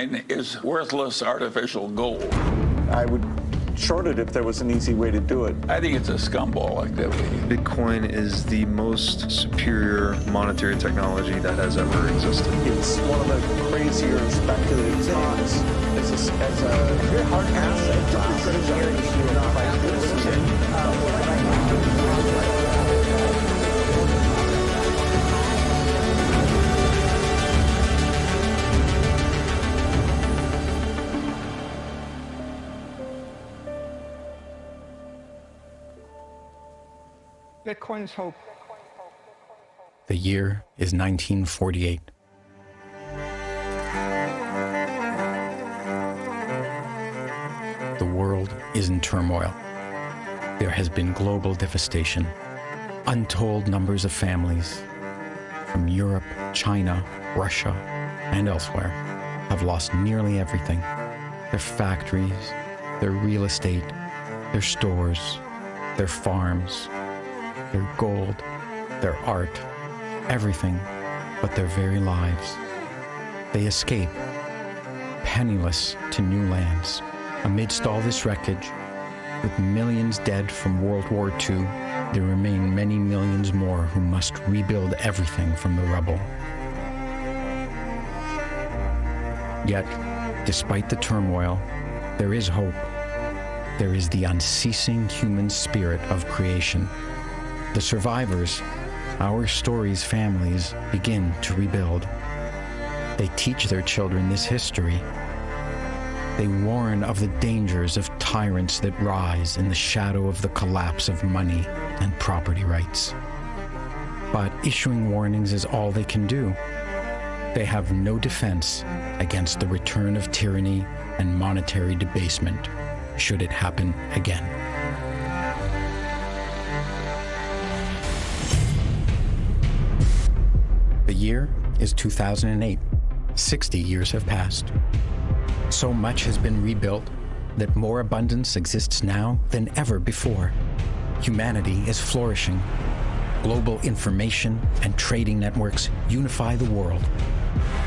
Bitcoin is worthless artificial gold. I would short it if there was an easy way to do it. I think it's a scumball activity. Bitcoin is the most superior monetary technology that has ever existed. It's one of the crazier speculative times as a, as a very hard asset Bitcoin's hope. The year is 1948. The world is in turmoil. There has been global devastation. Untold numbers of families from Europe, China, Russia, and elsewhere have lost nearly everything. Their factories, their real estate, their stores, their farms, their gold, their art, everything but their very lives. They escape, penniless to new lands. Amidst all this wreckage, with millions dead from World War II, there remain many millions more who must rebuild everything from the rubble. Yet, despite the turmoil, there is hope. There is the unceasing human spirit of creation. The survivors, our story's families, begin to rebuild. They teach their children this history. They warn of the dangers of tyrants that rise in the shadow of the collapse of money and property rights. But issuing warnings is all they can do. They have no defense against the return of tyranny and monetary debasement, should it happen again. Year is 2008. 60 years have passed. So much has been rebuilt that more abundance exists now than ever before. Humanity is flourishing. Global information and trading networks unify the world.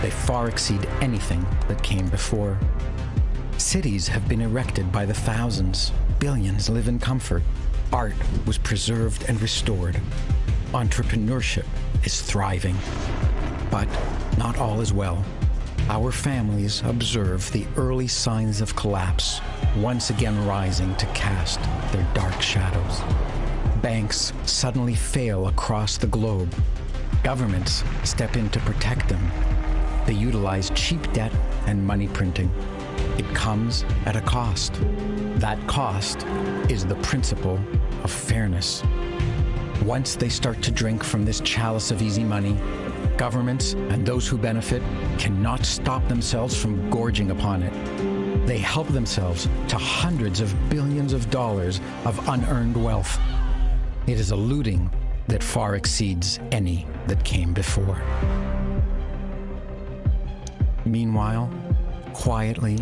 They far exceed anything that came before. Cities have been erected by the thousands. Billions live in comfort. Art was preserved and restored. Entrepreneurship is thriving. But not all is well. Our families observe the early signs of collapse, once again rising to cast their dark shadows. Banks suddenly fail across the globe. Governments step in to protect them. They utilize cheap debt and money printing. It comes at a cost. That cost is the principle of fairness. Once they start to drink from this chalice of easy money, governments and those who benefit cannot stop themselves from gorging upon it. They help themselves to hundreds of billions of dollars of unearned wealth. It is a looting that far exceeds any that came before. Meanwhile, quietly,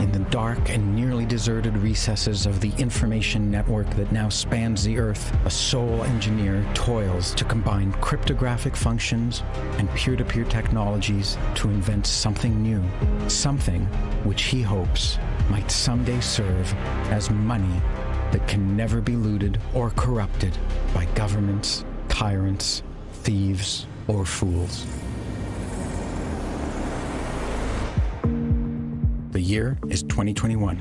in the dark and nearly deserted recesses of the information network that now spans the Earth, a sole engineer toils to combine cryptographic functions and peer-to-peer technologies to invent something new, something which he hopes might someday serve as money that can never be looted or corrupted by governments, tyrants, thieves, or fools. Year is 2021.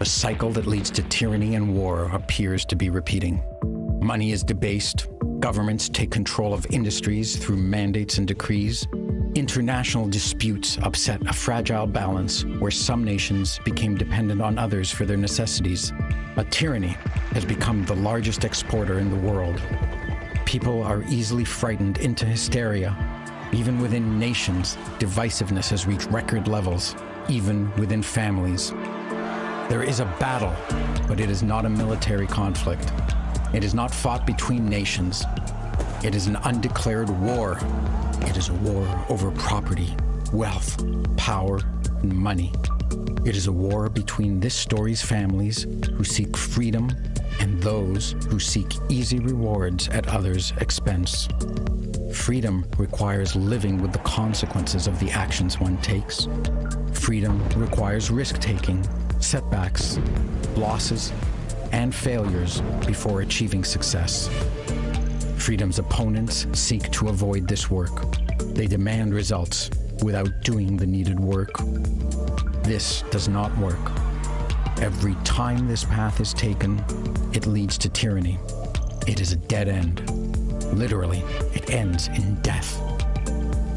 A cycle that leads to tyranny and war appears to be repeating. Money is debased, governments take control of industries through mandates and decrees, international disputes upset a fragile balance where some nations became dependent on others for their necessities. A tyranny has become the largest exporter in the world. People are easily frightened into hysteria. Even within nations, divisiveness has reached record levels even within families. There is a battle, but it is not a military conflict. It is not fought between nations. It is an undeclared war. It is a war over property, wealth, power, and money. It is a war between this story's families who seek freedom and those who seek easy rewards at others' expense. Freedom requires living with the consequences of the actions one takes. Freedom requires risk taking, setbacks, losses, and failures before achieving success. Freedom's opponents seek to avoid this work. They demand results without doing the needed work. This does not work. Every time this path is taken, it leads to tyranny. It is a dead end. Literally, it ends in death.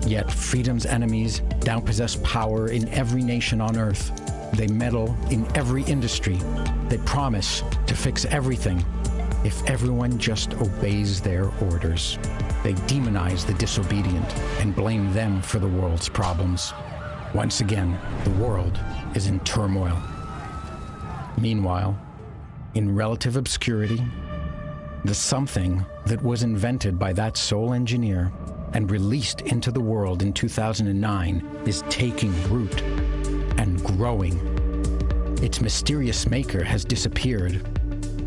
Yet freedom's enemies now possess power in every nation on earth. They meddle in every industry. They promise to fix everything if everyone just obeys their orders. They demonize the disobedient and blame them for the world's problems. Once again, the world is in turmoil. Meanwhile, in relative obscurity, the something that was invented by that sole engineer and released into the world in 2009 is taking root and growing. Its mysterious maker has disappeared.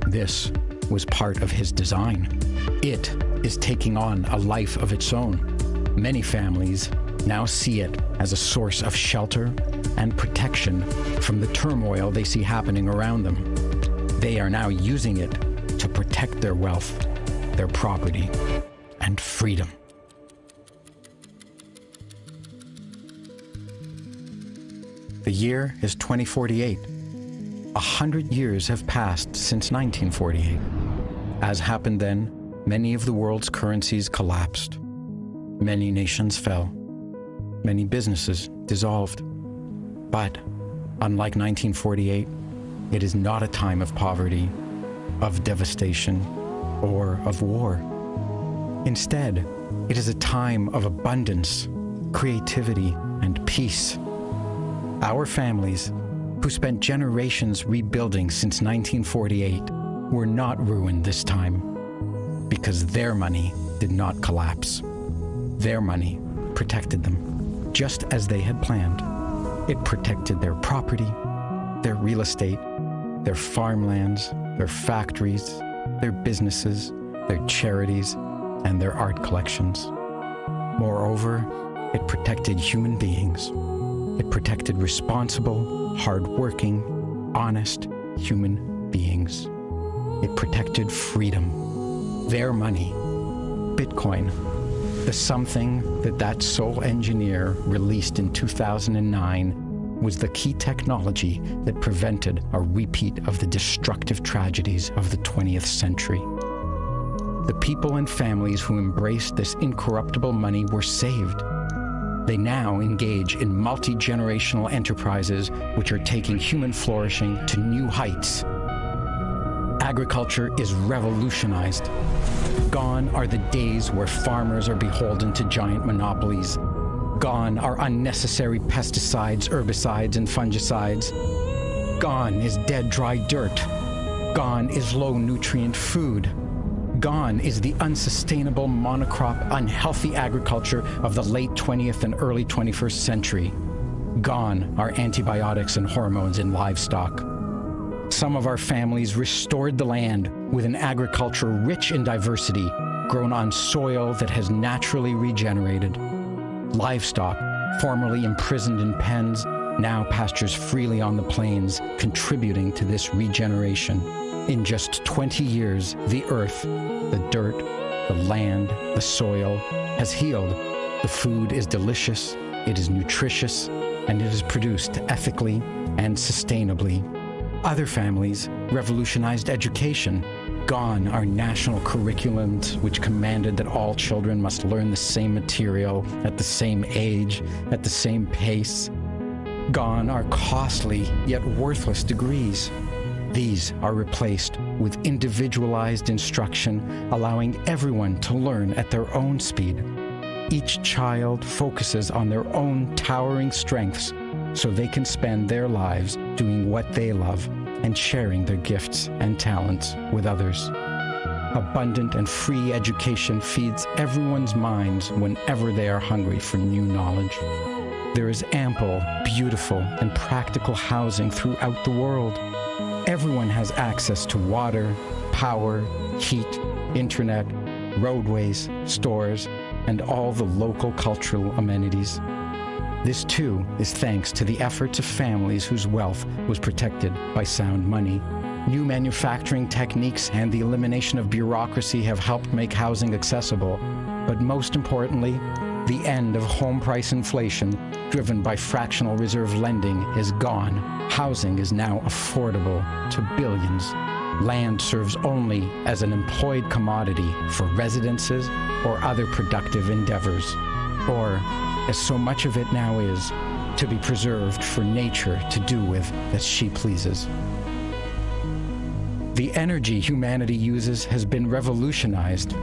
This was part of his design. It is taking on a life of its own. Many families now see it as a source of shelter and protection from the turmoil they see happening around them. They are now using it to protect their wealth, their property, and freedom. The year is 2048. A hundred years have passed since 1948. As happened then, many of the world's currencies collapsed. Many nations fell. Many businesses dissolved. But, unlike 1948, it is not a time of poverty, of devastation, or of war. Instead, it is a time of abundance, creativity, and peace. Our families, who spent generations rebuilding since 1948, were not ruined this time because their money did not collapse. Their money protected them, just as they had planned. It protected their property, their real estate, their farmlands, their factories, their businesses, their charities, and their art collections. Moreover, it protected human beings. It protected responsible, hardworking, honest human beings. It protected freedom, their money, Bitcoin, the something that that sole engineer released in 2009 was the key technology that prevented a repeat of the destructive tragedies of the 20th century. The people and families who embraced this incorruptible money were saved. They now engage in multi generational enterprises which are taking human flourishing to new heights. Agriculture is revolutionized. Gone are the days where farmers are beholden to giant monopolies. Gone are unnecessary pesticides, herbicides, and fungicides. Gone is dead, dry dirt. Gone is low nutrient food. Gone is the unsustainable monocrop, unhealthy agriculture of the late 20th and early 21st century. Gone are antibiotics and hormones in livestock. Some of our families restored the land with an agriculture rich in diversity, grown on soil that has naturally regenerated. Livestock, formerly imprisoned in pens, now pastures freely on the plains, contributing to this regeneration. In just 20 years, the earth, the dirt, the land, the soil has healed. The food is delicious, it is nutritious, and it is produced ethically and sustainably. Other families revolutionized education. Gone are national curriculums which commanded that all children must learn the same material at the same age, at the same pace. Gone are costly yet worthless degrees. These are replaced with individualized instruction, allowing everyone to learn at their own speed. Each child focuses on their own towering strengths so they can spend their lives doing what they love and sharing their gifts and talents with others. Abundant and free education feeds everyone's minds whenever they are hungry for new knowledge. There is ample, beautiful, and practical housing throughout the world. Everyone has access to water, power, heat, internet, roadways, stores, and all the local cultural amenities. This too is thanks to the efforts of families whose wealth was protected by sound money. New manufacturing techniques and the elimination of bureaucracy have helped make housing accessible, but most importantly, the end of home price inflation, driven by fractional reserve lending, is gone. Housing is now affordable to billions. Land serves only as an employed commodity for residences or other productive endeavors, or, as so much of it now is, to be preserved for nature to do with as she pleases. The energy humanity uses has been revolutionized.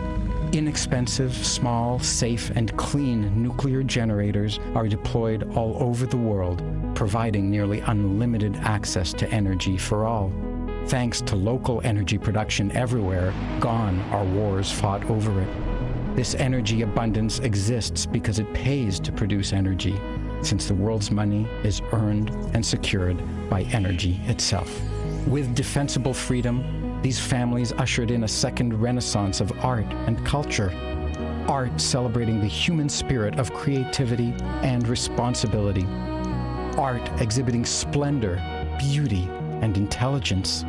Inexpensive, small, safe, and clean nuclear generators are deployed all over the world, providing nearly unlimited access to energy for all. Thanks to local energy production everywhere, gone are wars fought over it. This energy abundance exists because it pays to produce energy, since the world's money is earned and secured by energy itself. With defensible freedom, these families ushered in a second renaissance of art and culture. Art celebrating the human spirit of creativity and responsibility. Art exhibiting splendor, beauty, and intelligence.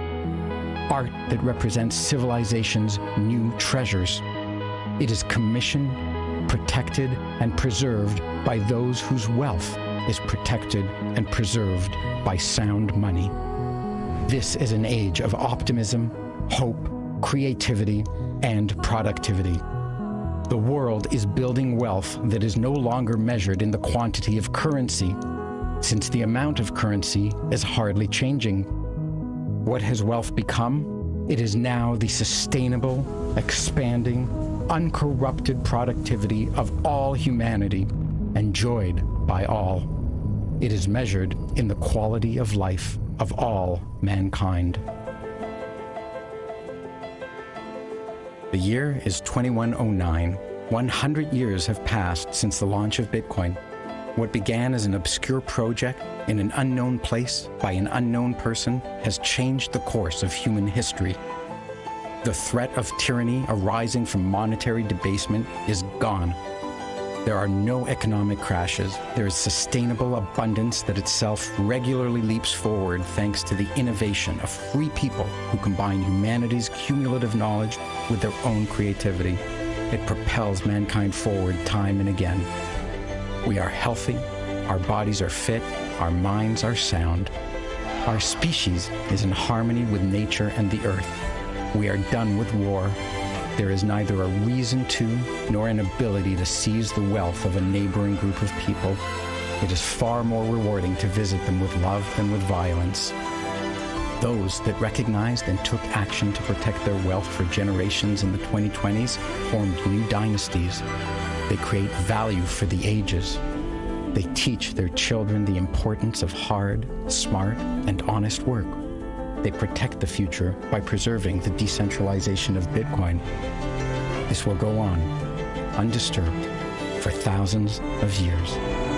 Art that represents civilization's new treasures. It is commissioned, protected, and preserved by those whose wealth is protected and preserved by sound money. This is an age of optimism, hope, creativity, and productivity. The world is building wealth that is no longer measured in the quantity of currency, since the amount of currency is hardly changing. What has wealth become? It is now the sustainable, expanding, uncorrupted productivity of all humanity, enjoyed by all. It is measured in the quality of life of all mankind. The year is 2109. 100 years have passed since the launch of Bitcoin. What began as an obscure project in an unknown place by an unknown person has changed the course of human history. The threat of tyranny arising from monetary debasement is gone. There are no economic crashes. There is sustainable abundance that itself regularly leaps forward thanks to the innovation of free people who combine humanity's cumulative knowledge with their own creativity. It propels mankind forward time and again. We are healthy, our bodies are fit, our minds are sound. Our species is in harmony with nature and the earth. We are done with war there is neither a reason to nor an ability to seize the wealth of a neighboring group of people. It is far more rewarding to visit them with love than with violence. Those that recognized and took action to protect their wealth for generations in the 2020s formed new dynasties. They create value for the ages. They teach their children the importance of hard, smart, and honest work. They protect the future by preserving the decentralization of Bitcoin. This will go on, undisturbed, for thousands of years.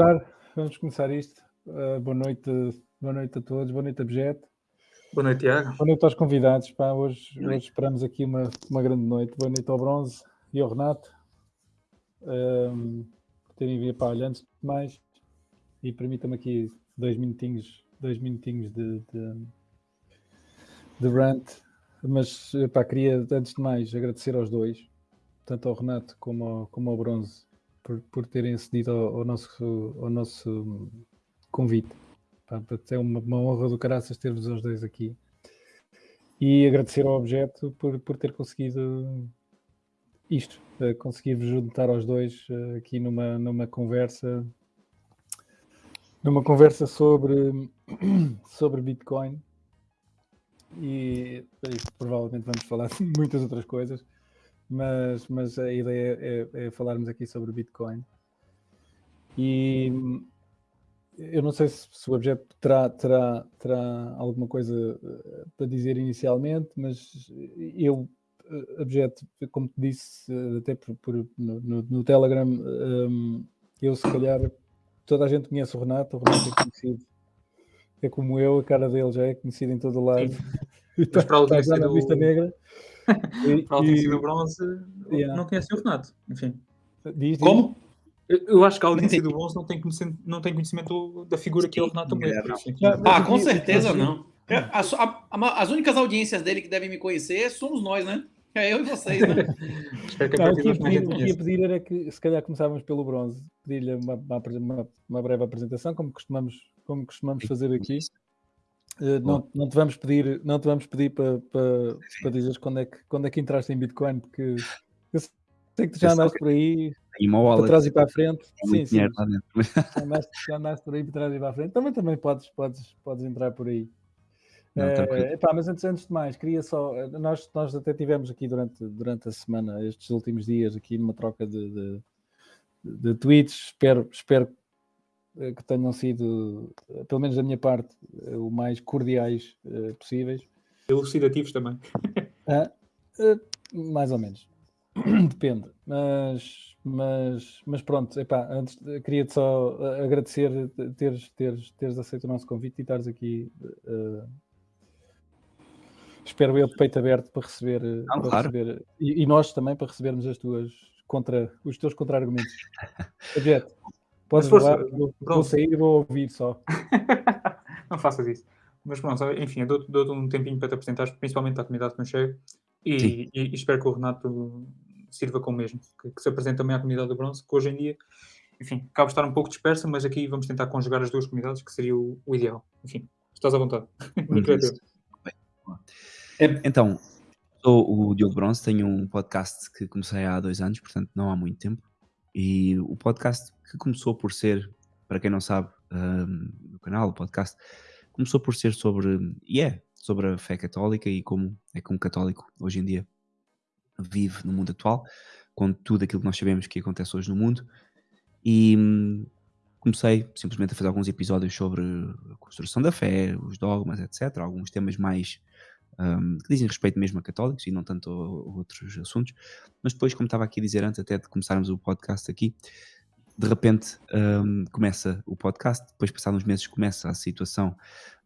Começar, vamos começar isto. Uh, boa noite, boa noite a todos, boa noite, Abjeto. Boa noite, Tiago. Boa noite aos convidados. Pá, hoje, hoje esperamos aqui uma, uma grande noite. Boa noite ao Bronze e ao Renato. Um, por terem vindo para olhar antes de mais. E permitam-me aqui dois minutinhos, dois minutinhos de, de, de rant. Mas pá, queria, antes de mais, agradecer aos dois, tanto ao Renato como ao, como ao Bronze, por, por terem cedido ao, ao, nosso, ao nosso convite. É uma, uma honra do caraças ter-vos os dois aqui. E agradecer ao objeto por, por ter conseguido isto, uh, conseguir-vos juntar aos dois uh, aqui numa, numa conversa numa conversa sobre, sobre Bitcoin e, e, provavelmente vamos falar de muitas outras coisas, mas, mas a ideia é, é falarmos aqui sobre Bitcoin. E eu não sei se, se o objeto terá, terá, terá alguma coisa eh, para dizer inicialmente, mas eu, eh, objeto, como te disse, eh, até por, por no, no, Telegram, um, eu se calhar toda a gente conhece o Renato, o Renato é conhecido, é como eu, a cara dele já é conhecida em todo o lado. Mas para a audiência do... E, para a audiência do Bronze, yeah. não conhece o Renato, enfim. Diz, diz. Como? Eu acho que a audiência do Bronze não tem conhecimento, não tem conhecimento da figura que é o Renato Moreira. Ah, com certeza não. As, a, as únicas audiências dele que devem me conhecer somos nós, né? É eu e vocês, né? Espero que não, o que ia pedir, pedir era que se calhar começávamos pelo bronze, pedir-lhe uma, uma, uma, breve apresentação, como costumamos, como costumamos fazer aqui. Uh, não, não te vamos pedir, não te vamos pedir para, para, para dizeres quando é, que, quando é que entraste em Bitcoin, porque eu sei que tu já andaste por aí para trás e para a frente. Sim, sim. Já andaste, já andaste por aí para trás e para a frente. Também, também podes, podes, podes entrar por aí. Não, é, epá, mas antes, antes de mais, queria só. Nós, nós até tivemos aqui durante, durante a semana, estes últimos dias, aqui numa troca de, de, de tweets. Espero, espero eh, que tenham sido, eh, pelo menos da minha parte, o mais cordiais uh, possíveis. Elucidativos também. Ah, uh, mais ou menos. Depende. Mas, mas, mas pronto, epá, antes queria-te só agradecer teres, teres, teres aceito o nosso convite e estares aqui. Uh, espero eu de peito aberto para receber, Não, para claro. receber e, e, nós também para recebermos as tuas contra os teus contra-argumentos. Podes falar, vou, vou, sair e vou ouvir só. Não faças isso. Mas pronto, enfim, eu dou-te dou um tempinho para te apresentares, principalmente à comunidade que não chega, e, e, e, espero que o Renato sirva com o mesmo, que, que, se apresente também à comunidade do bronze, que hoje em dia, enfim, acaba de estar um pouco dispersa, mas aqui vamos tentar conjugar as duas comunidades, que seria o, o ideal. Enfim, estás à vontade. É, então, sou o Diogo Bronze, tenho um podcast que comecei há dois anos, portanto não há muito tempo. E o podcast que começou por ser, para quem não sabe, um, no canal, o podcast, começou por ser sobre, e yeah, é, sobre a fé católica e como é que um católico hoje em dia vive no mundo atual, com tudo aquilo que nós sabemos que acontece hoje no mundo. E hum, comecei simplesmente a fazer alguns episódios sobre a construção da fé, os dogmas, etc. Alguns temas mais um, que dizem respeito mesmo a católicos e não tanto a, outros assuntos. Mas depois, como estava aqui a dizer antes até de começarmos o podcast aqui, de repente um, começa o podcast, depois passados uns meses começa a situação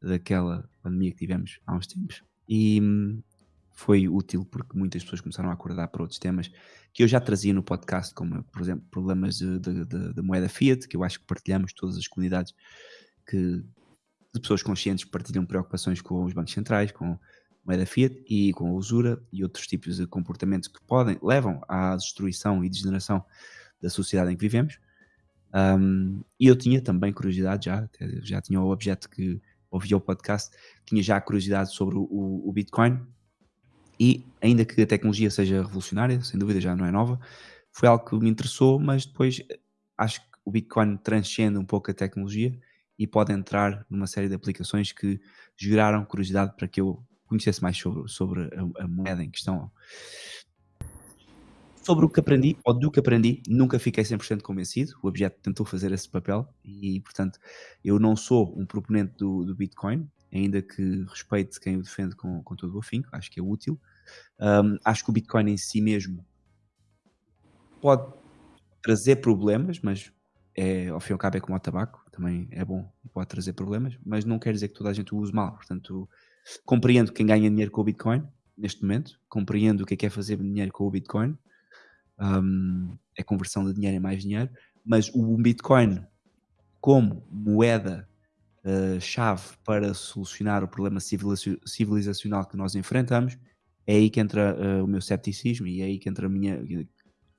daquela pandemia que tivemos há uns tempos e um, foi útil porque muitas pessoas começaram a acordar para outros temas que eu já trazia no podcast, como por exemplo problemas de moeda fiat, que eu acho que partilhamos todas as comunidades que de pessoas conscientes partilham preocupações com os bancos centrais, com moeda fiat e com a usura e outros tipos de comportamentos que podem, levam à destruição e degeneração da sociedade em que vivemos. Um, e eu tinha também curiosidade já, já tinha o objeto que ouvia o podcast, tinha já curiosidade sobre o, o, Bitcoin e ainda que a tecnologia seja revolucionária, sem dúvida já não é nova, foi algo que me interessou, mas depois acho que o Bitcoin transcende um pouco a tecnologia e pode entrar numa série de aplicações que geraram curiosidade para que eu conhecesse mais sobre, sobre a, a, moeda em questão. Sobre o que aprendi, ou do que aprendi, nunca fiquei 100% convencido. O objeto tentou fazer esse papel e, portanto, eu não sou um proponente do, do Bitcoin, ainda que respeite quem o defende com, com todo o afinco, acho que é útil. Um, acho que o Bitcoin em si mesmo pode trazer problemas, mas é, ao fim e ao cabo é como o tabaco, também é bom e pode trazer problemas, mas não quer dizer que toda a gente o use mal. Portanto, compreendo quem ganha dinheiro com o Bitcoin neste momento, compreendo o que é que é fazer dinheiro com o Bitcoin, um, é conversão de dinheiro em mais dinheiro, mas o Bitcoin como moeda uh, chave para solucionar o problema civilizacional que nós enfrentamos, é aí que entra uh, o meu cepticismo e é aí que entra a minha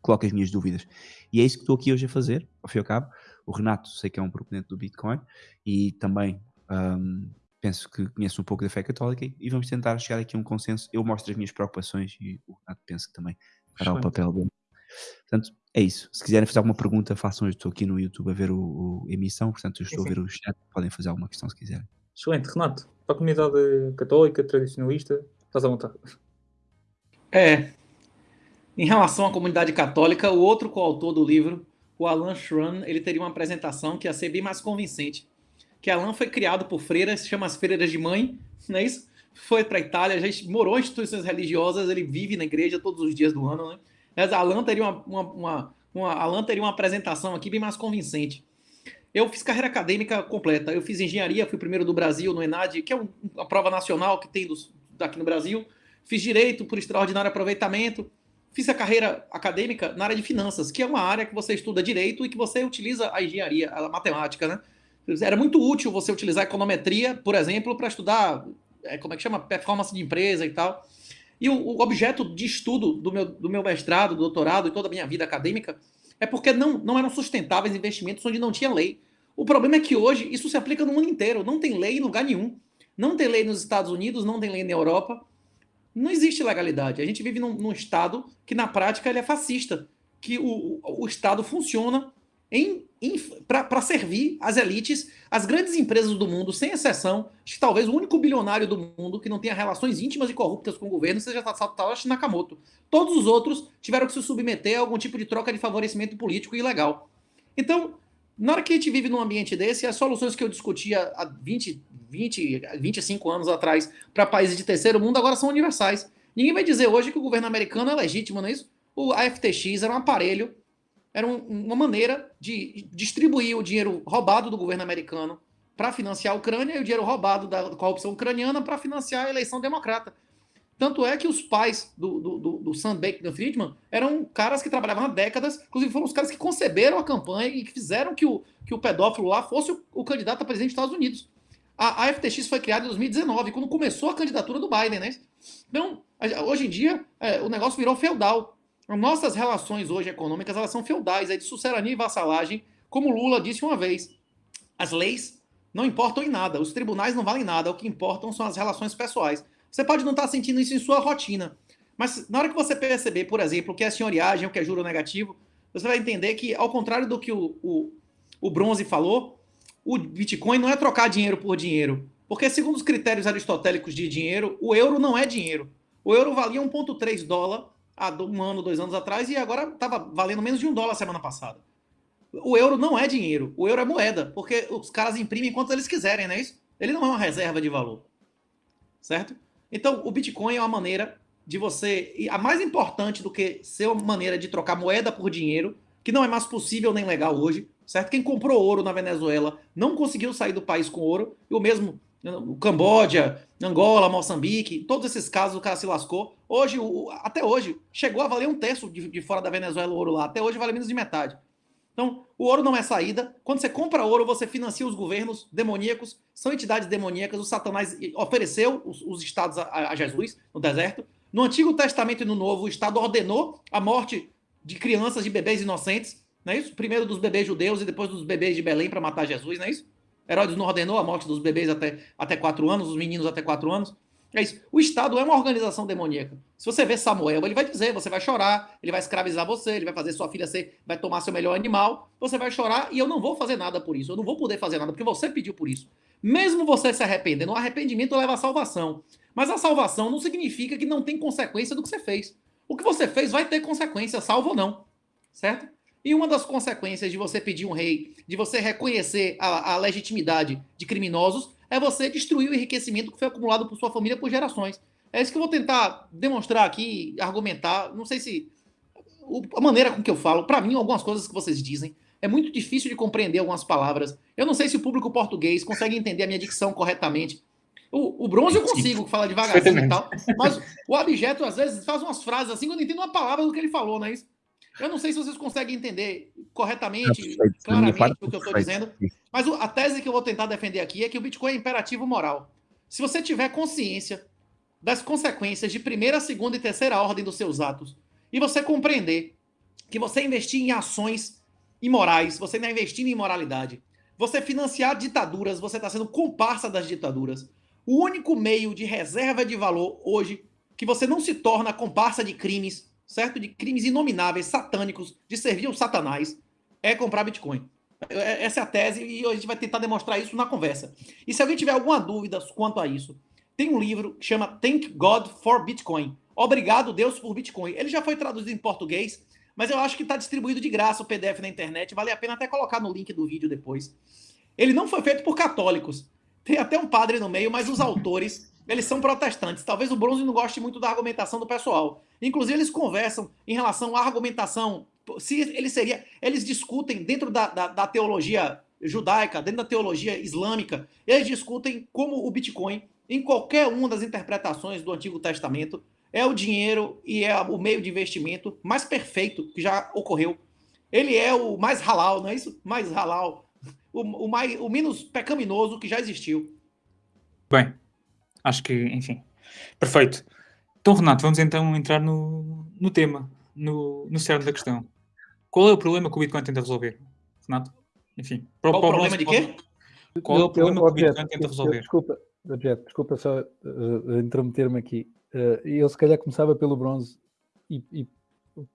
coloco as minhas dúvidas. E é isso que estou aqui hoje a fazer, ao fim e ao cabo. O Renato sei que é um proponente do Bitcoin e também um, penso que conhece um pouco da fé católica e vamos tentar chegar aqui a um consenso. Eu mostro as minhas preocupações e o Renato penso que também fará o papel dele. Portanto, é isso. Se quiserem fazer alguma pergunta, façam. Eu estou aqui no YouTube a ver o, o emissão, portanto, eu estou sim, sim. a ver o chat. Podem fazer alguma questão se quiserem. Excelente, Renato. Para a comunidade católica, tradicionalista, estás à vontade. É, em relação à comunidade católica, o outro coautor do livro, o Alan Schran, ele teria uma apresentação que ia ser bem mais convincente. Que Alan foi criado por freiras, se chama as freiras de mãe, não é isso? Foi para a Itália, já morou em instituições religiosas, ele vive na igreja todos os dias do ano, né? Mas Alan teria uma, uma, uma, uma, teria uma apresentação aqui bem mais convincente. Eu fiz carreira acadêmica completa. Eu fiz engenharia, fui primeiro do Brasil no ENAD, que é uma prova nacional que tem dos, daqui no Brasil. Fiz direito por extraordinário aproveitamento fiz a carreira acadêmica na área de finanças, que é uma área que você estuda direito e que você utiliza a engenharia, a matemática, né? Era muito útil você utilizar econometria, por exemplo, para estudar, é, como é que chama? Performance de empresa e tal. E o, o, objeto de estudo do meu, do meu mestrado, doutorado e toda a minha vida acadêmica é porque não, não eram sustentáveis investimentos onde não tinha lei. O problema é que hoje isso se aplica no mundo inteiro. Não tem lei em lugar nenhum. Não tem lei nos Estados Unidos, não tem lei na Europa não existe legalidade. A gente vive num, num Estado que, na prática, ele é fascista. Que o, o Estado funciona para servir as elites, as grandes empresas do mundo, sem exceção. Acho que talvez o único bilionário do mundo que não tenha relações íntimas e corruptas com o governo seja Satoshi Nakamoto. Todos os outros tiveram que se submeter a algum tipo de troca de favorecimento político ilegal. Então, na hora que a gente vive num ambiente desse, as soluções que eu discutia há 20, 20 25 anos atrás para países de terceiro mundo agora são universais. Ninguém vai dizer hoje que o governo americano é legítimo, não é isso? O AFTX era um aparelho, era um, uma maneira de distribuir o dinheiro roubado do governo americano para financiar a Ucrânia e o dinheiro roubado da corrupção ucraniana para financiar a eleição democrata. Tanto é que os pais do, do, do, do Sam Bankman-Friedman eram caras que trabalhavam há décadas, inclusive foram os caras que conceberam a campanha e que fizeram que o, que o pedófilo lá fosse o, o candidato a presidente dos Estados Unidos. A, a, FTX foi criada em 2019, quando começou a candidatura do Biden, né? Então, hoje em dia, é, o negócio virou feudal. Nossas relações hoje econômicas, elas são feudais, é de sucerania e vassalagem, como Lula disse uma vez. As leis não importam em nada, os tribunais não valem nada, o que importam são as relações pessoais. Você pode não estar sentindo isso em sua rotina, mas na hora que você perceber, por exemplo, o que é senhoriagem, o que é juro negativo, você vai entender que, ao contrário do que o, o, o Bronze falou, o Bitcoin não é trocar dinheiro por dinheiro. Porque, segundo os critérios aristotélicos de dinheiro, o euro não é dinheiro. O euro valia 1,3 dólar há um ano, dois anos atrás, e agora estava valendo menos de um dólar semana passada. O euro não é dinheiro, o euro é moeda, porque os caras imprimem quanto eles quiserem, não é isso? Ele não é uma reserva de valor. Certo? Então, o Bitcoin é uma maneira de você. E a mais importante do que ser uma maneira de trocar moeda por dinheiro, que não é mais possível nem legal hoje, certo? Quem comprou ouro na Venezuela não conseguiu sair do país com ouro, e o mesmo o Camboja, Angola, Moçambique, todos esses casos o cara se lascou. Hoje, o, até hoje, chegou a valer um terço de, de fora da Venezuela o ouro lá. Até hoje vale menos de metade. Então, o ouro não é saída. Quando você compra ouro, você financia os governos demoníacos, são entidades demoníacas. O Satanás ofereceu os, os estados a, a, Jesus no deserto. No Antigo Testamento e no Novo, o Estado ordenou a morte de crianças, de bebês inocentes. Não é isso? Primeiro dos bebês judeus e depois dos bebês de Belém para matar Jesus, não é isso? Herodes não ordenou a morte dos bebês até, até quatro anos, os meninos até quatro anos. É isso. O Estado é uma organização demoníaca. Se você vê Samuel, ele vai dizer, você vai chorar, ele vai escravizar você, ele vai fazer sua filha ser, vai tomar seu melhor animal, você vai chorar e eu não vou fazer nada por isso. Eu não vou poder fazer nada porque você pediu por isso. Mesmo você se arrependendo, o arrependimento leva à salvação. Mas a salvação não significa que não tem consequência do que você fez. O que você fez vai ter consequência, salvo ou não. Certo? E uma das consequências de você pedir um rei, de você reconhecer a, a legitimidade de criminosos, é você destruir o enriquecimento que foi acumulado por sua família por gerações. É isso que eu vou tentar demonstrar aqui, argumentar. Não sei se. a maneira com que eu falo, para mim, algumas coisas que vocês dizem é muito difícil de compreender algumas palavras. Eu não sei se o público português consegue entender a minha dicção corretamente. O, o bronze eu consigo falar devagarzinho e tal, mas o abjeto às vezes faz umas frases assim que eu não entendo uma palavra do que ele falou, não é isso? Eu não sei se vocês conseguem entender corretamente, claramente o que eu estou dizendo, mas a tese que eu vou tentar defender aqui é que o Bitcoin é imperativo moral. Se você tiver consciência das consequências de primeira, segunda e terceira ordem dos seus atos, e você compreender que você investir em ações imorais, você está investindo em imoralidade, você financiar ditaduras, você está sendo comparsa das ditaduras. O único meio de reserva de valor hoje que você não se torna comparsa de crimes, certo? De crimes inomináveis, satânicos, de servir ao satanás, é comprar Bitcoin. É- Essa é a tese e a gente vai tentar demonstrar isso na conversa. E se alguém tiver alguma dúvida quanto a isso, tem um livro que chama Thank God for Bitcoin. Obrigado, Deus, por Bitcoin. Ele já foi traduzido em português, mas eu acho que está distribuído de graça o PDF na internet. Vale a pena até colocar no link do vídeo depois. Ele não foi feito por católicos. Tem até um padre no meio, mas os autores, eles são protestantes. Talvez o Bronze não goste muito da argumentação do pessoal. Inclusive, eles conversam em relação à argumentação. Se ele seria. Eles discutem dentro da, da, da teologia judaica, dentro da teologia islâmica, eles discutem como o Bitcoin, em qualquer uma das interpretações do Antigo Testamento, é o dinheiro e é o meio de investimento mais perfeito que já ocorreu. Ele é o mais halal, não é isso? Mais halal. O, o, mais, o menos pecaminoso que já existiu. Bem, acho que, enfim, perfeito. Então, Renato, vamos então entrar no, no tema, no, no cerne da questão. Qual é o problema que o Bitcoin tenta resolver? Renato? Enfim, para, Qual o problema de quê? Qual é o Eu- problema eu- que o objeto, Bitcoin tenta eu- resolver? Desculpa, objeto, desculpa só uh, intrometer-me aqui. Uh, eu se calhar começava pelo bronze e, e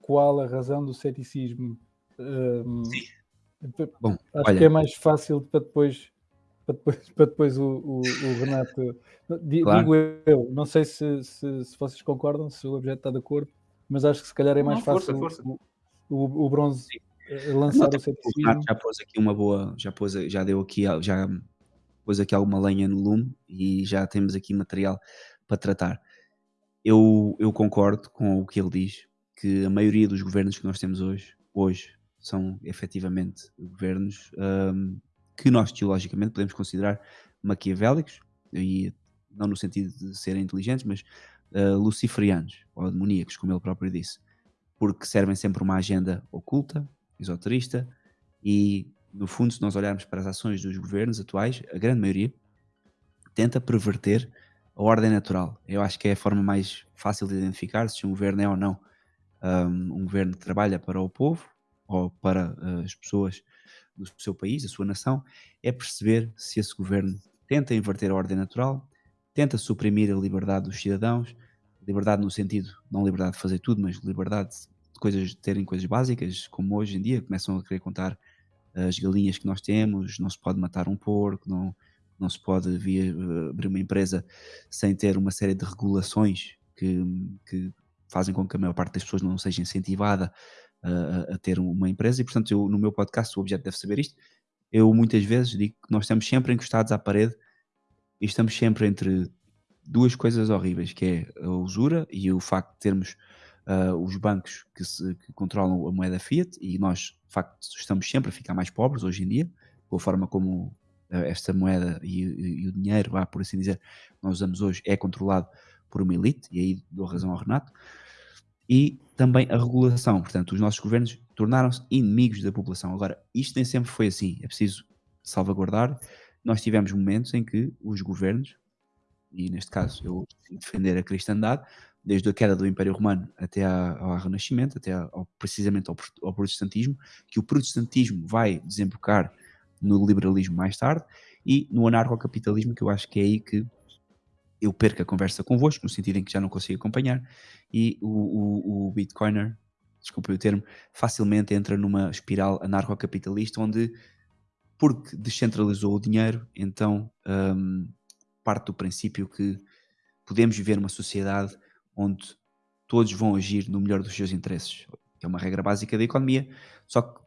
qual a razão do ceticismo? Um, p- Bom, acho olha. que é mais fácil para depois, para depois, para depois o, o- o Renato. Claro. Digo eu, não sei se, se, se vocês concordam, se o objeto está de acordo, mas acho que se calhar é mais Não, força, fácil força. O, o, o bronze uh, lançar o O ceticismo. Renato já pôs aqui uma boa, já pôs, já deu aqui, já pôs aqui alguma lenha no lume e já temos aqui material para tratar. Eu, eu concordo com o que ele diz, que a maioria dos governos que nós temos hoje, hoje são efetivamente governos hum, que nós teologicamente podemos considerar maquiavélicos, e não no sentido de serem inteligentes, mas uh, luciferianos, ou demoníacos, como ele próprio disse, porque servem sempre uma agenda oculta, esoterista, e no fundo, se nós olharmos para as ações dos governos atuais, a grande maioria tenta perverter a ordem natural. Eu acho que é a forma mais fácil de identificar se um governo é ou não um, um governo que trabalha para o povo ou para uh, as pessoas do seu país, da sua nação, é perceber se esse governo tenta inverter a ordem natural, tenta suprimir a liberdade dos cidadãos, liberdade no sentido, não liberdade de fazer tudo, mas liberdade de coisas, de terem coisas básicas, como hoje em dia começam a querer contar as galinhas que nós temos, não se pode matar um porco, não, não se pode uh, abrir uma empresa sem ter uma série de regulações que, que fazem com que a maior parte das pessoas não seja incentivada uh, a ter uma empresa e portanto eu, no meu podcast o objeto deve saber isto eu muitas vezes digo que nós estamos sempre encostados à parede e estamos sempre entre duas coisas horríveis que é a usura e o facto de termos uh, os bancos que, se, que, controlam a moeda fiat e nós de facto estamos sempre a ficar mais pobres hoje em dia com a forma como uh, esta moeda e, e, e o dinheiro, ah, por assim dizer, nós usamos hoje é controlado por uma elite, e aí dou razão ao Renato, e também a regulação. Portanto, os nossos governos tornaram-se inimigos da população. Agora, isto nem sempre foi assim, é preciso salvaguardar. Nós tivemos momentos em que os governos, e neste caso eu defender a cristandade, desde a queda do Império Romano até ao Renascimento, até ao, precisamente ao, ao protestantismo, que o protestantismo vai desembocar no liberalismo mais tarde, e no anarcocapitalismo, que eu acho que é aí que eu perco a conversa convosco, no sentido em que já não consigo acompanhar, e o, o, o Bitcoiner, desculpe o termo, facilmente entra numa espiral anarcocapitalista onde, porque descentralizou o dinheiro, então um, parte do princípio que podemos viver numa sociedade onde todos vão agir no melhor dos seus interesses, que é uma regra básica da economia, só que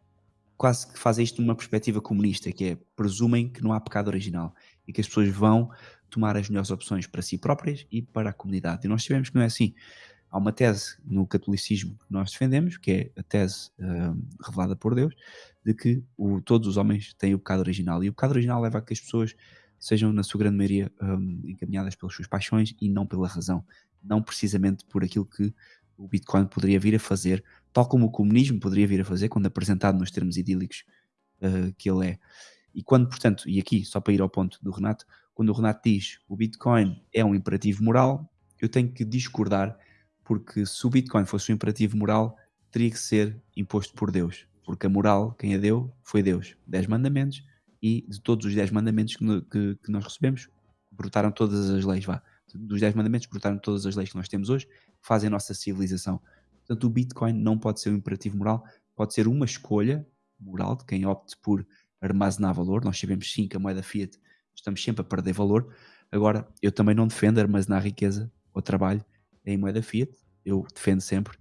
quase que fazem isto numa perspectiva comunista, que é presumem que não há pecado original e que as pessoas vão tomar as melhores opções para si próprias e para a comunidade. E nós sabemos que não é assim. Há uma tese no catolicismo que nós defendemos, que é a tese uh, revelada por Deus, de que o- todos os homens têm o pecado original. E o pecado original leva a que as pessoas sejam, na sua grande maioria, hum, encaminhadas pelas suas paixões e não pela razão. Não precisamente por aquilo que o Bitcoin poderia vir a fazer, tal como o comunismo poderia vir a fazer, quando apresentado nos termos idílicos uh, que ele é. E quando, portanto, e aqui, só para ir ao ponto do Renato, quando o Renato diz o Bitcoin é um imperativo moral, eu tenho que discordar, porque se o Bitcoin fosse um imperativo moral, teria que ser imposto por Deus. Porque a moral, quem a deu, foi Deus. Dez mandamentos, e de todos os dez mandamentos que, que- que nós recebemos, brotaram todas as leis, vá. Dos dez mandamentos brotaram todas as leis que nós temos hoje, que fazem a nossa civilização. Portanto, o Bitcoin não pode ser um imperativo moral, pode ser uma escolha moral de quem opte por armazenar valor. Nós sabemos sim que a moeda fiat estamos sempre a perder valor. Agora, eu também não defendo armazenar riqueza ou trabalho em moeda fiat. Eu defendo sempre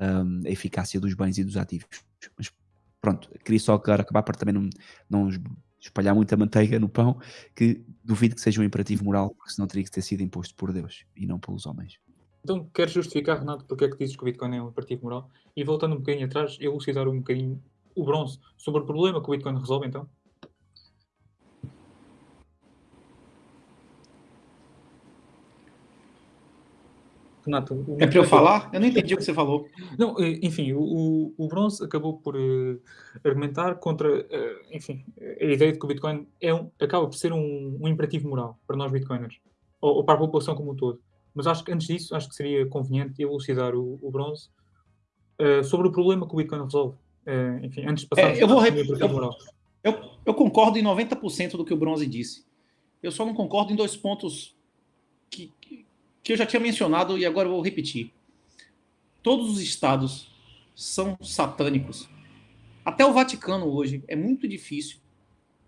hum, a eficácia dos bens e dos ativos. Mas pronto, queria só acabar para também não, não es- espalhar muita manteiga no pão, que duvido que seja um imperativo moral, porque senão teria que ter sido imposto por Deus e não pelos homens. Então, queres justificar, Renato, porque é que dizes que o Bitcoin é um imperativo moral? E voltando um bocadinho atrás, elucidar um bocadinho o bronze sobre o problema que o Bitcoin resolve, então? Renato, o É para eu falar? Eu não entendi o que você falou. Não, eh, enfim, o, o, Bronze acabou por eh, argumentar contra, eh, enfim, a ideia de que o Bitcoin é um, acaba por ser um, um imperativo moral para nós Bitcoiners, ou, ou para a população como um todo. Mas acho que antes disso, acho que seria conveniente elucidar o, o Bronze eh, sobre o problema que o Bitcoin resolve. Enfim, antes de passarmos É, eu vou para o rep- imperativo eu- moral. Eu, eu concordo em 90% do que o Bronze disse. Eu só não concordo em dois pontos que, que- que eu já tinha mencionado e agora eu vou repetir. Todos os estados são satânicos. Até o Vaticano hoje é muito difícil.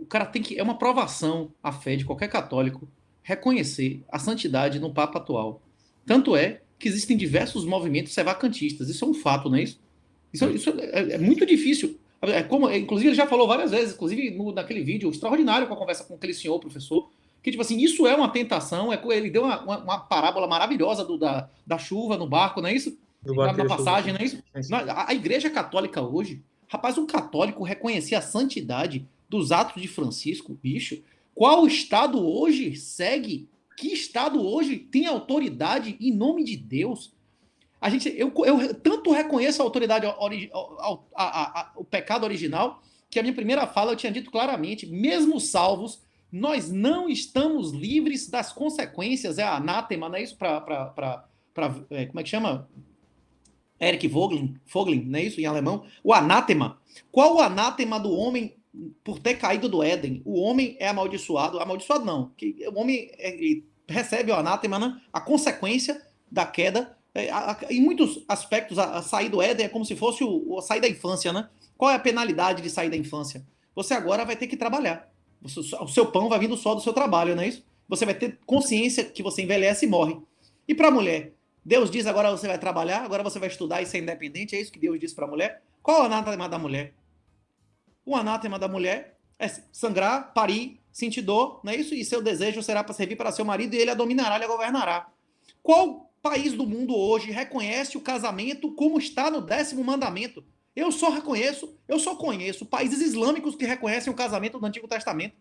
O cara tem que. É uma provação à fé de qualquer católico reconhecer a santidade no Papa atual. Tanto é que existem diversos movimentos sevacantistas. Isso é um fato, não é isso? Isso, isso é, é muito difícil. É como, inclusive, ele já falou várias vezes, inclusive no, naquele vídeo extraordinário com a conversa com aquele senhor, professor, que, tipo assim, isso é uma tentação. É, ele deu uma, uma, uma parábola maravilhosa do, da, da chuva no barco, não é isso? Do Na, na chuva. passagem, não é isso? Sim. Na- A, igreja católica hoje, rapaz, um católico reconhecer a santidade dos atos de Francisco, bicho, qual estado hoje segue? Que estado hoje tem autoridade em nome de Deus? A gente, eu, eu tanto reconheço a autoridade, a- a- a- o pecado original, que a minha primeira fala eu tinha dito claramente, mesmo salvos, nós não estamos livres das consequências, é anátema, não é isso? Para, como é que chama? Eric Vogelin, Vogelin, não é isso em alemão? O anátema. Qual o anátema do homem por ter caído do Éden? O homem é amaldiçoado, amaldiçoado não, que o homem é, recebe o anátema, né? a consequência da queda. é, a- a- em muitos aspectos, a, a sair do Éden é como se fosse o, o sair da infância, né? Qual é a penalidade de sair da infância? Você agora vai ter que trabalhar. O seu pão vai vindo só do seu trabalho, não é isso? Você vai ter consciência que você envelhece e morre. E para a mulher? Deus diz agora você vai trabalhar, agora você vai estudar e ser independente, é isso que Deus diz para a mulher? Qual o anátema da mulher? O anátema da mulher é sangrar, parir, sentir dor, não é isso? E seu desejo será para servir para seu marido e ele a dominará, ele a governará. Qual país do mundo hoje reconhece o casamento como está no décimo mandamento? Eu só reconheço, eu só conheço países islâmicos que reconhecem o casamento do Antigo Testamento.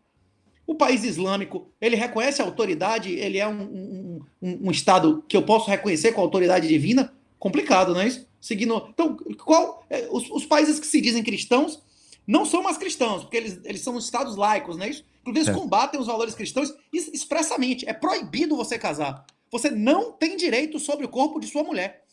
O país islâmico, ele reconhece a autoridade, ele é um, um, um, um Estado que eu posso reconhecer com a autoridade divina? Complicado, não é isso? Seguindo. Então, qual. é, os, os países que se dizem cristãos não são mais cristãos, porque eles, eles são estados laicos, não é isso? Inclusive, eles Certo. combatem os valores cristãos es- expressamente. É proibido você casar. Você não tem direito sobre o corpo de sua mulher.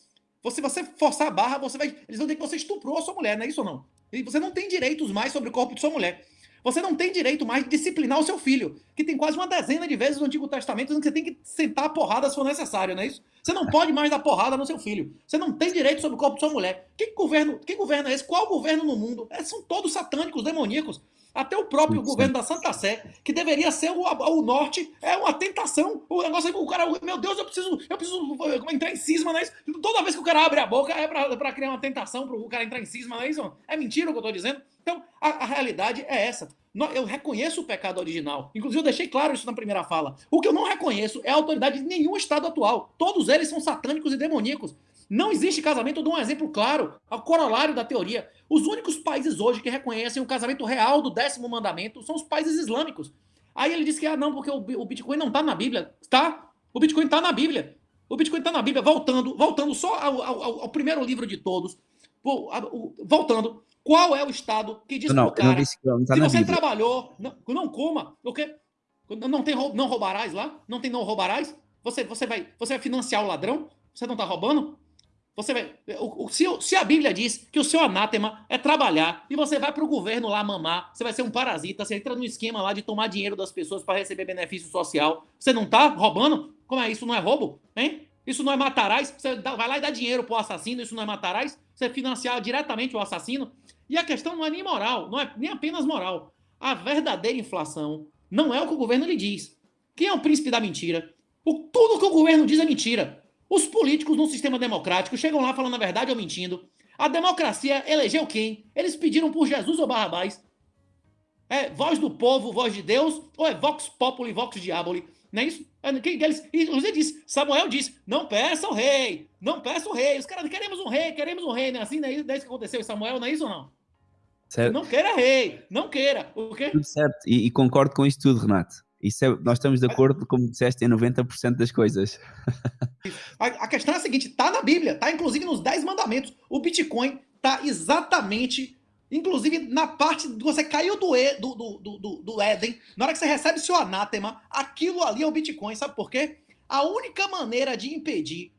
Se você forçar a barra, você vai. Eles vão dizer que você estuprou a sua mulher, não é isso ou não? E você não tem direitos mais sobre o corpo de sua mulher. Você não tem direito mais de disciplinar o seu filho, que tem quase uma dezena de vezes no Antigo Testamento que você tem que sentar a porrada se for necessário, não é isso? Você não pode mais dar porrada no seu filho. Você não tem direito sobre o corpo de sua mulher. Que governo, que governo é esse? Qual governo no mundo? É, são todos satânicos, demoníacos. Até o próprio Sim, governo da Santa Sé, que deveria ser o, o norte, é uma tentação. O negócio é que o cara, meu Deus, eu preciso, eu preciso entrar em cisma, não é isso? Toda vez que o cara abre a boca é pra, pra criar uma tentação pro cara entrar em cisma, não é isso? É mentira o que eu tô dizendo? Então, a, a realidade é essa. Eu reconheço o pecado original. Inclusive, eu deixei claro isso na primeira fala. O que eu não reconheço é a autoridade de nenhum Estado atual. Todos eles são satânicos e demoníacos. Não existe casamento, eu dou um exemplo claro, ao corolário da teoria. Os únicos países hoje que reconhecem o casamento real do décimo mandamento são os países islâmicos. Aí ele disse que, ah, não, porque o, Bitcoin não está na Bíblia. Tá, o Bitcoin está na Bíblia. O Bitcoin está na Bíblia. Voltando, voltando só ao, ao, ao primeiro livro de todos. Voltando, qual é o Estado que diz não, pro cara, não não tá se você Bíblia. trabalhou, não, não coma, o quê? Não tem não roubarás lá? Não tem não roubarás? Você, você, vai, você vai financiar o ladrão? Você não está roubando? Você vai, o, o- se, o- se a Bíblia diz que o seu anátema é trabalhar e você vai para o governo lá mamar, você vai ser um parasita, você entra no esquema lá de tomar dinheiro das pessoas para receber benefício social, você não tá roubando? Como é isso? Não é roubo? Hein? Isso não é matarás? Você dá- vai lá e dá dinheiro pro assassino, isso não é matarás? Você financiar diretamente o assassino? E a questão não é nem moral, não é nem apenas moral. A verdadeira inflação não é o que o governo lhe diz. Quem é o príncipe da mentira? O, tudo que o governo diz é mentira. Os políticos num sistema democrático chegam lá falando a verdade ou mentindo. A democracia elegeu quem? Eles pediram por Jesus ou Barrabás? É voz do povo, voz de Deus, ou é vox populi, vox diaboli? Não é isso? É, Quem deles? E José disse, Samuel disse, não peça o rei, não peça o rei. Os caras, queremos um rei, queremos um rei, não é assim? Não é isso, não é isso que aconteceu em Samuel, não é isso ou não? Certo? Não queira rei, não queira. O quê? Tudo certo. E, e concordo com isso tudo, Renato. Isso é- nós estamos de acordo, como disseste, em 90% das coisas. A, questão é a seguinte: tá na Bíblia, tá inclusive nos 10 mandamentos. O Bitcoin tá exatamente, inclusive na parte que você caiu do, e, do, do, do, do- do Éden, na hora que você recebe seu anátema, aquilo ali é o Bitcoin. Sabe por quê? A única maneira de impedir,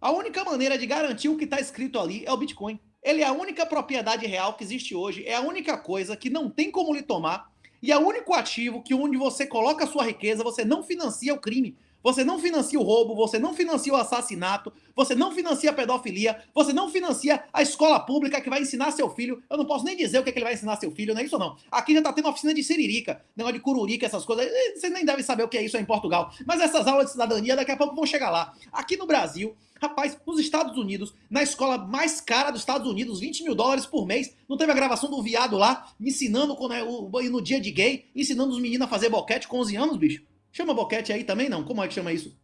a única maneira de garantir o que está escrito ali é o Bitcoin. Ele é a única propriedade real que existe hoje, é a única coisa que não tem como lhe tomar e é o único ativo que onde você coloca a sua riqueza, você não financia o crime. Você não financia o roubo, você não financia o assassinato, você não financia a pedofilia, você não financia a escola pública que vai ensinar seu filho. Eu não posso nem dizer o que, é que ele vai ensinar seu filho, não é isso não. Aqui já tá tendo oficina de siririca, negócio de cururica, essas coisas. Eh, Vocês nem devem saber o que é isso em Portugal. Mas essas aulas de cidadania daqui a pouco vão chegar lá. Aqui no Brasil, rapaz, nos Estados Unidos, na escola mais cara dos Estados Unidos, 20 mil dólares por mês, não teve a gravação do viado lá, ensinando quando é o, no dia de gay, ensinando os meninos a fazer boquete com 11 anos, bicho. Chama boquete aí também, não? Como é que chama isso?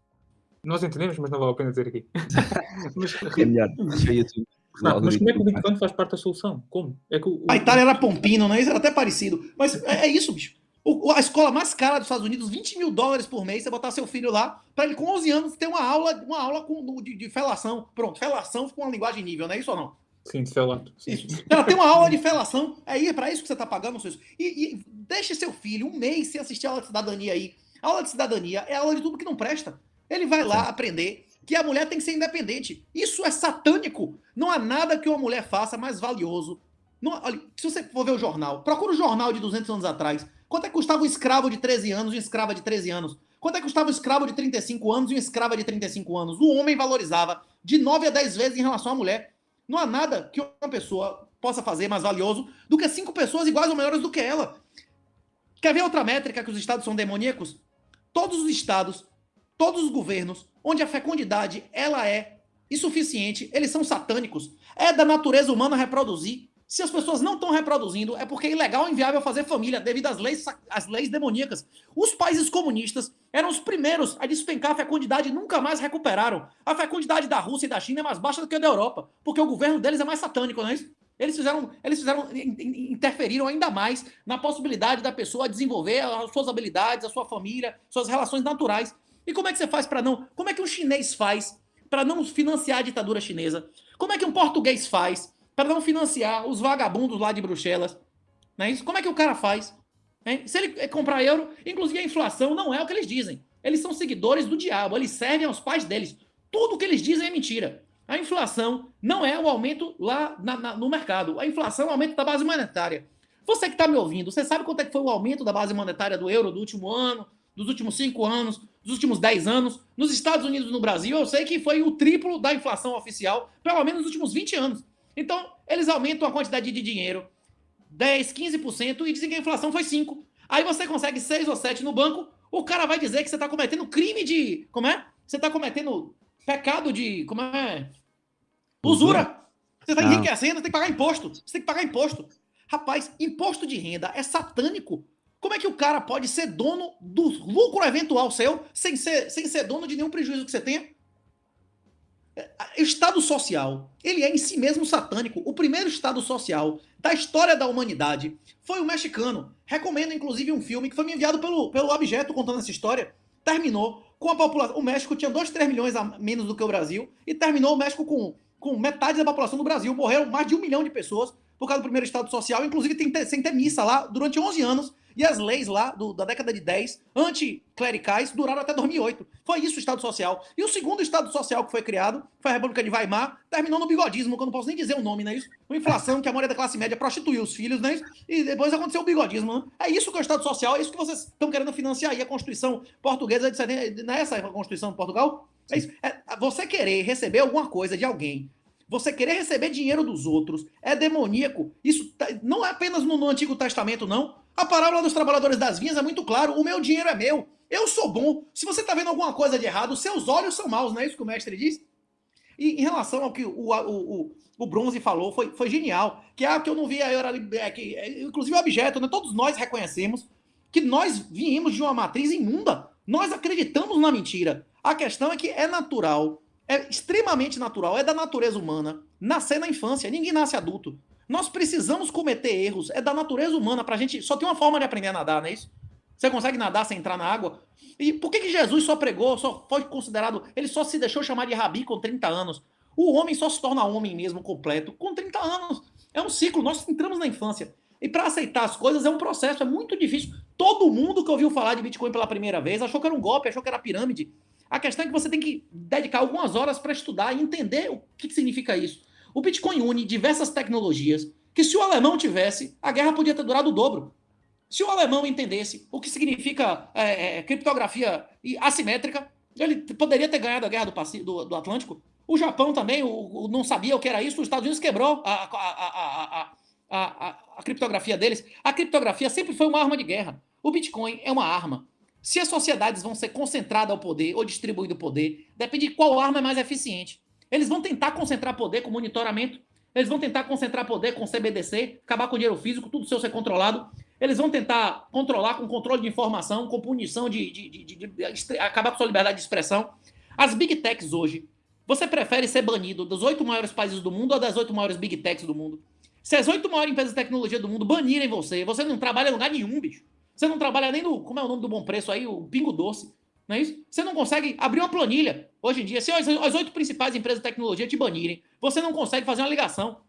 Nós entendemos, mas não vale a pena dizer aqui. mas, É melhor. Deixa o YouTube. Renato, mas como é que o Bitcoin faz parte da solução? Como? É que o, o- A Itália era Pompino, né? Isso era até parecido. Mas é, é isso, bicho. O- a escola mais cara dos Estados Unidos, 20 mil dólares por mês, você botar seu filho lá, pra ele com 11 anos ter uma aula, uma aula com, de, de felação. Pronto, felação com uma linguagem nível, não é isso ou não? Sim, de felato. Ela tem uma aula de felação, é aí, é pra isso que você tá pagando, seu e, e deixe seu filho um mês sem assistir a aula de cidadania aí. A aula de cidadania é a aula de tudo que não presta. Ele vai lá aprender que a mulher tem que ser independente. Isso é satânico. Não há nada que uma mulher faça mais valioso. Não, olha, se você for ver o jornal, procura o jornal de 200 anos atrás. Quanto é que custava um escravo de 13 anos e uma escrava de 13 anos? Quanto é que custava um escravo de 35 anos e uma escrava de 35 anos? O homem valorizava de 9 a 10 vezes em relação à mulher. Não há nada que uma pessoa possa fazer mais valioso do que cinco pessoas iguais ou melhores do que ela. Quer ver outra métrica que os estados são demoníacos? Todos os estados, todos os governos, onde a fecundidade ela é insuficiente, eles são satânicos. É da natureza humana reproduzir. Se as pessoas não estão reproduzindo, é porque é ilegal ou inviável fazer família devido às leis, às leis demoníacas. Os países comunistas eram os primeiros a despencar a fecundidade e nunca mais recuperaram. A fecundidade da Rússia e da China é mais baixa do que a da Europa, porque o governo deles é mais satânico, não é isso? Eles fizeram, eles fizeram, in- in- interferiram ainda mais na possibilidade da pessoa desenvolver as suas habilidades, a sua família, suas relações naturais. E como é que você faz para não? Como é que um chinês faz para não financiar a ditadura chinesa? Como é que um português faz para não financiar os vagabundos lá de Bruxelas? Não é isso? Como é que o cara faz? Se ele comprar euro, inclusive a inflação não é o que eles dizem. Eles são seguidores do diabo, eles servem aos pais deles. Tudo que eles dizem é mentira. A inflação não é o aumento lá na- na- no mercado. A inflação é o aumento da base monetária. Você que está me ouvindo, você sabe quanto é que foi o aumento da base monetária do euro do último ano, dos últimos cinco anos, dos últimos dez anos? Nos Estados Unidos e no Brasil, eu sei que foi o triplo da inflação oficial, pelo menos nos últimos 20 anos. Então, eles aumentam a quantidade de dinheiro 10, 15% e dizem que a inflação foi 5%. Aí você consegue 6 ou 7 no banco, o cara vai dizer que você está cometendo crime de. Como é? Você está cometendo pecado de. Como é? Usura. Você está enriquecendo, você tem que pagar imposto. Você tem que pagar imposto. Rapaz, imposto de renda é satânico. Como é que o cara pode ser dono do lucro eventual seu sem ser, sem ser dono de nenhum prejuízo que você tenha? O Estado social, ele é em si mesmo satânico. O primeiro Estado social da história da humanidade foi o mexicano. Recomendo, inclusive, um filme que foi me enviado pelo, pelo Abjeto contando essa história. Terminou com a população. O México tinha 2, 3 milhões a menos do que o Brasil e terminou o México com, com metade da população do Brasil. Morreram mais de um milhão de pessoas por causa do primeiro Estado social, inclusive tem, sem ter missa lá durante 11 anos e as leis lá do, da década de 10, anticlericais, duraram até 2008. Foi isso o Estado Social. E o segundo Estado Social que foi criado foi a República de Weimar, terminou no bigodismo, que eu não posso nem dizer o nome, não é isso? Uma inflação que a maioria da classe média prostituiu os filhos, não é isso? E depois aconteceu o bigodismo. Né? É isso que é o Estado Social, é isso que vocês estão querendo financiar aí, a Constituição portuguesa, de, não é essa a Constituição de Portugal? É isso. É, você querer receber alguma coisa de alguém você querer receber dinheiro dos outros é demoníaco. Isso tá, não é apenas no, no Antigo Testamento, não. A parábola dos trabalhadores das vinhas é muito claro. O meu dinheiro é meu. Eu sou bom. Se você está vendo alguma coisa de errado, seus olhos são maus, não é isso que o mestre diz? E em relação ao que o, o, o, o Bronze falou, foi, foi genial. Que é que eu não vi, era, é, que, é, inclusive o objeto, né? todos nós reconhecemos que nós viemos de uma matriz imunda. Nós acreditamos na mentira. A questão é que é natural, é extremamente natural, é da natureza humana nascer na infância. Ninguém nasce adulto. Nós precisamos cometer erros. É da natureza humana pra gente. Só tem uma forma de aprender a nadar, não é isso? Você consegue nadar sem entrar na água? E por que, que Jesus só pregou, só foi considerado. Ele só se deixou chamar de rabi com 30 anos? O homem só se torna homem mesmo completo com 30 anos. É um ciclo, nós entramos na infância. E para aceitar as coisas é um processo, é muito difícil. Todo mundo que ouviu falar de Bitcoin pela primeira vez achou que era um golpe, achou que era pirâmide. A questão é que você tem que dedicar algumas horas para estudar e entender o que significa isso. O Bitcoin une diversas tecnologias que se o alemão tivesse, a guerra podia ter durado o dobro. Se o alemão entendesse o que significa é, é, criptografia assimétrica, ele poderia ter ganhado a guerra do, do, do Atlântico. O Japão também o, o, não sabia o que era isso, os Estados Unidos quebrou a, a, a, a, criptografia deles. A criptografia sempre foi uma arma de guerra. O Bitcoin é uma arma. Se as sociedades vão ser concentradas ao poder ou distribuído o poder, depende de qual arma é mais eficiente. Eles vão tentar concentrar poder com monitoramento. Eles vão tentar concentrar poder com CBDC, acabar com dinheiro físico, tudo seu ser controlado. Eles vão tentar controlar com controle de informação, com punição de, de, de, de acabar com sua liberdade de expressão. As big techs hoje, você prefere ser banido dos oito maiores países do mundo ou das oito maiores big techs do mundo? Se as oito maiores empresas de tecnologia do mundo banirem você, você não trabalha em lugar nenhum, bicho. Você não trabalha nem no. Como é o nome do bom preço aí? O Pingo Doce. Não é isso? Você não consegue abrir uma planilha. Hoje em dia, se as oito principais empresas de tecnologia te banirem, você não consegue fazer uma ligação.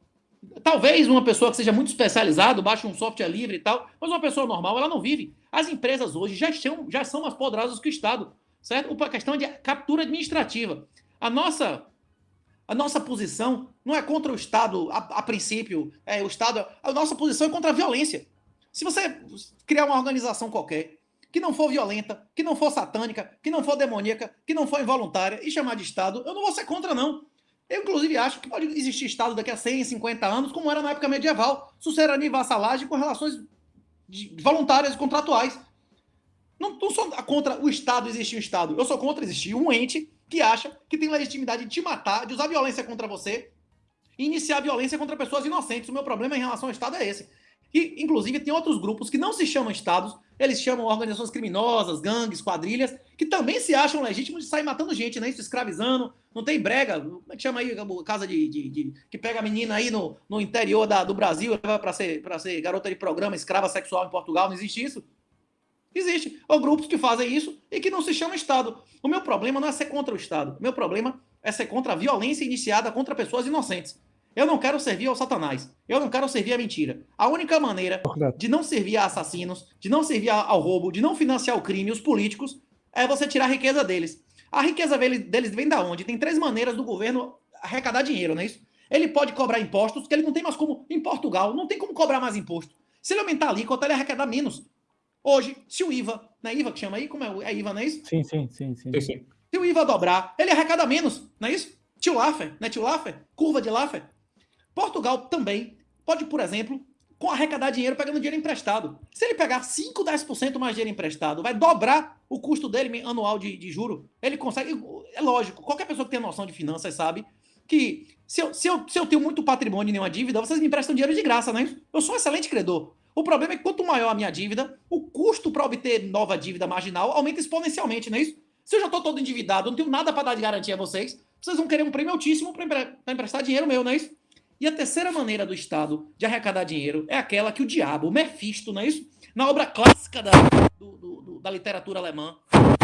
Talvez uma pessoa que seja muito especializada, baixe um software livre e tal, mas uma pessoa normal, ela não vive. As empresas hoje já são, já são mais poderosas que o Estado, certo? A questão de captura administrativa. A nossa, a nossa posição não é contra o Estado, a, a princípio, é, o Estado, a nossa posição é contra a violência. Se você criar uma organização qualquer que não for violenta, que não for satânica, que não for demoníaca, que não for involuntária e chamar de Estado, eu não vou ser contra, não. Eu, inclusive, acho que pode existir Estado daqui a 100, 50 anos, como era na época medieval. Sucerania e vassalagem com relações voluntárias e contratuais. Não, não sou contra o Estado existir um Estado. Eu sou contra existir um ente que acha que tem legitimidade de te matar, de usar violência contra você e iniciar violência contra pessoas inocentes. O meu problema em relação ao Estado é esse. E, inclusive, tem outros grupos que não se chamam Estados, eles chamam organizações criminosas, gangues, quadrilhas, que também se acham legítimos de sair matando gente, né? Isso, escravizando. Não tem brega, como é que chama aí, casa de, de, de que pega a menina aí no, no interior da, do Brasil, leva para ser, ser garota de programa, escrava sexual em Portugal, não existe isso? Existe. Ou grupos que fazem isso e que não se chamam Estado. O meu problema não é ser contra o Estado. O meu problema é ser contra a violência iniciada contra pessoas inocentes. Eu não quero servir ao Satanás. Eu não quero servir à mentira. A única maneira de não servir a assassinos, de não servir ao roubo, de não financiar o crime, os políticos, é você tirar a riqueza deles. A riqueza deles vem da onde? Tem três maneiras do governo arrecadar dinheiro, não é isso? Ele pode cobrar impostos, que ele não tem mais como. Em Portugal, não tem como cobrar mais imposto. Se ele aumentar a alíquota, ele arrecadar menos. Hoje, se o IVA, não é IVA que chama aí? Como é? É IVA, não é isso? Sim, sim, sim, sim. sim. Se o IVA dobrar, ele arrecada menos, não é isso? Tio Laffer, né? Tio Laffer? Curva de Laffer. Portugal também pode, por exemplo, com arrecadar dinheiro pegando dinheiro emprestado. Se ele pegar 5, 10% mais dinheiro emprestado, vai dobrar o custo dele anual de, de juro. Ele consegue. É lógico, qualquer pessoa que tem noção de finanças sabe que se eu, se eu, se eu tenho muito patrimônio e nenhuma dívida, vocês me emprestam dinheiro de graça, né? Eu sou um excelente credor. O problema é que quanto maior a minha dívida, o custo para obter nova dívida marginal aumenta exponencialmente, não é isso? Se eu já estou todo endividado, não tenho nada para dar de garantia a vocês, vocês vão querer um prêmio altíssimo para empre emprestar dinheiro meu, não é isso? E a terceira maneira do Estado de arrecadar dinheiro é aquela que o diabo, o Mephisto, não é isso? Na obra clássica da, do, do, do, da literatura alemã,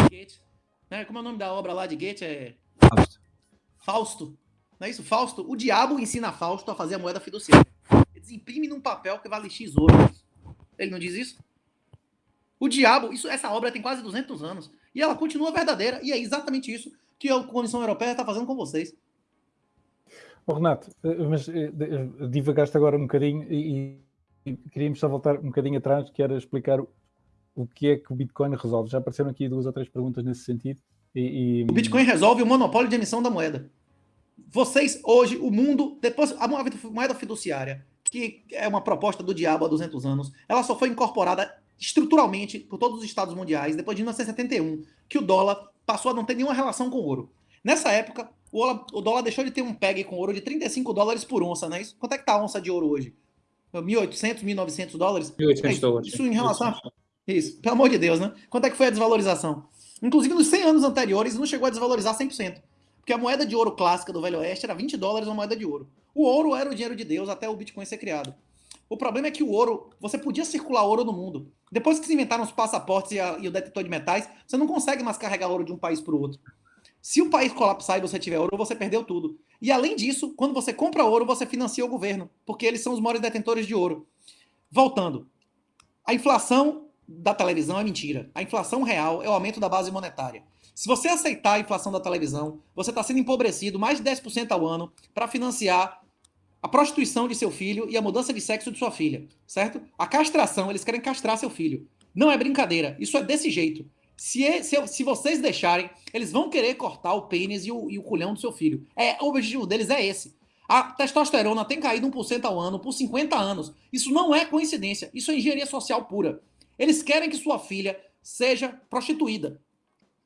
Goethe, né? como é o nome da obra lá de Goethe? É... Fausto. Fausto. Não é isso? Fausto. O diabo ensina Fausto a fazer a moeda fiduciária. Eles imprimem num papel que vale X ouro. Ele não diz isso? O diabo, isso, essa obra tem quase 200 anos. E ela continua verdadeira. E é exatamente isso que a Comissão Europeia está fazendo com vocês. Oh, Renato, eh, mas eh, eh, divagaste agora um bocadinho e, e queríamos só voltar um bocadinho atrás, que era explicar o, que é que o Bitcoin resolve. Já apareceram aqui duas ou três perguntas nesse sentido. E, e... O Bitcoin resolve o monopólio de emissão da moeda. Vocês, hoje, o mundo, depois, a moeda fiduciária, que é uma proposta do diabo há 200 anos, ela só foi incorporada estruturalmente por todos os estados mundiais depois de 1971, que o dólar passou a não ter nenhuma relação com o ouro. Nessa época, o dólar deixou de ter um PEG com ouro de 35 dólares por onça, né? Isso, quanto é que tá a onça de ouro hoje? 1.800, 1.900 dólares? 1.800 é, dólares. Isso em relação a... Isso, pelo amor de Deus, né? Quanto é que foi a desvalorização? Inclusive, nos 100 anos anteriores, não chegou a desvalorizar 100%. Porque a moeda de ouro clássica do Velho Oeste era 20 dólares uma moeda de ouro. O ouro era o dinheiro de Deus até o Bitcoin ser criado. O problema é que o ouro, você podia circular ouro no mundo. Depois que se inventaram os passaportes e, a, e o detetor de metais, você não consegue mais carregar ouro de um país para o outro. Se o país colapsar e você tiver ouro, você perdeu tudo. E além disso, quando você compra ouro, você financia o governo, porque eles são os maiores detentores de ouro. Voltando, a inflação da televisão é mentira. A inflação real é o aumento da base monetária. Se você aceitar a inflação da televisão, você está sendo empobrecido mais de 10% ao ano para financiar a prostituição de seu filho e a mudança de sexo de sua filha, certo? A castração, eles querem castrar seu filho. Não é brincadeira, isso é desse jeito. Se, é, se, se, vocês deixarem, eles vão querer cortar o pênis e o, e o culhão do seu filho. É, o objetivo deles é esse. A testosterona tem caído 1% ao ano por 50 anos. Isso não é coincidência, isso é engenharia social pura. Eles querem que sua filha seja prostituída.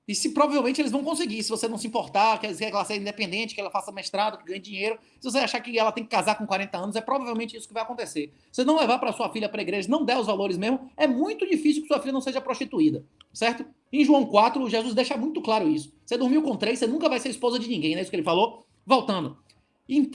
E se provavelmente eles vão conseguir, se você não se importar, que ela seja independente, que ela faça mestrado, que ganhe dinheiro, se você achar que ela tem que casar com 40 anos, é provavelmente isso que vai acontecer. Se não levar para sua filha para a igreja, não der os valores mesmo, é muito difícil que sua filha não seja prostituída, certo? Em João 4, Jesus deixa muito claro isso. Você dormiu com três, você nunca vai ser esposa de ninguém, não é isso que ele falou? Voltando.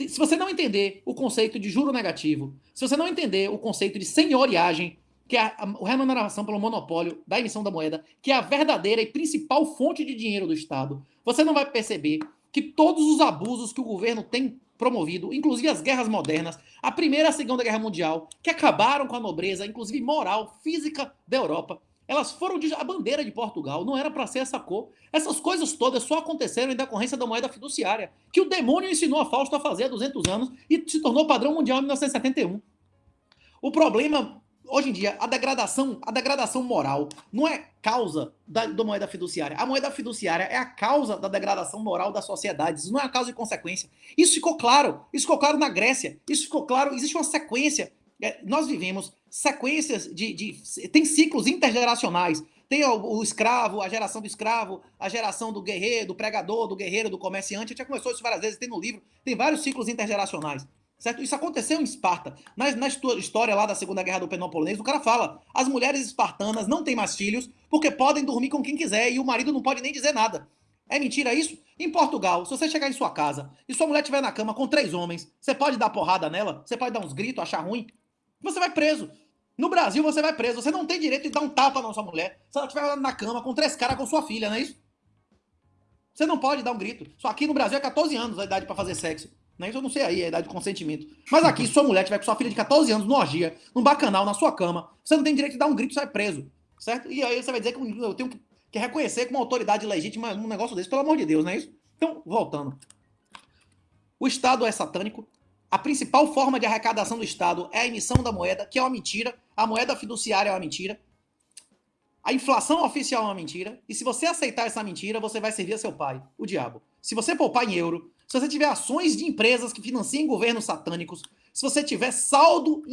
Se você não entender o conceito de juro negativo, se você não entender o conceito de senhoriagem, que é a, a remuneração pelo monopólio da emissão da moeda, que é a verdadeira e principal fonte de dinheiro do Estado, você não vai perceber que todos os abusos que o governo tem promovido, inclusive as guerras modernas, a Primeira e a Segunda Guerra Mundial, que acabaram com a nobreza, inclusive moral, física da Europa, elas foram de, a bandeira de Portugal, não era para ser essa cor. Essas coisas todas só aconteceram em decorrência da moeda fiduciária, que o demônio ensinou a Fausto a fazer há 200 anos e se tornou padrão mundial em 1971. O problema hoje em dia, a degradação, a degradação moral não é causa da, da, moeda fiduciária. A moeda fiduciária é a causa da degradação moral das sociedades. Isso não é a causa e consequência. Isso ficou claro. Isso ficou claro na Grécia. Isso ficou claro. Existe uma sequência. É, nós vivemos sequências de, de, Tem ciclos intergeracionais. Tem o, o, escravo, a geração do escravo, a geração do guerreiro, do pregador, do guerreiro, do comerciante. A gente já começou isso várias vezes, tem no livro. Tem vários ciclos intergeracionais. Certo? Isso aconteceu em Esparta. Na, na história lá da Segunda Guerra do Peloponês, o cara fala: as mulheres espartanas não têm mais filhos porque podem dormir com quem quiser e o marido não pode nem dizer nada. É mentira isso? Em Portugal, se você chegar em sua casa e sua mulher estiver na cama com três homens, você pode dar porrada nela? Você pode dar uns gritos, achar ruim? Você vai preso. No Brasil, você vai preso. Você não tem direito de dar um tapa na sua mulher se ela estiver na cama com três caras com sua filha, não é isso? Você não pode dar um grito. Só aqui no Brasil é 14 anos a idade para fazer sexo. Né? Isso eu não sei aí, a idade de consentimento. Mas aqui, sua mulher tiver com sua filha de 14 anos no orgia, num bacanal, na sua cama, você não tem direito de dar um grito e sai preso. Certo? E aí você vai dizer que eu tenho que reconhecer como autoridade legítima um negócio desse, pelo amor de Deus, não é isso? Então, voltando. O Estado é satânico. A principal forma de arrecadação do Estado é a emissão da moeda, que é uma mentira. A moeda fiduciária é uma mentira. A inflação oficial é uma mentira. E se você aceitar essa mentira, você vai servir a seu pai, o diabo. Se você poupar em euro, se você tiver ações de empresas que financiem governos satânicos, se você tiver saldo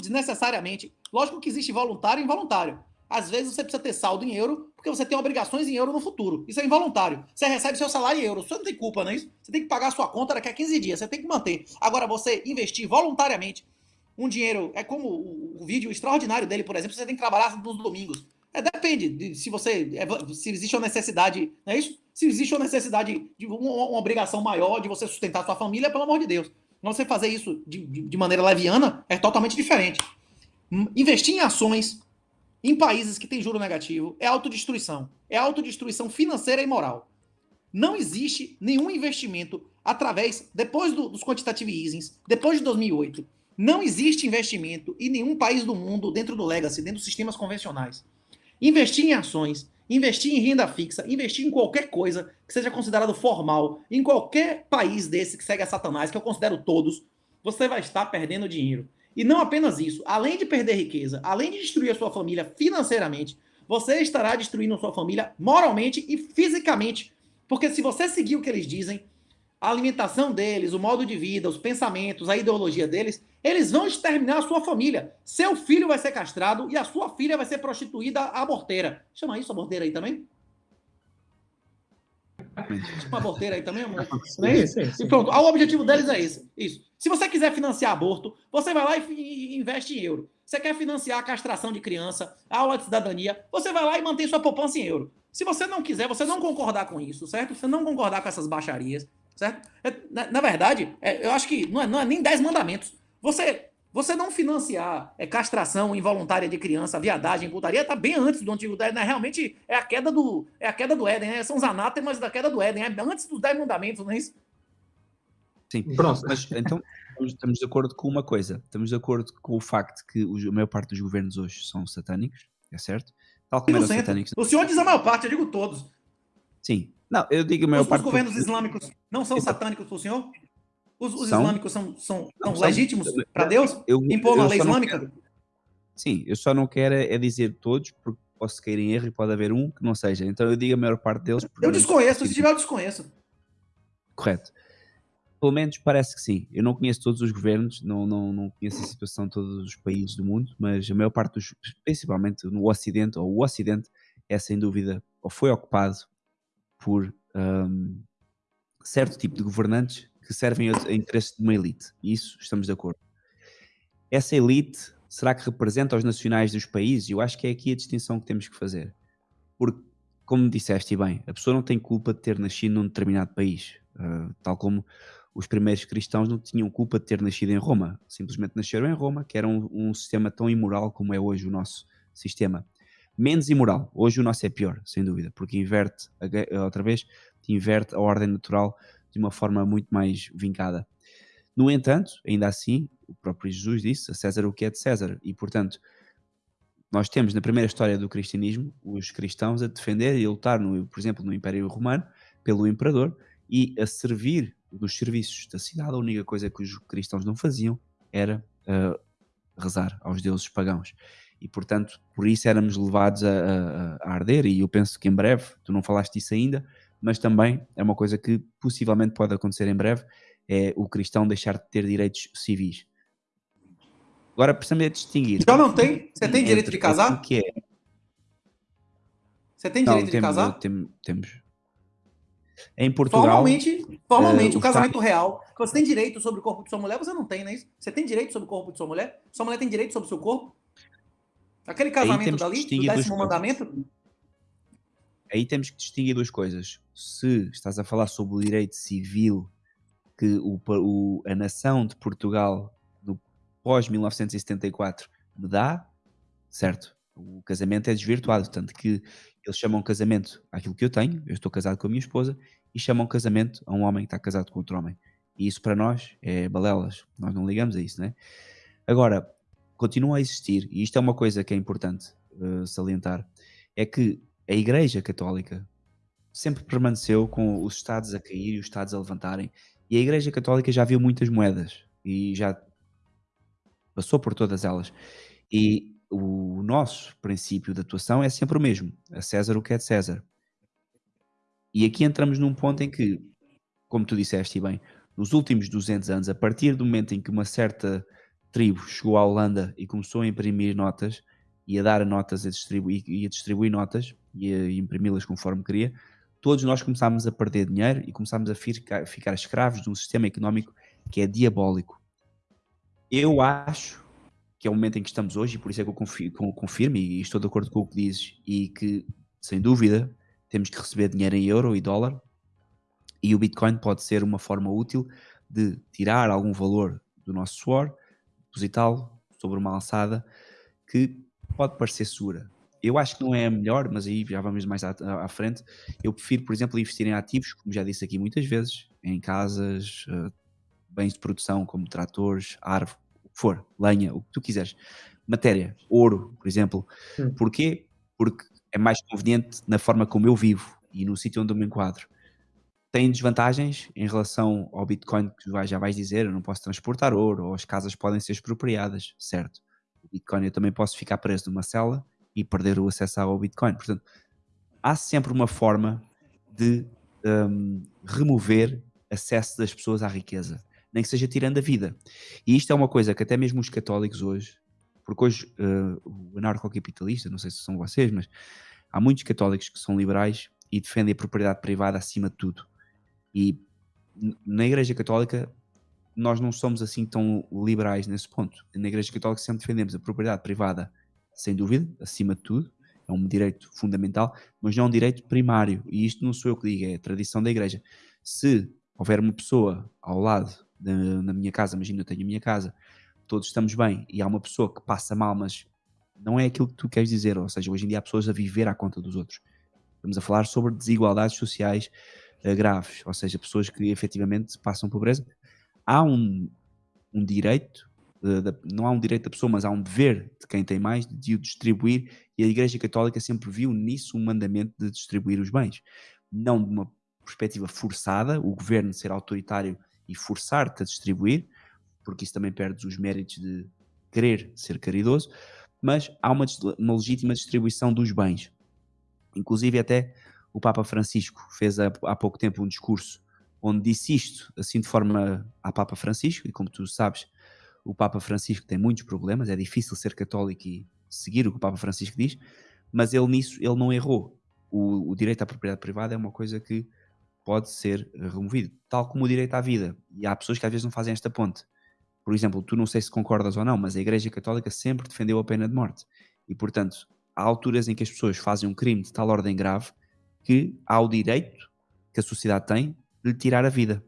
desnecessariamente, lógico que existe voluntário e involuntário. Às vezes você precisa ter saldo em euro, porque você tem obrigações em euro no futuro. Isso é involuntário. Você recebe seu salário em euro. Você não tem culpa, não é isso? Você tem que pagar a sua conta daqui a 15 dias. Você tem que manter. Agora, você investir voluntariamente um dinheiro. É como o vídeo extraordinário dele, por exemplo, você tem que trabalhar nos domingos. É, depende de se você. é, se existe uma necessidade. Não é isso? Se existe uma necessidade de uma, uma obrigação maior de você sustentar sua família, pelo amor de Deus. Você fazer isso de, de, de maneira leviana é totalmente diferente. Hum, Investir em ações em países que têm juro negativo é autodestruição. É autodestruição financeira e moral. Não existe nenhum investimento através, depois do- dos quantitative easings, depois de 2008, não existe investimento em nenhum país do mundo dentro do legacy, dentro dos sistemas convencionais. Investir em ações, investir em renda fixa, investir em qualquer coisa que seja considerado formal, em qualquer país desse que segue a Satanás, que eu considero todos, você vai estar perdendo dinheiro. E não apenas isso, além de perder riqueza, além de destruir a sua família financeiramente, você estará destruindo sua família moralmente e fisicamente. Porque se você seguir o que eles dizem, a alimentação deles, o modo de vida, os pensamentos, a ideologia deles, eles vão exterminar a sua família. Seu filho vai ser castrado e a sua filha vai ser prostituída aborteira. Chama isso aborteira aí também? Chama aborteira aí também, amor? Não é isso? Sim, sim, sim. E pronto, o objetivo deles é esse. Isso. Se você quiser financiar aborto, você vai lá e, investe em euro. Você quer financiar a castração de criança, a aula de cidadania, você vai lá e mantém sua poupança em euro. Se você não quiser, você não concordar com isso, certo? Você não concordar com essas baixarias, certo? É, Na, na verdade, é, eu acho que não é, não é nem 10 mandamentos. Você, você não financiar é, castração involuntária de criança, viadagem, putaria, tá bem antes do Antigo Éden. Né? Realmente é a queda do, é a queda do Éden, né? São os anátemas da queda do Éden. É antes dos 10 mandamentos, não é isso? Sim, Pronto. mas então estamos- de acordo com uma coisa. Estamos de acordo com o facto que a maior parte dos governos hoje são satânicos, é certo? Tal como eram 100%. satânicos. O senhor diz a maior parte, eu digo todos. Sim. Não, eu digo a maior Os, os governos islâmicos não são Então- satânicos para o senhor? Os, os São. islâmicos são, são, Não, são legítimos para Deus? Eu, Impor uma lei islâmica? quero- Sim, eu só não quero é dizer todos, porque posso cair em erro e pode haver um que não seja. Então eu digo a maior parte deles. Eu desconheço, se tiver, eu desconheço. Correto. Pelo menos parece que sim. Eu não conheço todos os governos, não, não, não conheço a situação de todos os países do mundo, mas a maior parte dos, principalmente no Ocidente, ou o Ocidente, é sem dúvida, ou foi ocupado por hum, certo tipo de governantes que servem a, interesses de uma elite. E isso estamos de acordo. Essa elite, será que representa os nacionais dos países? Eu acho que é aqui a distinção que temos que fazer. Porque, como disseste bem, a pessoa não tem culpa de ter nascido num determinado país. Uh, tal como os primeiros cristãos não tinham culpa de ter nascido em Roma. Simplesmente nasceram em Roma, que era um, um sistema tão imoral como é hoje o nosso sistema. Menos imoral. Hoje o nosso é pior, sem dúvida, porque inverte, gue- outra vez, inverte a ordem natural de uma forma muito mais vincada. No entanto, ainda assim, o próprio Jesus disse a César o que é de César. E, portanto, nós temos na primeira história do cristianismo os cristãos a defender e a lutar, no, por exemplo, no Império Romano, pelo imperador e a servir nos serviços da cidade. A única coisa que os cristãos não faziam era ah, rezar aos deuses pagãos. E, portanto, por isso éramos levados a, a- a arder. E eu penso que em breve, tu não falaste disso ainda, mas também é uma coisa que possivelmente pode acontecer em breve: é o cristão deixar de ter direitos civis. Agora precisamos é distinguir. Já não tem? Você tem direito de casar? Que é. Você tem Não, direito de temos, casar? tem- temos. Em Portugal. Formalmente, formalmente eh, o casamento real, que você tem direito sobre o corpo de sua mulher, você não tem, não é isso? Você tem direito sobre o corpo de sua mulher? Sua mulher tem direito sobre o seu corpo? Aquele casamento dali, do décimo mandamento, aí temos que distinguir duas coisas. Se estás a falar sobre o direito civil que o, o- a nação de Portugal no pós-1974 me dá, certo? O casamento é desvirtuado, tanto que eles chamam casamento àquilo que eu tenho, eu estou casado com a minha esposa, e chamam casamento a um homem que está casado com outro homem. E isso para nós é balelas, nós não ligamos a isso, né? Agora, continua a existir, e isto é uma coisa que é importante eh, salientar, é que a Igreja Católica sempre permaneceu com os Estados a cair e os Estados a levantarem. E a Igreja Católica já viu muitas moedas e já passou por todas elas. E o nosso princípio de atuação é sempre o mesmo: a César o que é de César. E aqui entramos num ponto em que, como tu disseste bem, nos últimos 200 anos, a partir do momento em que uma certa tribo chegou à Holanda e começou a imprimir notas, e a dar notas a distribuir, e a distribuir notas e a imprimi-las conforme queria, todos nós começámos a perder dinheiro e começámos a ficar, ficar escravos de um sistema económico que é diabólico. Eu acho que é o momento em que estamos hoje, e por isso é que eu confirmo, confirmo e estou de acordo com o que dizes, e que, sem dúvida, temos que receber dinheiro em euro e dólar, e o Bitcoin pode ser uma forma útil de tirar algum valor do nosso suor, depositá-lo sobre uma alçada que pode parecer segura. Eu acho que não é a melhor, mas aí já vamos mais à, à frente. Eu prefiro, por exemplo, investir em ativos, como já disse aqui muitas vezes, em casas, uh, bens de produção como tratores, árvore, o que for, lenha, o que tu quiseres. Matéria, ouro, por exemplo. Hum. Porquê? Porque é mais conveniente na forma como eu vivo e no sítio onde eu me enquadro. Tem desvantagens em relação ao Bitcoin, que já vais dizer, eu não posso transportar ouro, ou as casas podem ser expropriadas, certo? O Bitcoin eu também posso ficar preso numa cela e perder o acesso ao Bitcoin. Portanto, há sempre uma forma de um, remover acesso das pessoas à riqueza, nem que seja tirando a vida. E isto é uma coisa que até mesmo os católicos hoje, porque hoje uh, o anarcocapitalista, não sei se são vocês, mas há muitos católicos que são liberais e defendem a propriedade privada acima de tudo. E na Igreja Católica nós não somos assim tão liberais nesse ponto. Na Igreja Católica sempre defendemos a propriedade privada, sem dúvida, acima de tudo, é um direito fundamental, mas não é um direito primário. E isto não sou eu que digo, é a tradição da Igreja. Se houver uma pessoa ao lado da, na minha casa, imagina eu tenho a minha casa, todos estamos bem, e há uma pessoa que passa mal, mas não é aquilo que tu queres dizer, ou seja, hoje em dia há pessoas a viver à conta dos outros. Estamos a falar sobre desigualdades sociais uh, graves, ou seja, pessoas que efetivamente passam pobreza. Há um, um direito, da, não há um direito da pessoa, mas há um dever de quem tem mais de o distribuir, e a Igreja Católica sempre viu nisso um mandamento de distribuir os bens. Não de uma perspectiva forçada, o governo ser autoritário e forçar-te a distribuir, porque isso também perde os méritos de querer ser caridoso, mas há uma, uma legítima distribuição dos bens. Inclusive, até o Papa Francisco fez há, há pouco tempo um discurso onde disse isto, assim de forma a Papa Francisco, e como tu sabes, o Papa Francisco tem muitos problemas, é difícil ser católico e seguir o que o Papa Francisco diz, mas ele nisso ele não errou. O, o direito à propriedade privada é uma coisa que pode ser removido, tal como o direito à vida. E há pessoas que às vezes não fazem esta ponte. Por exemplo, tu não sei se concordas ou não, mas a Igreja Católica sempre defendeu a pena de morte. E, portanto, há alturas em que as pessoas fazem um crime de tal ordem grave que há o direito que a sociedade tem de lhe tirar a vida.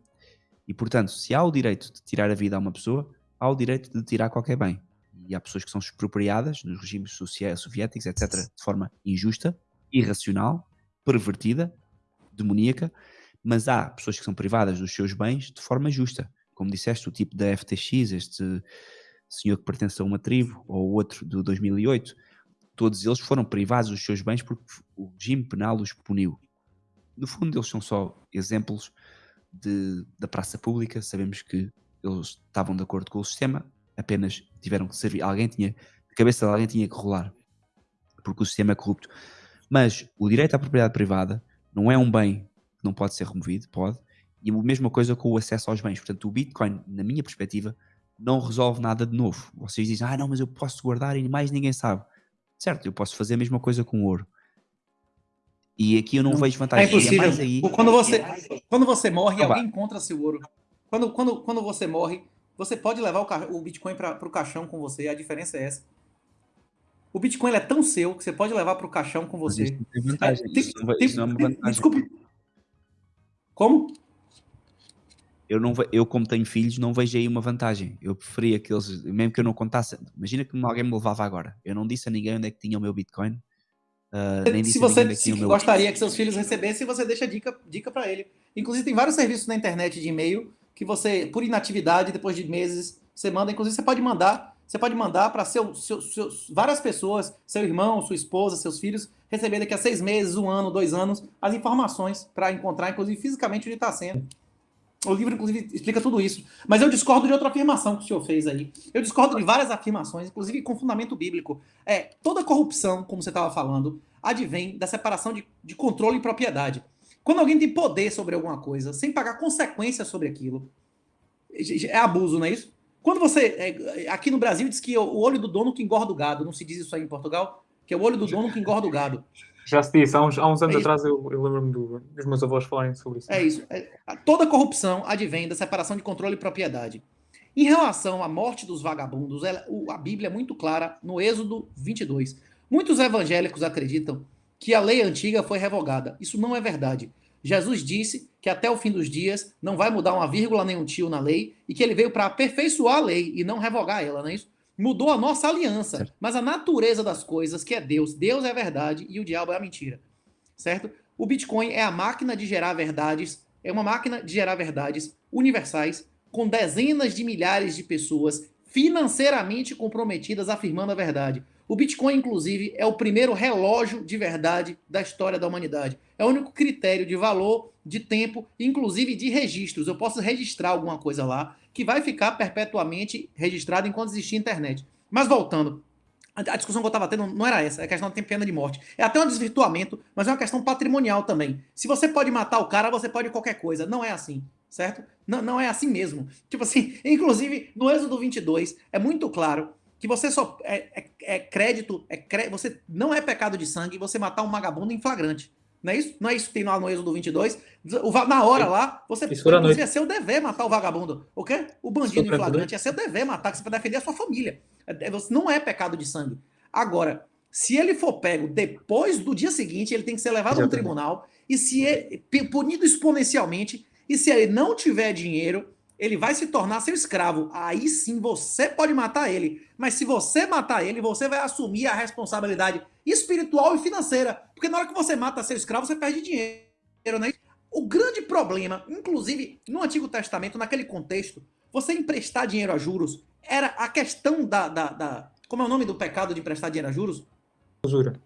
E, portanto, se há o direito de tirar a vida a uma pessoa, há o direito de tirar qualquer bem. E há pessoas que são expropriadas nos regimes soviéticos, etc., de forma injusta, irracional, pervertida, demoníaca, mas há pessoas que são privadas dos seus bens de forma justa. Como disseste, o tipo da FTX, este senhor que pertence a uma tribo, ou outro do 2008, todos eles foram privados dos seus bens porque o regime penal os puniu. No fundo, eles são só exemplos de, da praça pública. Sabemos que eles estavam de acordo com o sistema, apenas tiveram que servir. Alguém tinha, a cabeça de alguém tinha que rolar, porque o sistema é corrupto. Mas o direito à propriedade privada não é um bem que não pode ser removido, pode, e a mesma coisa com o acesso aos bens. Portanto, o Bitcoin, na minha perspectiva, não resolve nada de novo. Vocês dizem, ah, não, mas eu posso guardar e mais ninguém sabe. Certo, eu posso fazer a mesma coisa com ouro. E aqui eu não, não vejo vantagem. É impossível. É aí... Quando você, quando você morre, alguém encontra seu ouro. Quando, quando, quando você morre, você pode levar o, o Bitcoin para o caixão com você. A diferença é essa. O Bitcoin é tão seu que você pode levar para o caixão com você. Isso tem vantagem. É, tem, isso não, tem, isso não é uma vantagem. Desculpa. Como? Eu, não, eu como tenho filhos, não vejo aí uma vantagem. Eu preferia que eles, mesmo que eu não contasse, imagina que alguém me levava agora. Eu não disse a ninguém onde é que tinha o meu Bitcoin. Uh, nem se você é se gostaria que seus filhos recebessem, você deixa dica, dica para ele. Inclusive, tem vários serviços na internet de e-mail que você, por inatividade, depois de meses, você manda. Inclusive, você pode mandar, você pode mandar para seu, seu, seus, várias pessoas, seu irmão, sua esposa, seus filhos, receber daqui a seis meses, um ano, dois anos, as informações para encontrar, inclusive fisicamente, onde está sendo. O livro, inclusive, explica tudo isso. Mas eu discordo de outra afirmação que o senhor fez aí. Eu discordo de várias afirmações, inclusive com fundamento bíblico. É, toda corrupção, como você estava falando, advém da separação de, de controle e propriedade. Quando alguém tem poder sobre alguma coisa, sem pagar consequências sobre aquilo, é abuso, não é isso? Quando você, é, aqui no Brasil, diz que o olho do dono que engorda o gado, não se diz isso aí em Portugal? Que é o olho do dono que engorda o gado. Já se disse, há uns, há uns anos é atrás eu, eu lembro-me do, dos meus avós falarem sobre isso. É isso. É, toda corrupção advém da separação de controle e propriedade. Em relação à morte dos vagabundos, ela- o- a Bíblia é muito clara no Êxodo 22. Muitos evangélicos acreditam que a lei antiga foi revogada. Isso não é verdade. Jesus disse que até o fim dos dias não vai mudar uma vírgula nem um tio na lei e que ele veio para aperfeiçoar a lei e não revogar ela, não é isso? Mudou a nossa aliança, Certo. mas a natureza das coisas, que é Deus, Deus é a verdade e o diabo é a mentira, certo? O Bitcoin é a máquina de gerar verdades, é uma máquina de gerar verdades universais com dezenas de milhares de pessoas financeiramente comprometidas afirmando a verdade. O Bitcoin, inclusive, é o primeiro relógio de verdade da história da humanidade. É o único critério de valor, de tempo, inclusive de registros. Eu posso registrar alguma coisa lá que vai ficar perpetuamente registrado enquanto existir internet. Mas voltando, a discussão que eu estava tendo não era essa, é a questão de ter pena de morte. É até um desvirtuamento, mas é uma questão patrimonial também. Se você pode matar o cara, você pode qualquer coisa. Não é assim, certo? Não, não é assim mesmo. Tipo assim, inclusive, no Êxodo 22, é muito claro que você só é, é- é crédito, é cré- você não é pecado de sangue você matar um vagabundo em flagrante. Não é isso? Não é isso que tem lá no Êxodo 22? O na hora lá, você inclusive, noite. é seu dever matar o vagabundo. O quê? O bandido em flagrante noite. é seu dever matar, que você vai defender a sua família. É- é- Não é pecado de sangue. Agora, se ele for pego depois do dia seguinte, ele tem que ser levado a um tribunal e se ele, punido exponencialmente, e se ele não tiver dinheiro, ele vai se tornar seu escravo. Aí sim você pode matar ele. Mas se você matar ele, você vai assumir a responsabilidade espiritual e financeira. Porque na hora que você mata seu escravo, você perde dinheiro, né? O grande problema, inclusive no Antigo Testamento, naquele contexto, você emprestar dinheiro a juros era a questão da. da, da- como é o nome do pecado de emprestar dinheiro a juros? Usura.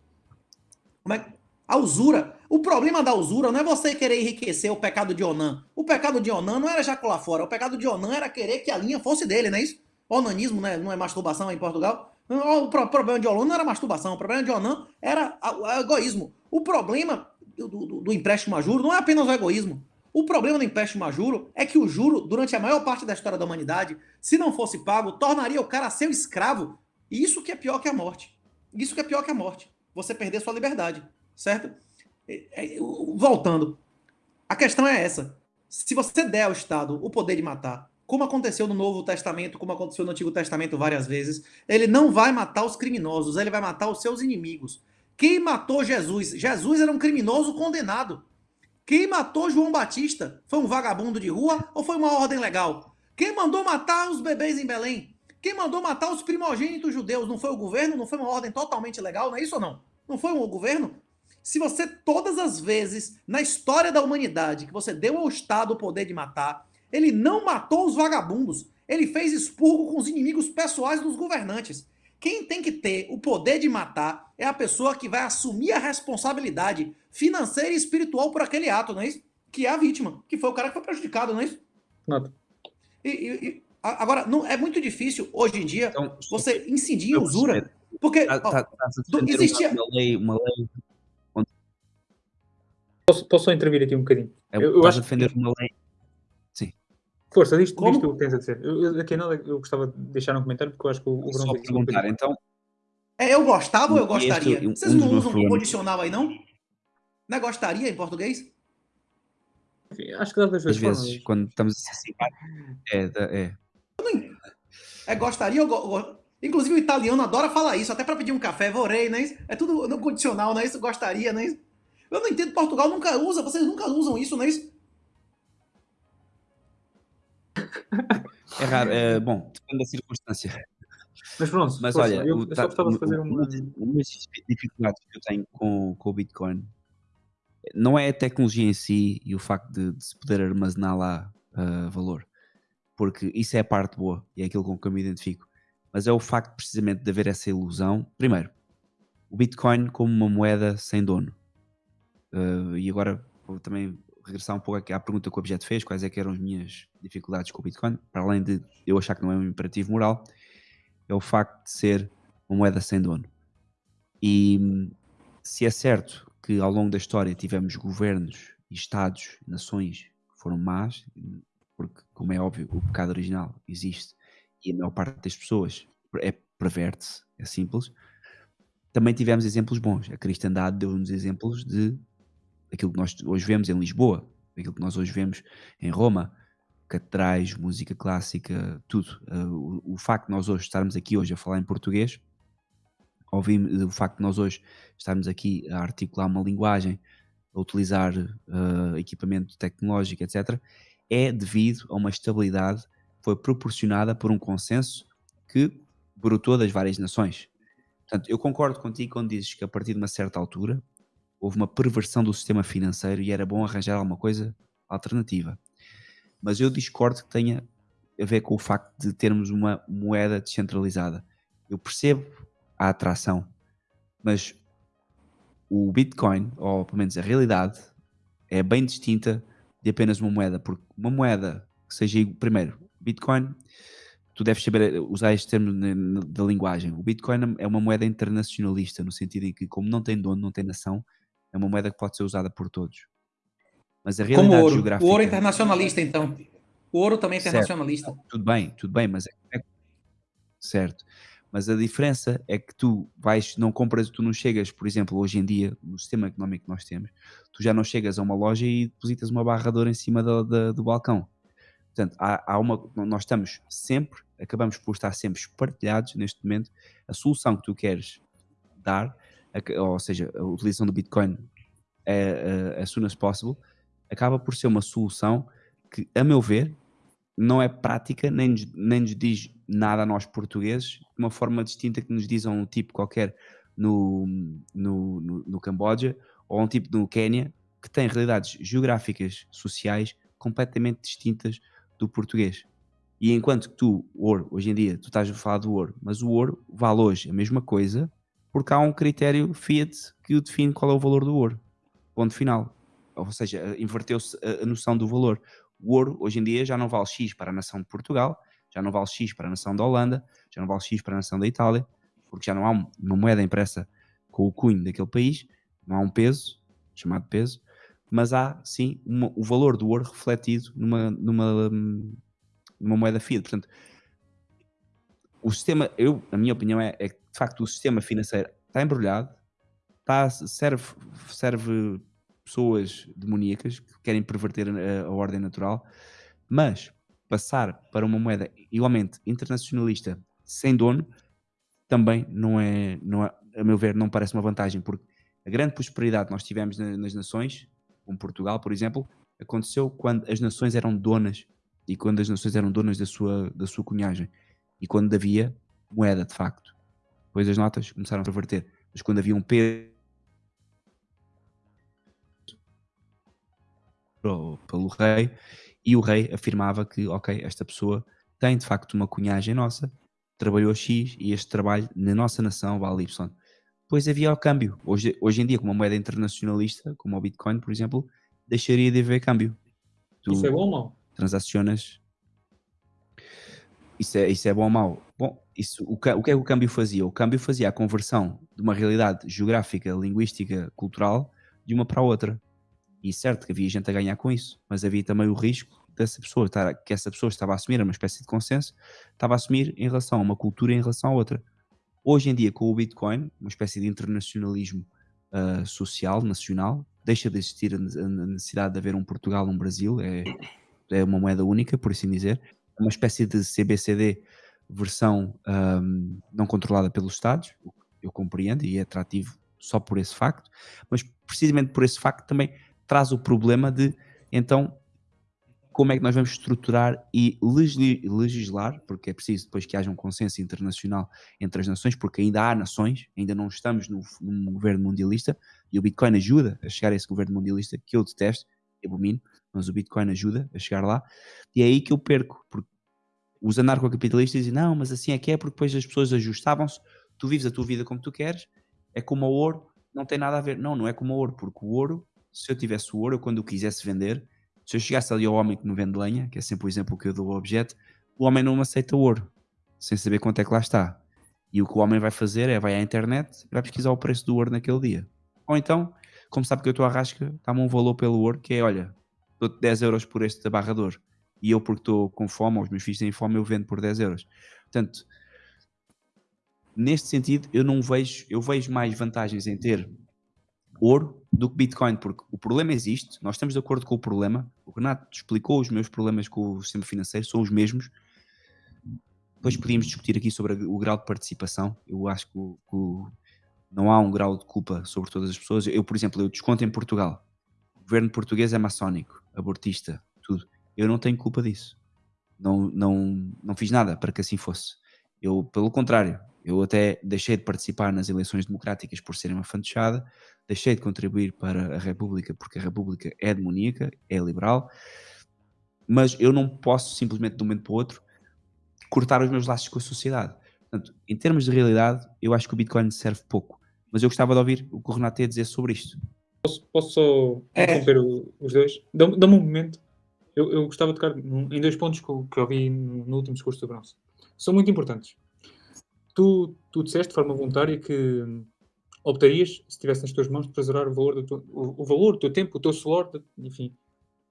Como é? A usura. O problema da usura não é você querer enriquecer o pecado de Onan. O pecado de Onan não era jacular fora. O pecado de Onan era querer que a linha fosse dele, não é isso? Onanismo né? não é masturbação em Portugal. O pro- problema de Onan não era masturbação. O problema de Onan era egoísmo. O problema do, do- do empréstimo a juro não é apenas o egoísmo. O problema do empréstimo a juro é que o juro, durante a maior parte da história da humanidade, se não fosse pago, tornaria o cara seu escravo. E isso que é pior que a morte. Isso que é pior que a morte. Você perder sua liberdade, certo? Voltando. A questão é essa. Se você der ao Estado o poder de matar, como aconteceu no Novo Testamento, como aconteceu no Antigo Testamento várias vezes, ele não vai matar os criminosos, ele vai matar os seus inimigos. Quem matou Jesus? Jesus era um criminoso condenado. Quem matou João Batista? Foi um vagabundo de rua ou foi uma ordem legal? Quem mandou matar os bebês em Belém? Quem mandou matar os primogênitos judeus? Não foi o governo? Não foi uma ordem totalmente legal? Não é isso ou não? Não foi o governo? Se você, todas as vezes na história da humanidade que você deu ao Estado o poder de matar, ele não matou os vagabundos. Ele fez expurgo com os inimigos pessoais dos governantes. Quem tem que ter o poder de matar é a pessoa que vai assumir a responsabilidade financeira e espiritual por aquele ato, não é isso? Que é a vítima, que foi o cara que foi prejudicado, não é isso? Nota. E, e- e- agora, não, é muito difícil hoje em dia Então, você incidir em usura. Porque, Tá- tá- defender existia- uma lei, uma lei Posso, posso só intervir aqui um bocadinho? é, Eu- eu estás acho defender que- uma lei. Força, diz, Como? diz tu o que tens a dizer. Eu, aqui nada, eu gostava de deixar um comentário porque eu acho que o, o Só Bruno perguntar, então, é, eu gostava ou eu E este- gostaria? um- Vocês um não usam problemas- condicional aí, não? Não é gostaria em português? Enfim, Acho que dá das vezes, formas. quando estamos a se é, é. É gostaria ou go- go- Inclusive o italiano adora falar isso, até para pedir um café, vorei, não é isso? É tudo no condicional, não é isso? Gostaria, não é isso? Eu não entendo, Portugal nunca usa, vocês nunca usam isso, não é isso? É raro. é, bom, depende da circunstância. Mas pronto, Mas olha, eu, o- eu tá- só gostava de fazer uma. uma das dificuldades que eu tenho com, com o Bitcoin não é a tecnologia em si e o facto de, de se poder armazenar lá ah, valor, porque isso é a parte boa e é aquilo com que eu me identifico. Mas é o facto precisamente de haver essa ilusão. Primeiro, o Bitcoin como uma moeda sem dono. Ah, e agora também regressar um pouco aqui à pergunta que o Objeto fez: quais é que eram as minhas dificuldades com o Bitcoin, para além de eu achar que não é um imperativo moral, é o facto de ser uma moeda sem dono. E se é certo que ao longo da história tivemos governos e estados, nações que foram más, porque, como é óbvio, o pecado original existe e a maior parte das pessoas é perverte-se, é simples. Também tivemos exemplos bons. A cristandade deu-nos exemplos de aquilo que nós hoje vemos em Lisboa, aquilo que nós hoje vemos em Roma, catedrais, música clássica, tudo. Uh, o, o, facto de nós hoje estarmos aqui hoje a falar em português, ouvimos, o facto de nós hoje estarmos aqui a articular uma linguagem, a utilizar uh, equipamento tecnológico, etc., é devido a uma estabilidade que foi proporcionada por um consenso que brotou das várias nações. Portanto, eu concordo contigo quando dizes que a partir de uma certa altura houve uma perversão do sistema financeiro e era bom arranjar alguma coisa alternativa. Mas eu discordo que tenha a ver com o facto de termos uma moeda descentralizada. Eu percebo a atração, mas o Bitcoin, ou pelo menos a realidade, é bem distinta de apenas uma moeda, porque uma moeda que seja, primeiro, Bitcoin, tu deves saber usar este termo da linguagem. O Bitcoin é uma moeda internacionalista, no sentido em que, como não tem dono, não tem nação, é uma moeda que pode ser usada por todos. Mas a realidade Como ouro. geográfica... O ouro é internacionalista, então. O ouro também é internacionalista. Certo. Tudo bem, tudo bem, mas é... Certo. Mas a diferença é que tu vais, não compras, tu não chegas, por exemplo, hoje em dia, no sistema económico que nós temos, tu já não chegas a uma loja e depositas uma barradora em cima do, do, do balcão. Portanto, há, há, uma, nós estamos sempre, acabamos por estar sempre espartilhados neste momento. A solução que tu queres dar, ou seja, a utilização do Bitcoin é, é, as soon as possible, acaba por ser uma solução que, a meu ver, não é prática, nem, nem nos diz nada a nós portugueses, de uma forma distinta que nos diz a um tipo qualquer no, no, no, no Camboja ou a um tipo no Quênia, que tem realidades geográficas, sociais completamente distintas do português. E enquanto que tu, ouro, hoje em dia, tu estás a falar do ouro, mas o ouro vale hoje a mesma coisa porque há um critério Fiat que o define qual é o valor do ouro. Ponto final. Ou seja, inverteu-se a noção do valor. O ouro, hoje em dia, já não vale X para a nação de Portugal, já não vale X para a nação da Holanda, já não vale X para a nação da Itália, porque já não há uma moeda impressa com o cunho daquele país, não há um peso, chamado peso, mas há sim uma, o valor do ouro refletido numa, numa, numa moeda fiat. Portanto, o sistema, eu, a minha opinião é, é que de facto o sistema financeiro está embrulhado, está, serve, serve pessoas demoníacas que querem perverter a, a ordem natural, mas passar para uma moeda igualmente internacionalista sem dono também não é, não é, a meu ver, não parece uma vantagem, porque a grande prosperidade que nós tivemos nas nações, como Portugal, por exemplo, aconteceu quando as nações eram donas e quando as nações eram donas da sua, da sua cunhagem e quando havia moeda de facto. Depois as notas começaram a perverter, mas quando havia um peso pelo rei e o rei afirmava que, ok, esta pessoa tem de facto uma cunhagem nossa, trabalhou X e este trabalho na nossa nação vale Y. Depois havia o câmbio. Hoje, hoje em dia, com uma moeda internacionalista, como o Bitcoin, por exemplo, deixaria de haver câmbio. Tu isso é bom ou mau? Transacionas. Isso é, isso é bom ou mau? Bom, isso, o, o que é que o câmbio fazia? O câmbio fazia a conversão de uma realidade geográfica, linguística, cultural de uma para a outra. E certo que havia gente a ganhar com isso, mas havia também o risco dessa pessoa, estar, que essa pessoa estava a assumir uma espécie de consenso, estava a assumir em relação a uma cultura em relação a outra. Hoje em dia, com o Bitcoin, uma espécie de internacionalismo uh, social, nacional, deixa de existir a necessidade de haver um Portugal, um Brasil, é, é uma moeda única, por assim dizer, é uma espécie de CBCD versão um, não controlada pelos Estados, eu compreendo e é atrativo só por esse facto, mas precisamente por esse facto também traz o problema de, então, como é que nós vamos estruturar e legislar, porque é preciso depois que haja um consenso internacional entre as nações, porque ainda há nações, ainda não estamos no, num governo mundialista, e o Bitcoin ajuda a chegar a esse governo mundialista que eu detesto, abomino, mas o Bitcoin ajuda a chegar lá, e é aí que eu perco, porque os anarcocapitalistas dizem, não, mas assim é que é, porque depois as pessoas ajustavam-se, tu vives a tua vida como tu queres, é como o ouro, não tem nada a ver. Não, não é como o ouro, porque o ouro se eu tivesse o ouro, eu, quando o quisesse vender, se eu chegasse ali ao homem que não vende lenha, que é sempre o exemplo que eu dou ao objeto, o homem não aceita o ouro, sem saber quanto é que lá está. E o que o homem vai fazer é vai à internet vai pesquisar o preço do ouro naquele dia. Ou então, como sabe que eu estou à rasca, dá-me um valor pelo ouro que é, olha, dou-te 10 euros por este barrador. E eu, porque estou com fome, ou os meus filhos têm fome, eu vendo por 10 euros. Portanto, neste sentido, eu não vejo, eu vejo mais vantagens em ter ouro do que Bitcoin, porque o problema existe, nós estamos de acordo com o problema. O Renato explicou os meus problemas com o sistema financeiro, são os mesmos. Depois podíamos discutir aqui sobre o grau de participação. Eu acho que, o, que não há um grau de culpa sobre todas as pessoas. Eu, por exemplo, eu desconto em Portugal. O governo português é maçónico, abortista. Eu não tenho culpa disso. Não, não, não fiz nada para que assim fosse. Eu, pelo contrário, eu até deixei de participar nas eleições democráticas por serem uma fantochada, deixei de contribuir para a República porque a República é demoníaca, é liberal, mas eu não posso simplesmente de um momento para o outro cortar os meus laços com a sociedade. Portanto, em termos de realidade, eu acho que o Bitcoin serve pouco. Mas eu gostava de ouvir o que o Renato ia dizer sobre isto. Posso, posso só É. interromper os dois? Dá-me um momento. Eu, eu gostava de tocar em dois pontos que eu, que eu vi no, último discurso do Bronze. São muito importantes. Tu, tu disseste de forma voluntária que hum, optarias, se estivesse nas tuas mãos, de preservar o valor do teu, o, o valor do teu tempo, o teu suor, de- enfim,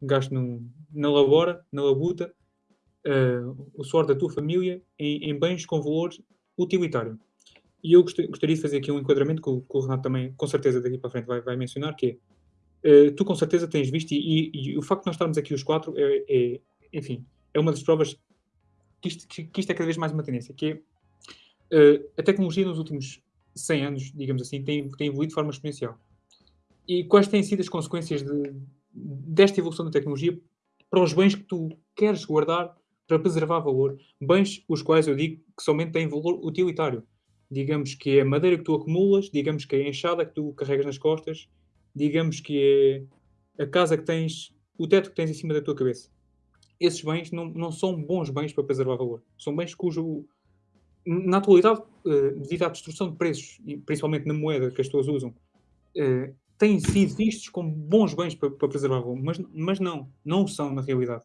gasto no, na labora, na labuta, eh, o suor da tua família em, em bens com valor utilitário. E eu gost- gostaria de fazer aqui um enquadramento que o, Renato também, com certeza, daqui para frente vai, vai mencionar, que é, eh, tu com certeza tens visto, e, e- e o facto de nós estarmos aqui os quatro, é, é, enfim, é uma das provas que isto, que, que isto é cada vez mais uma tendência, que é, eh, a tecnologia nos últimos 100 anos, digamos assim, tem, tem evoluído de forma exponencial. E quais têm sido as consequências de- desta evolução da tecnologia para os bens que tu queres guardar para preservar valor? Bens os quais eu digo que somente têm valor utilitário. Digamos que é a madeira que tu acumulas, digamos que é a enxada que tu carregas nas costas, digamos que é a casa que tens, o teto que tens em cima da tua cabeça. Esses bens não, não são bons bens para preservar valor. São bens cujo, na atualidade, eh, devido à destruição de preços, e principalmente na moeda que as pessoas usam, eh, têm sido vistos como bons bens para, para preservar valor, mas, mas não, não o são na realidade.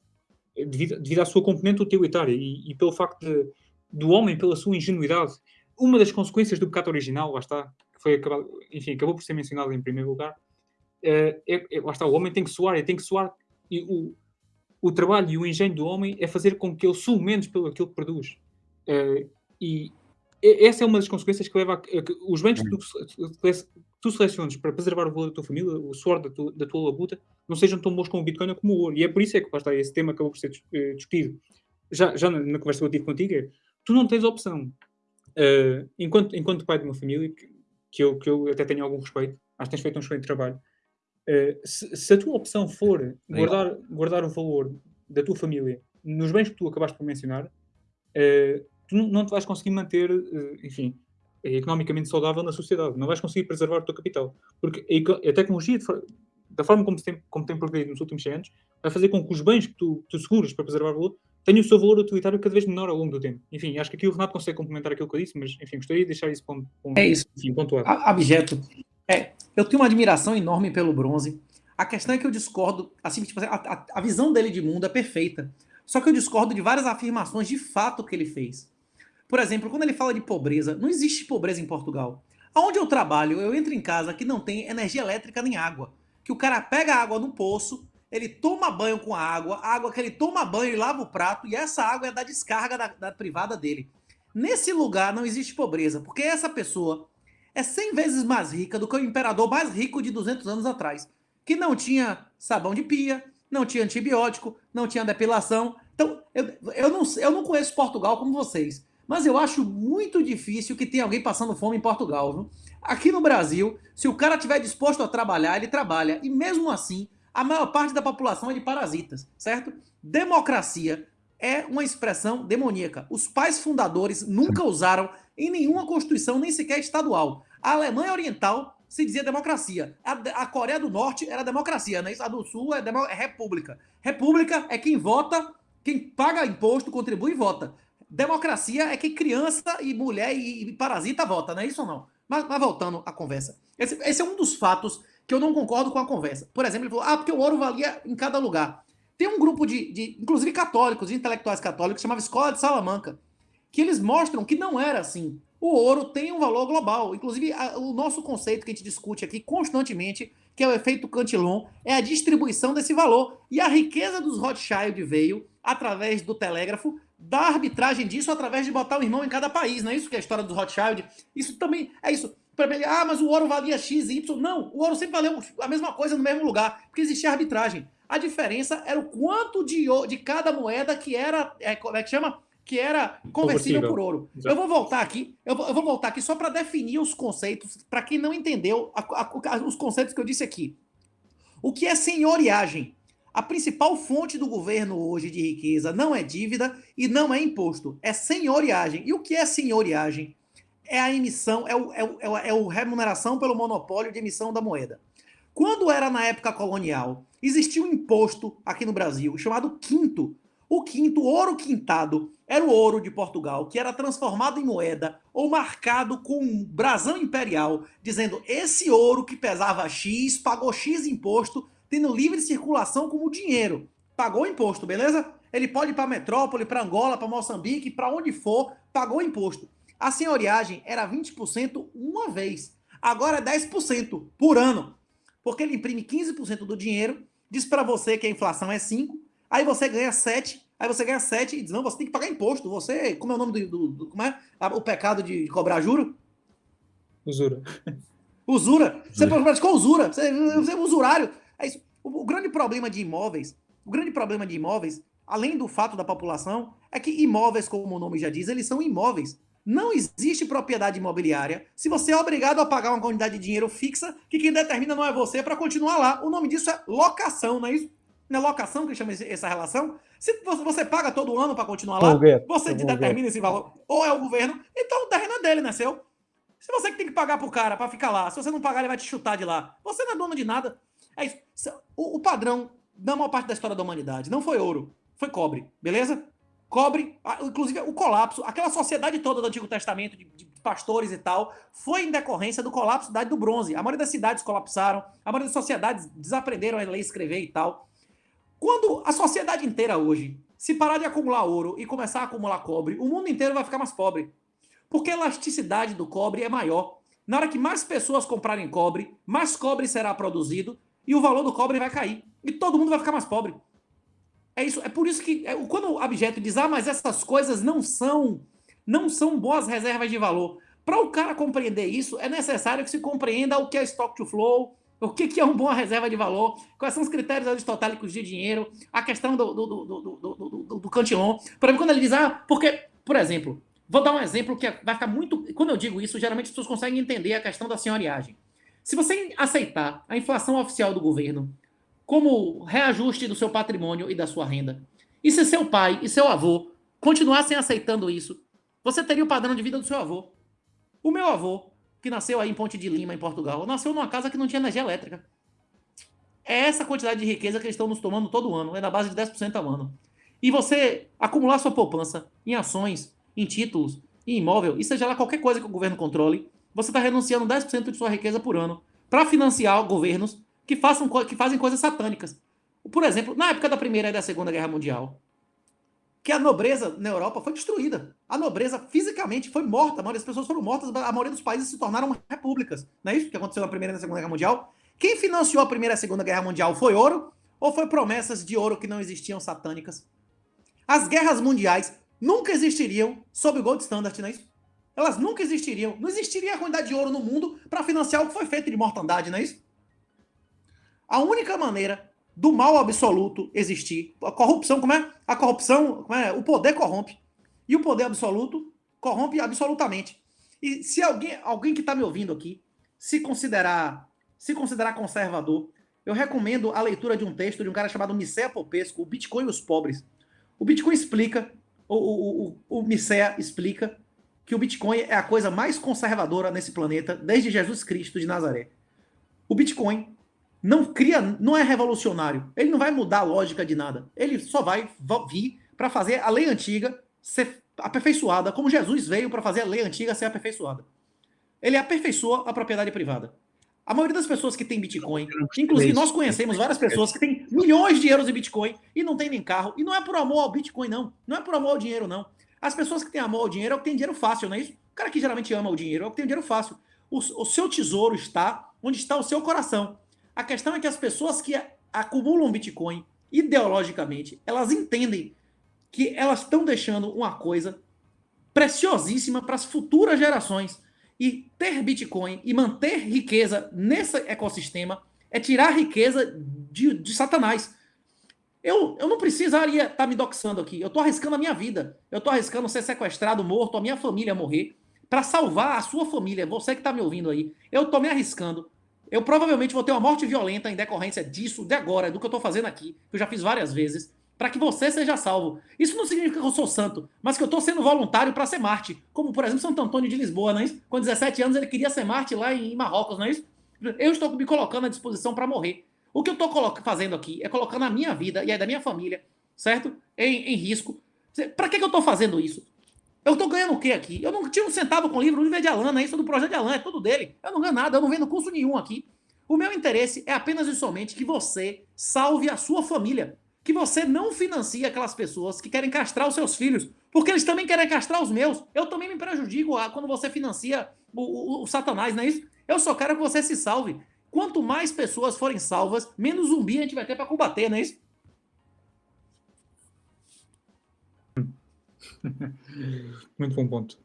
Eh, Devido, devido à sua componente utilitária e, e pelo facto de, do homem, pela sua ingenuidade, uma das consequências do pecado original, lá está, que foi acabado, enfim, acabou por ser mencionado em primeiro lugar, é, é- lá está, o homem tem que suar, ele tem que suar, e o, o trabalho e o engenho do homem é fazer com que ele sue menos pelo aquilo que produz. Eh, e essa é uma das consequências que leva a, que- os bens que tu, tu seleciones para preservar o valor da tua família, o suor da tua, da tua labuta, não sejam tão bons como o Bitcoin ou como o ouro. E é por isso é que lá está, esse tema acabou por ser eh, discutido. Já, já na, na conversa que eu tive contigo, é, tu não tens opção. Eh, enquanto, enquanto pai de uma família, que, que, eu, que eu até tenho algum respeito, acho que tens feito um excelente trabalho, eh, se, se a tua opção for guardar, guardar o valor da tua família nos bens que tu acabaste por mencionar, eh, tu não, te vais conseguir manter, eh, enfim, eh, economicamente saudável na sociedade. Não vais conseguir preservar o teu capital. Porque a, a tecnologia, de da forma como tem, como tem progredido nos últimos 100 anos, vai fazer com que os bens que tu, tu seguras para preservar valor tenham o seu valor utilitário cada vez menor ao longo do tempo. Enfim, acho que aqui o Renato consegue complementar aquilo que eu disse, mas, enfim, gostaria de deixar isso pon- pon- É isso. enfim, pontuado. A- Abjeto. É, eu tenho uma admiração enorme pelo bronze. A questão é que eu discordo, assim, tipo, a, a- visão dele de mundo é perfeita. Só que eu discordo de várias afirmações de fato que ele fez. Por exemplo, quando ele fala de pobreza, não existe pobreza em Portugal. Aonde eu trabalho, eu entro em casa que não tem energia elétrica nem água. Que o cara pega água no poço, ele toma banho com a água, a água que ele toma banho, ele lava o prato, e essa água é da descarga da, da privada dele. Nesse lugar não existe pobreza, porque essa pessoa é 100 vezes mais rica do que o imperador mais rico de 200 anos atrás, que não tinha sabão de pia, não tinha antibiótico, não tinha depilação. Então, eu, eu, não, eu não conheço Portugal como vocês, mas eu acho muito difícil que tenha alguém passando fome em Portugal. Viu? Aqui no Brasil, se o cara estiver disposto a trabalhar, ele trabalha. E mesmo assim, a maior parte da população é de parasitas, certo? Democracia é uma expressão demoníaca. Os pais fundadores nunca usaram em nenhuma constituição, nem sequer estadual. A Alemanha Oriental se dizia democracia. A, a Coreia do Norte era democracia, né? A do Sul é, é república. República é quem vota, quem paga imposto, contribui e vota. Democracia é que criança e mulher e, e parasita vota, não é isso ou não? Mas, mas voltando à conversa. Esse, esse, é um dos fatos que eu não concordo com a conversa. Por exemplo, ele falou, ah, porque o ouro valia em cada lugar. Tem um grupo de, de inclusive católicos, de intelectuais católicos, chamava Escola de Salamanca, que eles mostram que não era assim. O ouro tem um valor global. Inclusive, a, o nosso conceito que a gente discute aqui constantemente, que é o efeito Cantillon, é a distribuição desse valor. E a riqueza dos Rothschild veio através do telégrafo, da arbitragem disso através de botar o irmão em cada país. Não é isso que é a história dos Rothschild? Isso também é isso. ah, mas o ouro valia X, Y. Não, o ouro sempre valeu a mesma coisa no mesmo lugar, porque existia arbitragem. A diferença era o quanto de, de cada moeda que era, é, como é que chama? Que era conversível por ouro. Exato. Eu vou voltar aqui, eu vou, eu vou voltar aqui só para definir os conceitos, para quem não entendeu a- a- a- os conceitos que eu disse aqui. O que é senhoriagem? A principal fonte do governo hoje de riqueza não é dívida e não é imposto, é senhoriagem. E o que é senhoriagem? É a emissão, é o, é o, é o, é o remuneração pelo monopólio de emissão da moeda. Quando era na época colonial, existia um imposto aqui no Brasil chamado quinto. O quinto, ouro quintado, era o ouro de Portugal, que era transformado em moeda ou marcado com um brasão imperial, dizendo esse ouro que pesava X pagou X imposto, tendo livre circulação como dinheiro. Pagou imposto, beleza? Ele pode ir para metrópole, para Angola, para Moçambique, para onde for, pagou imposto. A senhoriagem era 20% uma vez. Agora é 10% por ano. Porque ele imprime 15% do dinheiro, diz para você que a inflação é 5, aí você ganha 7, aí você ganha 7 e diz, não, você tem que pagar imposto. Você, como é o nome do, do- como é? Ah, O pecado de cobrar juro? Usura. Usura. Você praticou usura. Você, você é usurário. É isso. O, o grande problema de imóveis, o grande problema de imóveis, além do fato da população, é que imóveis, como o nome já diz, eles são imóveis. Não existe propriedade imobiliária se você é obrigado a pagar uma quantidade de dinheiro fixa que quem determina não é você para continuar lá. O nome disso é locação, não é isso? Não é locação que chama essa relação? Se você, paga todo ano para continuar lá, Aluguel. você determina esse valor. Ou é o governo, então o terreno é dele, não é seu. Se você que tem que pagar pro cara para ficar lá, se você não pagar, ele vai te chutar de lá. Você não é dono de nada. É isso. O, o padrão da maior parte da história da humanidade não foi ouro, foi cobre, beleza? Cobre, inclusive o colapso, aquela sociedade toda do Antigo Testamento, de, de pastores e tal, foi em decorrência do colapso da idade do bronze. A maioria das cidades colapsaram, a maioria das sociedades desaprenderam a ler e escrever e tal. Quando a sociedade inteira hoje se parar de acumular ouro e começar a acumular cobre, o mundo inteiro vai ficar mais pobre. Porque a elasticidade do cobre é maior. Na hora que mais pessoas comprarem cobre, mais cobre será produzido e o valor do cobre vai cair. E todo mundo vai ficar mais pobre. É isso, é por isso que é, quando o objeto diz, ah, mas essas coisas não são, não são boas reservas de valor. Para o cara compreender isso, é necessário que se compreenda o que é stock to flow, o que, que é uma boa reserva de valor, quais são os critérios aristotélicos de dinheiro, a questão do, do, do, do, do, do, Cantillon. Por exemplo, quando ele diz, ah, porque, por exemplo, vou dar um exemplo que vai ficar muito. Quando eu digo isso, geralmente as pessoas conseguem entender a questão da senhoriagem. Se você aceitar a inflação oficial do governo como reajuste do seu patrimônio e da sua renda, e se seu pai e seu avô continuassem aceitando isso, você teria o padrão de vida do seu avô. O meu avô, que nasceu aí em Ponte de Lima, em Portugal, nasceu numa casa que não tinha energia elétrica. É essa quantidade de riqueza que eles estão nos tomando todo ano, é na base de 10% ao ano. E você acumular sua poupança em ações, em títulos, em imóvel, e seja lá qualquer coisa que o governo controle, você está renunciando 10% de sua riqueza por ano para financiar governos que, façam, que fazem coisas satânicas. Por exemplo, na época da Primeira e da Segunda Guerra Mundial, que a nobreza na Europa foi destruída. A nobreza fisicamente foi morta. A maioria das pessoas foram mortas. A maioria dos países se tornaram repúblicas. Não é isso que aconteceu na Primeira e na Segunda Guerra Mundial? Quem financiou a Primeira e a Segunda Guerra Mundial foi ouro? Ou foi promessas de ouro que não existiam satânicas? As guerras mundiais nunca existiriam sob o Gold Standard, não é isso? Elas nunca existiriam. Não existiria a quantidade de ouro no mundo para financiar o que foi feito de mortandade, não é isso? A única maneira do mal absoluto existir, a corrupção, como é? A corrupção, como é? O poder corrompe. E o poder absoluto corrompe absolutamente. E se alguém, alguém que está me ouvindo aqui, se considerar, se considerar conservador, eu recomendo a leitura de um texto de um cara chamado Micea Popesco, O Bitcoin e os Pobres. O Bitcoin explica, o, o, o, o explica que o Bitcoin é a coisa mais conservadora nesse planeta desde Jesus Cristo de Nazaré. O Bitcoin não cria, não é revolucionário. Ele não vai mudar a lógica de nada. Ele só vai vir para fazer a lei antiga ser aperfeiçoada, como Jesus veio para fazer a lei antiga ser aperfeiçoada. Ele aperfeiçoa a propriedade privada. A maioria das pessoas que tem Bitcoin, inclusive nós conhecemos várias pessoas que têm milhões de euros em Bitcoin e não tem nem carro. E não é por amor ao Bitcoin, não. Não é por amor ao dinheiro, não. As pessoas que têm amor ao dinheiro é o que tem dinheiro fácil, não é isso? O cara que geralmente ama o dinheiro é o que tem dinheiro fácil. O, o seu tesouro está onde está o seu coração. A questão é que as pessoas que acumulam Bitcoin ideologicamente, elas entendem que elas estão deixando uma coisa preciosíssima para as futuras gerações. E ter Bitcoin e manter riqueza nesse ecossistema é tirar riqueza de, de Satanás. Eu, eu não precisaria estar tá me doxando aqui. Eu estou arriscando a minha vida. Eu estou arriscando ser sequestrado, morto, a minha família morrer, para salvar a sua família, você que está me ouvindo aí. Eu estou me arriscando. Eu provavelmente vou ter uma morte violenta em decorrência disso, de agora, do que eu estou fazendo aqui, que eu já fiz várias vezes para que você seja salvo. Isso não significa que eu sou santo, mas que eu estou sendo voluntário para ser Marte. Como, por exemplo, Santo Antônio de Lisboa, não é isso? Com 17 anos ele queria ser Marte lá em Marrocos, não é isso? Eu estou me colocando à disposição para morrer. O que eu estou fazendo aqui é colocando a minha vida e a da minha família, certo? Em, em risco. Para que, que eu estou fazendo isso? Eu estou ganhando o que aqui? Eu não tinha um centavo com o livro, o livro é de Alan, é isso do projeto de Alan, é tudo dele. Eu não ganho nada, eu não vendo curso nenhum aqui. O meu interesse é apenas e somente que você salve a sua família que você não financia aquelas pessoas que querem castrar os seus filhos, porque eles também querem castrar os meus. Eu também me prejudico quando você financia o, o, o Satanás, não é isso? Eu só quero que você se salve. Quanto mais pessoas forem salvas, menos zumbi a gente vai ter para combater, não é isso? Muito bom ponto.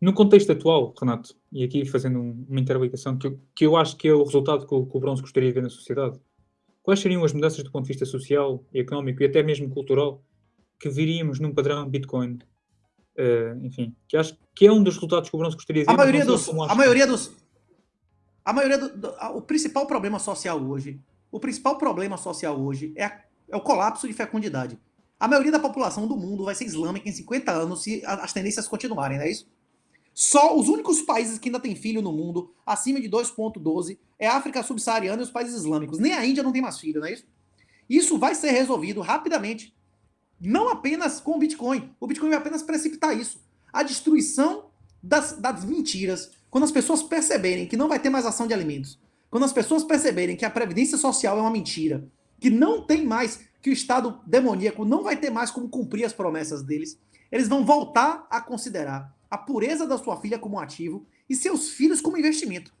No contexto atual, Renato, e aqui fazendo uma interligação que eu, que eu acho que é o resultado que o, que o Bronze gostaria de ver na sociedade, quais seriam as mudanças do ponto de vista social, económico e até mesmo cultural que viríamos num padrão Bitcoin? Uh, enfim, que acho que é um dos resultados que o Bronze gostaria de ver. A maioria dos, a maioria dos, a maioria do, do, o principal problema social hoje, o principal problema social hoje é, a, é o colapso de fecundidade. A maioria da população do mundo vai ser islâmica em 50 anos se as tendências continuarem, não é isso? Só os únicos países que ainda têm filho no mundo, acima de 2,12, é a África subsaariana e os países islâmicos. Nem a Índia não tem mais filho, não é isso? Isso vai ser resolvido rapidamente. Não apenas com o Bitcoin. O Bitcoin vai apenas precipitar isso. A destruição das, das mentiras. Quando as pessoas perceberem que não vai ter mais ação de alimentos, quando as pessoas perceberem que a previdência social é uma mentira, que não tem mais, que o Estado demoníaco não vai ter mais como cumprir as promessas deles, eles vão voltar a considerar a pureza da sua filha como ativo e seus filhos como investimento.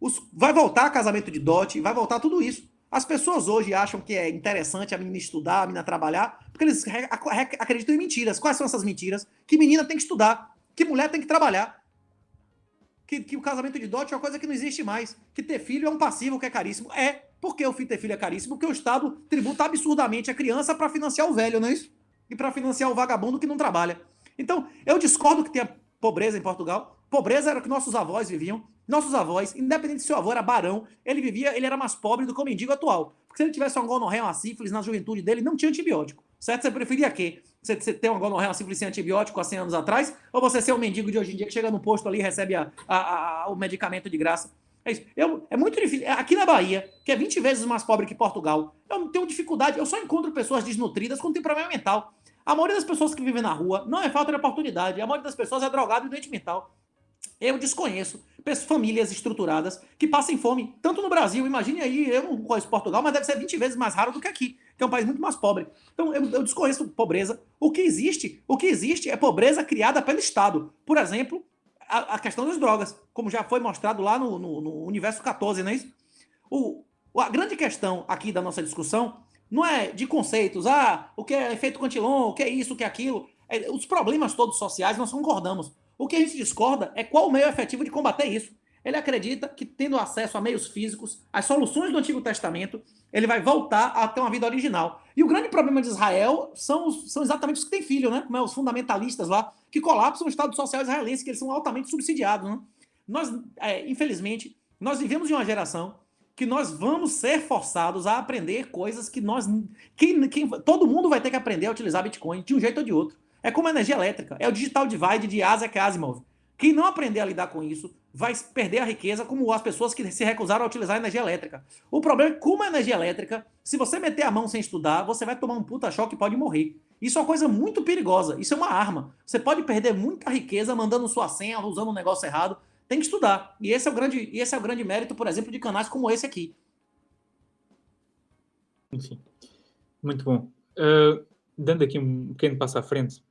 Os, vai voltar casamento de dote, vai voltar tudo isso. As pessoas hoje acham que é interessante a menina estudar, a menina trabalhar, porque eles acreditam em mentiras. Quais são essas mentiras? Que menina tem que estudar, que mulher tem que trabalhar, que, que o casamento de dote é uma coisa que não existe mais, que ter filho é um passivo que é caríssimo. É, porque o filho ter filho é caríssimo? Porque o Estado tributa absurdamente a criança para financiar o velho, não é isso? E para financiar o vagabundo que não trabalha. Então, eu discordo que tenha pobreza em Portugal. Pobreza era o que nossos avós viviam. Nossos avós, independente se seu avô era barão, ele vivia, ele era mais pobre do que o mendigo atual. Porque se ele tivesse uma gonorreia, uma sífilis na juventude dele, não tinha antibiótico. Certo? Você preferia quê? Você, você ter uma gonorreia, uma sífilis sem antibiótico há 100 anos atrás? Ou você ser um mendigo de hoje em dia que chega no posto ali e recebe a, a, a, o medicamento de graça? É isso. Eu, é muito difícil. Aqui na Bahia, que é 20 vezes mais pobre que Portugal, eu tenho dificuldade. Eu só encontro pessoas desnutridas quando tem problema mental. A maioria das pessoas que vivem na rua não é falta de oportunidade. A maioria das pessoas é drogado e doente mental. Eu desconheço famílias estruturadas que passem fome, tanto no Brasil, imagine aí, eu não conheço Portugal, mas deve ser 20 vezes mais raro do que aqui, que é um país muito mais pobre. Então eu, eu desconheço pobreza. O que existe, o que existe é pobreza criada pelo Estado. Por exemplo, a, a questão das drogas, como já foi mostrado lá no, no, no universo 14, não é isso? O, a grande questão aqui da nossa discussão não é de conceitos, ah, o que é efeito Cantillon, o que é isso, o que é aquilo. É, os problemas todos sociais nós concordamos. O que a gente discorda é qual o meio efetivo de combater isso. Ele acredita que, tendo acesso a meios físicos, as soluções do Antigo Testamento, ele vai voltar a ter uma vida original. E o grande problema de Israel são, são exatamente os que têm filho, né? Como é os fundamentalistas lá, que colapsam o Estado Social israelense, que eles são altamente subsidiados. Né? Nós, é, infelizmente, nós vivemos de uma geração que nós vamos ser forçados a aprender coisas que nós. Quem, todo mundo vai ter que aprender a utilizar Bitcoin de um jeito ou de outro. É como a energia elétrica, é o digital divide de Isaac Asimov. Quem não aprender a lidar com isso vai perder a riqueza, como as pessoas que se recusaram a utilizar a energia elétrica. O problema é que, como a energia elétrica, se você meter a mão sem estudar, você vai tomar um puta choque e pode morrer. Isso é uma coisa muito perigosa. Isso é uma arma. Você pode perder muita riqueza mandando sua senha, usando um negócio errado tem que estudar. E esse é o grande, esse é o grande mérito, por exemplo, de canais como esse aqui. Enfim, muito bom. Uh, dando aqui um pequeno passo à frente,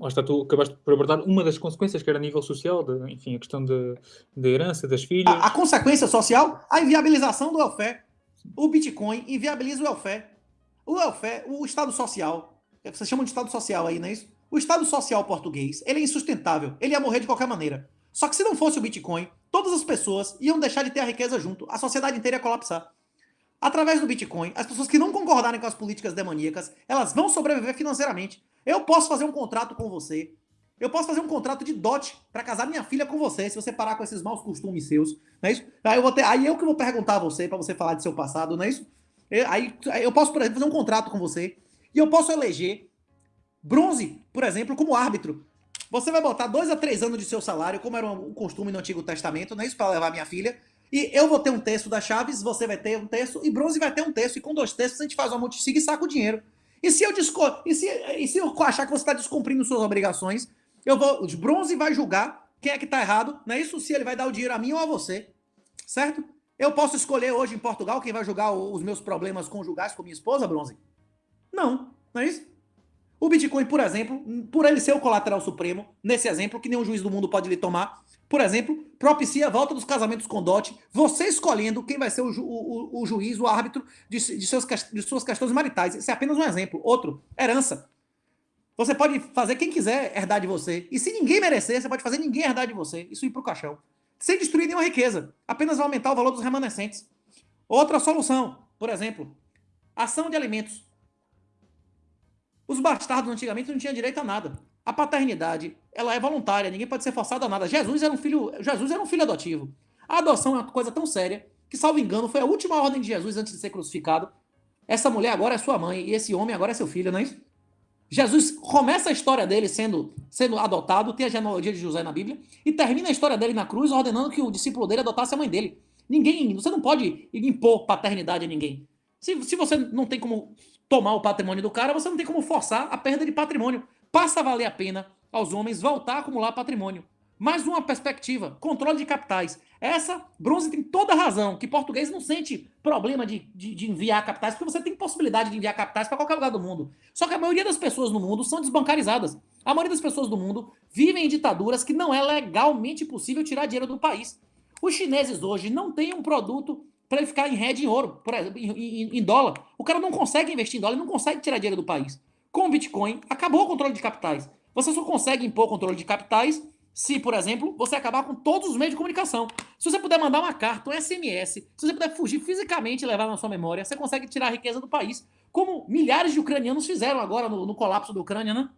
lá está, tu acabaste por abordar uma das consequências que era a nível social, de, enfim, a questão da herança das filhas. A, a, consequência social, a inviabilização do welfare. O Bitcoin inviabiliza o welfare. O welfare, o Estado Social, vocês chamam de Estado Social aí, não é isso? O Estado Social português, ele é insustentável, ele ia morrer de qualquer maneira. Só que se não fosse o Bitcoin, todas as pessoas iam deixar de ter a riqueza junto. A sociedade inteira ia colapsar. Através do Bitcoin, as pessoas que não concordarem com as políticas demoníacas, elas vão sobreviver financeiramente. Eu posso fazer um contrato com você. Eu posso fazer um contrato de dote para casar minha filha com você, se você parar com esses maus costumes seus, não é isso? Aí eu, vou ter, aí eu que vou perguntar a você, para você falar de seu passado, não é isso? Eu, aí, aí eu posso, por exemplo, fazer um contrato com você, e eu posso eleger bronze, por exemplo, como árbitro. Você vai botar dois a três anos de seu salário, como era o costume no Antigo Testamento, não é isso? Para levar minha filha. E eu vou ter um terço das chaves, você vai ter um terço, e bronze vai ter um terço, e com dois terços a gente faz uma multisiga e saca o dinheiro. E se eu, desco... e se... E se eu achar que você está descumprindo suas obrigações, eu vou. O bronze vai julgar quem é que está errado, não é isso? Se ele vai dar o dinheiro a mim ou a você. Certo? Eu posso escolher hoje em Portugal quem vai julgar os meus problemas conjugais com minha esposa, bronze? Não, não é isso? O Bitcoin, por exemplo, por ele ser o colateral supremo, nesse exemplo, que nenhum juiz do mundo pode lhe tomar, por exemplo, propicia a volta dos casamentos com dote, você escolhendo quem vai ser o, ju, o, o juiz, o árbitro de, de, seus, de suas questões maritais. Isso é apenas um exemplo. Outro, herança. Você pode fazer quem quiser herdar de você. E se ninguém merecer, você pode fazer ninguém herdar de você. Isso ir para o caixão. Sem destruir nenhuma riqueza. Apenas vai aumentar o valor dos remanescentes. Outra solução, por exemplo, ação de alimentos. Os bastardos antigamente não tinham direito a nada. A paternidade, ela é voluntária, ninguém pode ser forçado a nada. Jesus era um filho, Jesus era um filho adotivo. A adoção é uma coisa tão séria que, salvo engano, foi a última ordem de Jesus antes de ser crucificado. Essa mulher agora é sua mãe e esse homem agora é seu filho, não é isso? Jesus começa a história dele sendo, sendo adotado, tem a genealogia de José na Bíblia, e termina a história dele na cruz ordenando que o discípulo dele adotasse a mãe dele. Ninguém, você não pode impor paternidade a ninguém. Se, se você não tem como tomar o patrimônio do cara, você não tem como forçar a perda de patrimônio. Passa a valer a pena aos homens voltar a acumular patrimônio. Mais uma perspectiva, controle de capitais. Essa, Bronze tem toda a razão, que português não sente problema de, de, de enviar capitais, porque você tem possibilidade de enviar capitais para qualquer lugar do mundo. Só que a maioria das pessoas no mundo são desbancarizadas. A maioria das pessoas do mundo vivem em ditaduras que não é legalmente possível tirar dinheiro do país. Os chineses hoje não têm um produto para ele ficar em rede em ouro, por exemplo, em, em, em, dólar. O cara não consegue investir em dólar, não consegue tirar dinheiro do país. Com o Bitcoin, acabou o controle de capitais. Você só consegue impor controle de capitais se, por exemplo, você acabar com todos os meios de comunicação. Se você puder mandar uma carta, um SMS, se você puder fugir fisicamente e levar na sua memória, você consegue tirar a riqueza do país. Como milhares de ucranianos fizeram agora no, no colapso da Ucrânia, né?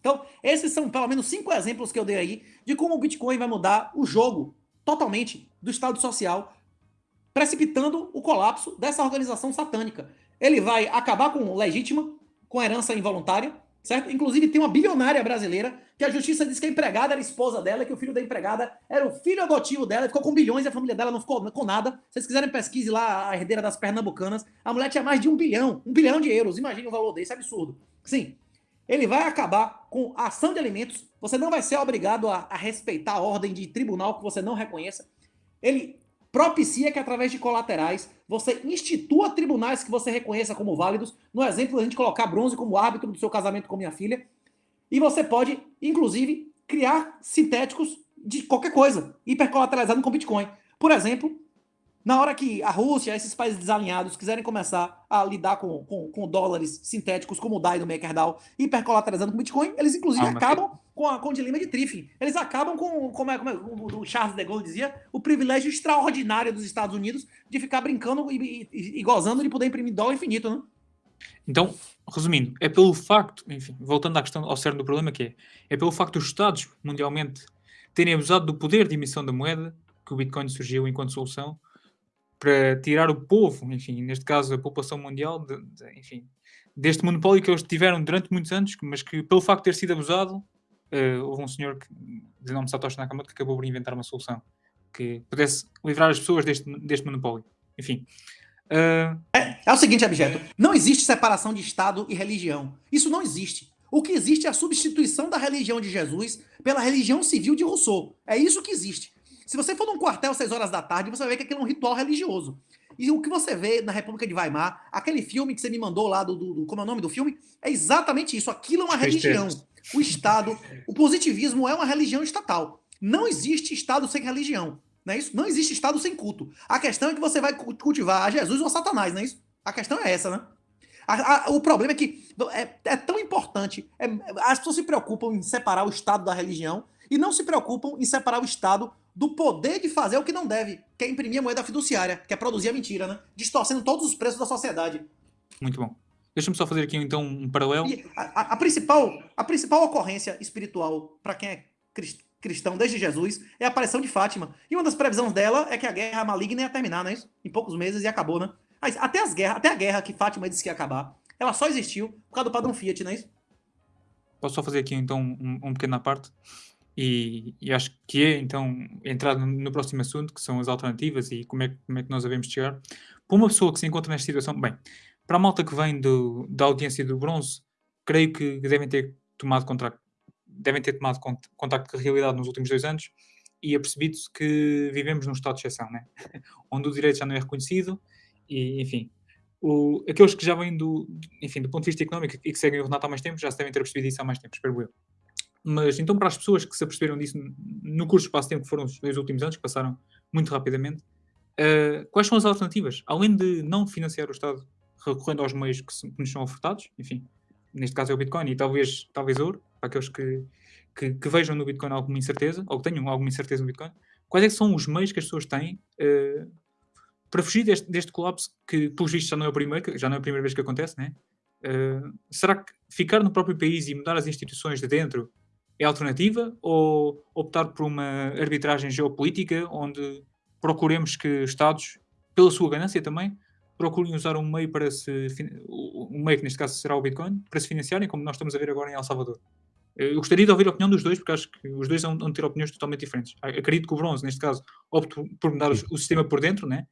Então, esses são pelo menos cinco exemplos que eu dei aí de como o Bitcoin vai mudar o jogo totalmente do Estado Social precipitando o colapso dessa organização satânica. Ele vai acabar com legítima, com herança involuntária, certo? Inclusive tem uma bilionária brasileira que a justiça disse que a empregada era a esposa dela, que o filho da empregada era o filho adotivo dela, ficou com bilhões e a família dela não ficou com nada. Se vocês quiserem pesquise lá a herdeira das pernambucanas, a mulher tinha mais de um bilhão, um bilhão de euros. Imagina o valor desse, é absurdo. Sim, ele vai acabar com a ação de alimentos. Você não vai ser obrigado a, a respeitar a ordem de tribunal que você não reconheça. Ele propicia que através de colaterais você institua tribunais que você reconheça como válidos. No exemplo, a gente colocar bronze como árbitro do seu casamento com minha filha. E você pode, inclusive, criar sintéticos de qualquer coisa, hipercolateralizado com Bitcoin. Por exemplo, na hora que a Rússia, esses países desalinhados, quiserem começar a lidar com, com, com dólares sintéticos como o DAI do MakerDAO, hipercolateralizando com Bitcoin, eles inclusive ah, acabam que... com, a, com o dilema de Triffin. Eles acabam com, como é, como é, o Charles de Gaulle dizia, o privilégio extraordinário dos Estados Unidos de ficar brincando e, e, e gozando de poder imprimir dólar infinito, né? Então, resumindo, é pelo facto, enfim, voltando à questão ao cerne do problema que é, é pelo facto dos Estados mundialmente terem abusado do poder de emissão da moeda que o Bitcoin surgiu enquanto solução para tirar o povo, enfim, neste caso a população mundial, de, de, enfim, deste monopólio que eles tiveram durante muitos anos, mas que pelo facto de ter sido abusado, uh, houve um senhor que, de nome Satoshi Nakamoto que acabou por inventar uma solução que pudesse livrar as pessoas deste, deste monopólio. Enfim. Uh... É, é o seguinte, objeto. Não existe separação de Estado e religião. Isso não existe. O que existe é a substituição da religião de Jesus pela religião civil de Rousseau. É isso que existe. Se você for num quartel às 6 horas da tarde, você vai ver que aquilo é um ritual religioso. E o que você vê na República de Weimar, aquele filme que você me mandou lá, do, do, do como é o nome do filme, é exatamente isso. Aquilo é uma religião. O Estado, o positivismo é uma religião estatal. Não existe Estado sem religião. Não é isso? Não existe Estado sem culto. A questão é que você vai cultivar a Jesus ou a Satanás, não é isso? A questão é essa, né? A, a, o problema é que é, é tão importante, é, as pessoas se preocupam em separar o Estado da religião, e não se preocupam em separar o Estado do poder de fazer o que não deve, que é imprimir a moeda fiduciária, que é produzir a mentira, né? Distorcendo todos os preços da sociedade. Muito bom. Deixa-me só fazer aqui então um paralelo. A, a- principal, a principal ocorrência espiritual para quem é cris- cristão desde Jesus é a aparição de Fátima. E uma das previsões dela é que a guerra maligna ia terminar, não é isso? Em poucos meses e acabou, né? Até, as guerras, até a guerra que Fátima disse que ia acabar, ela só existiu por causa do padrão Fiat, não é isso? Posso só fazer aqui então um, um pequeno à parte? E, e acho que é então entrar no, próximo assunto, que são as alternativas e como é, como é que nós devemos chegar. Para uma pessoa que se encontra nesta situação, bem, para a malta que vem do, da audiência do bronze, creio que devem ter tomado contacto, devem ter tomado cont- contacto com a realidade nos últimos dois anos e apercebido-se que vivemos num estado de exceção, né? onde o direito já não é reconhecido e, enfim, o- aqueles que já vêm do, enfim, do ponto de vista económico e que seguem o Renato há mais tempo já se devem ter percebido isso há mais tempo, espero eu. Mas então, para as pessoas que se aperceberam disso no curso de espaço-tempo, que foram os dois últimos anos, que passaram muito rapidamente, eh, quais são as alternativas? Além de não financiar o Estado recorrendo aos meios que, se- que nos são ofertados, enfim, neste caso é o Bitcoin e talvez, talvez ouro, para aqueles que, que, que vejam no Bitcoin alguma incerteza, ou que tenham alguma incerteza no Bitcoin, quais é são os meios que as pessoas têm eh, para fugir deste, deste colapso que, pelos vistos, já não é o primeiro, já não é a primeira vez que acontece, né? Eh, será que ficar no próprio país e mudar as instituições de dentro é alternativa? Ou optar por uma arbitragem geopolítica onde procuremos que Estados, pela sua ganância também, procurem usar um meio para se. Um meio que neste caso será o Bitcoin, para se financiarem, como nós estamos a ver agora em El Salvador? Eu gostaria de ouvir a opinião dos dois, porque acho que os dois vão ter opiniões totalmente diferentes. Acredito que o bronze, neste caso, opte por- mudar o, sistema por dentro, né?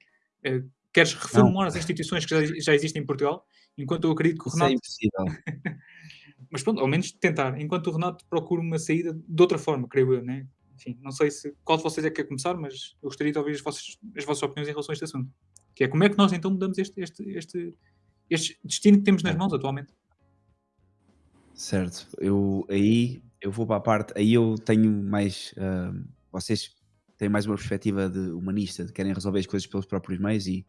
Eh, Queres reformular as instituições que já, já existem em Portugal, enquanto eu acredito que o Isso é Renato impossível. mas pronto, ao menos tentar, enquanto o Renato procura uma saída de outra forma, creio eu, né? Enfim, não sei se qual de vocês é que quer começar, mas eu gostaria de ouvir as vossas, as vossas opiniões em relação a este assunto. Que é como é que nós então mudamos este, este, este, este destino que temos nas mãos atualmente. Certo, eu aí eu vou para a parte, aí eu tenho mais, ah, vocês têm mais uma perspectiva de humanista, de querem resolver as coisas pelos próprios meios e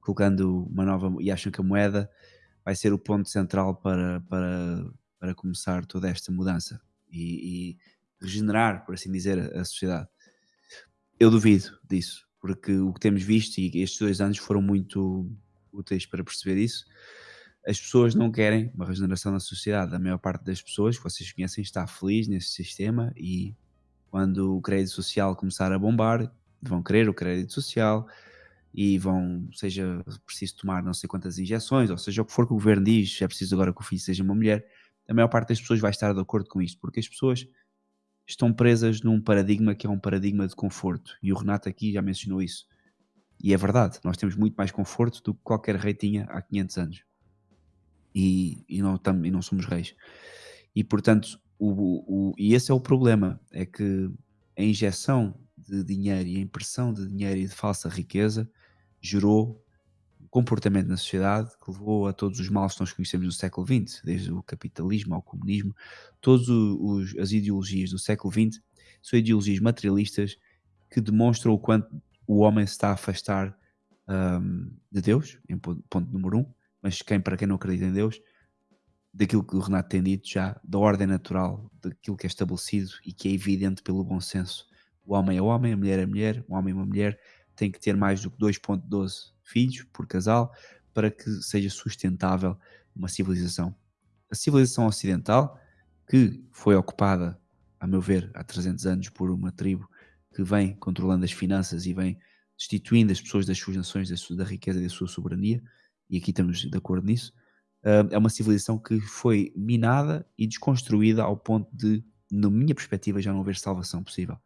colocando uma nova, e acham que a moeda vai ser o ponto central para, para, para começar toda esta mudança e, e regenerar, por assim dizer, a, sociedade. Eu duvido disso, porque o que temos visto, e estes dois anos foram muito úteis para perceber isso, as pessoas não querem uma regeneração na sociedade. A maior parte das pessoas que vocês conhecem está feliz nesse sistema e quando o crédito social começar a bombar, vão querer o crédito social e vão, seja preciso tomar não sei quantas injeções, ou seja o que for que o governo diz, é preciso agora que o filho seja uma mulher, a maior parte das pessoas vai estar de acordo com isto, porque as pessoas estão presas num paradigma que é um paradigma de conforto. E o Renato aqui já mencionou isso. E é verdade, nós temos muito mais conforto do que qualquer rei tinha há 500 anos e, e, não, tam, e não somos reis. E portanto, o, o, e esse é o problema: é que a injeção de dinheiro e a impressão de dinheiro e de falsa riqueza gerou comportamento na sociedade que levou a todos os males que nós conhecemos no século XX, desde o capitalismo ao comunismo, todas as ideologias do século XX são ideologias materialistas que demonstram o quanto o homem se está a afastar um, de Deus, em ponto, ponto número um, mas quem, para quem não acredita em Deus, daquilo que o Renato tem dito já, da ordem natural, daquilo que é estabelecido e que é evidente pelo bom senso. O homem é homem, a mulher é mulher, o homem é uma mulher, tem que ter mais do que 2.12 filhos por casal para que seja sustentável uma civilização. A civilização ocidental, que foi ocupada, a meu ver, há 300 anos por uma tribo que vem controlando as finanças e vem destituindo as pessoas das suas nações, da, sua, da riqueza e da sua soberania, e aqui estamos de acordo nisso, uh, é uma civilização que foi minada e desconstruída ao ponto de, na minha perspectiva, já não haver salvação possível.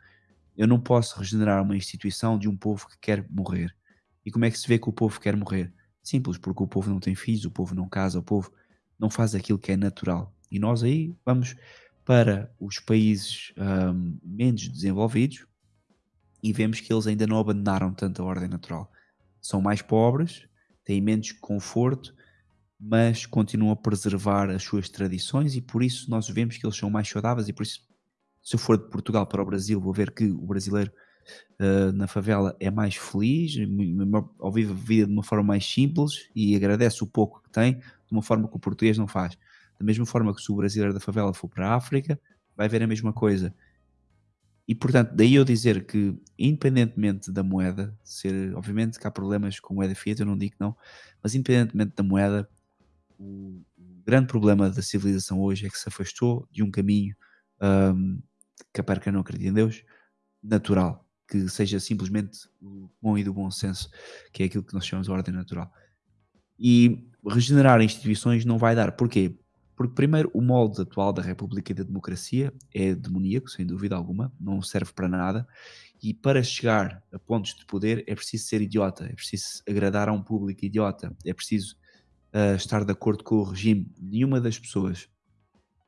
Eu não posso regenerar uma instituição de um povo que quer morrer. E como é que se vê que o povo quer morrer? Simples, porque o povo não tem filhos, o povo não casa, o povo não faz aquilo que é natural. E nós aí vamos para os países um, menos desenvolvidos e vemos que eles ainda não abandonaram tanto a ordem natural. São mais pobres, têm menos conforto, mas continuam a preservar as suas tradições e por isso nós vemos que eles são mais saudáveis e por isso se eu for de Portugal para o Brasil vou ver que o brasileiro uh, na favela é mais feliz, vive a vida de uma forma mais simples e agradece o pouco que tem de uma forma que o português não faz. Da mesma forma que se o brasileiro da favela for para a África vai ver a mesma coisa. E portanto, daí eu dizer que, independentemente da moeda, ser, obviamente que há problemas com moeda fiat, eu não digo não, mas independentemente da moeda, o, grande problema da civilização hoje é que se afastou de um caminho um, que para quem não acredita em Deus, natural, que seja simplesmente o bom e do bom senso, que é aquilo que nós chamamos de ordem natural. E regenerar instituições não vai dar. Porquê? Porque, primeiro, o molde atual da República e da democracia é demoníaco, sem dúvida alguma, não serve para nada. E para chegar a pontos de poder é preciso ser idiota, é preciso agradar a um público idiota, é preciso uh, estar de acordo com o regime. Nenhuma das pessoas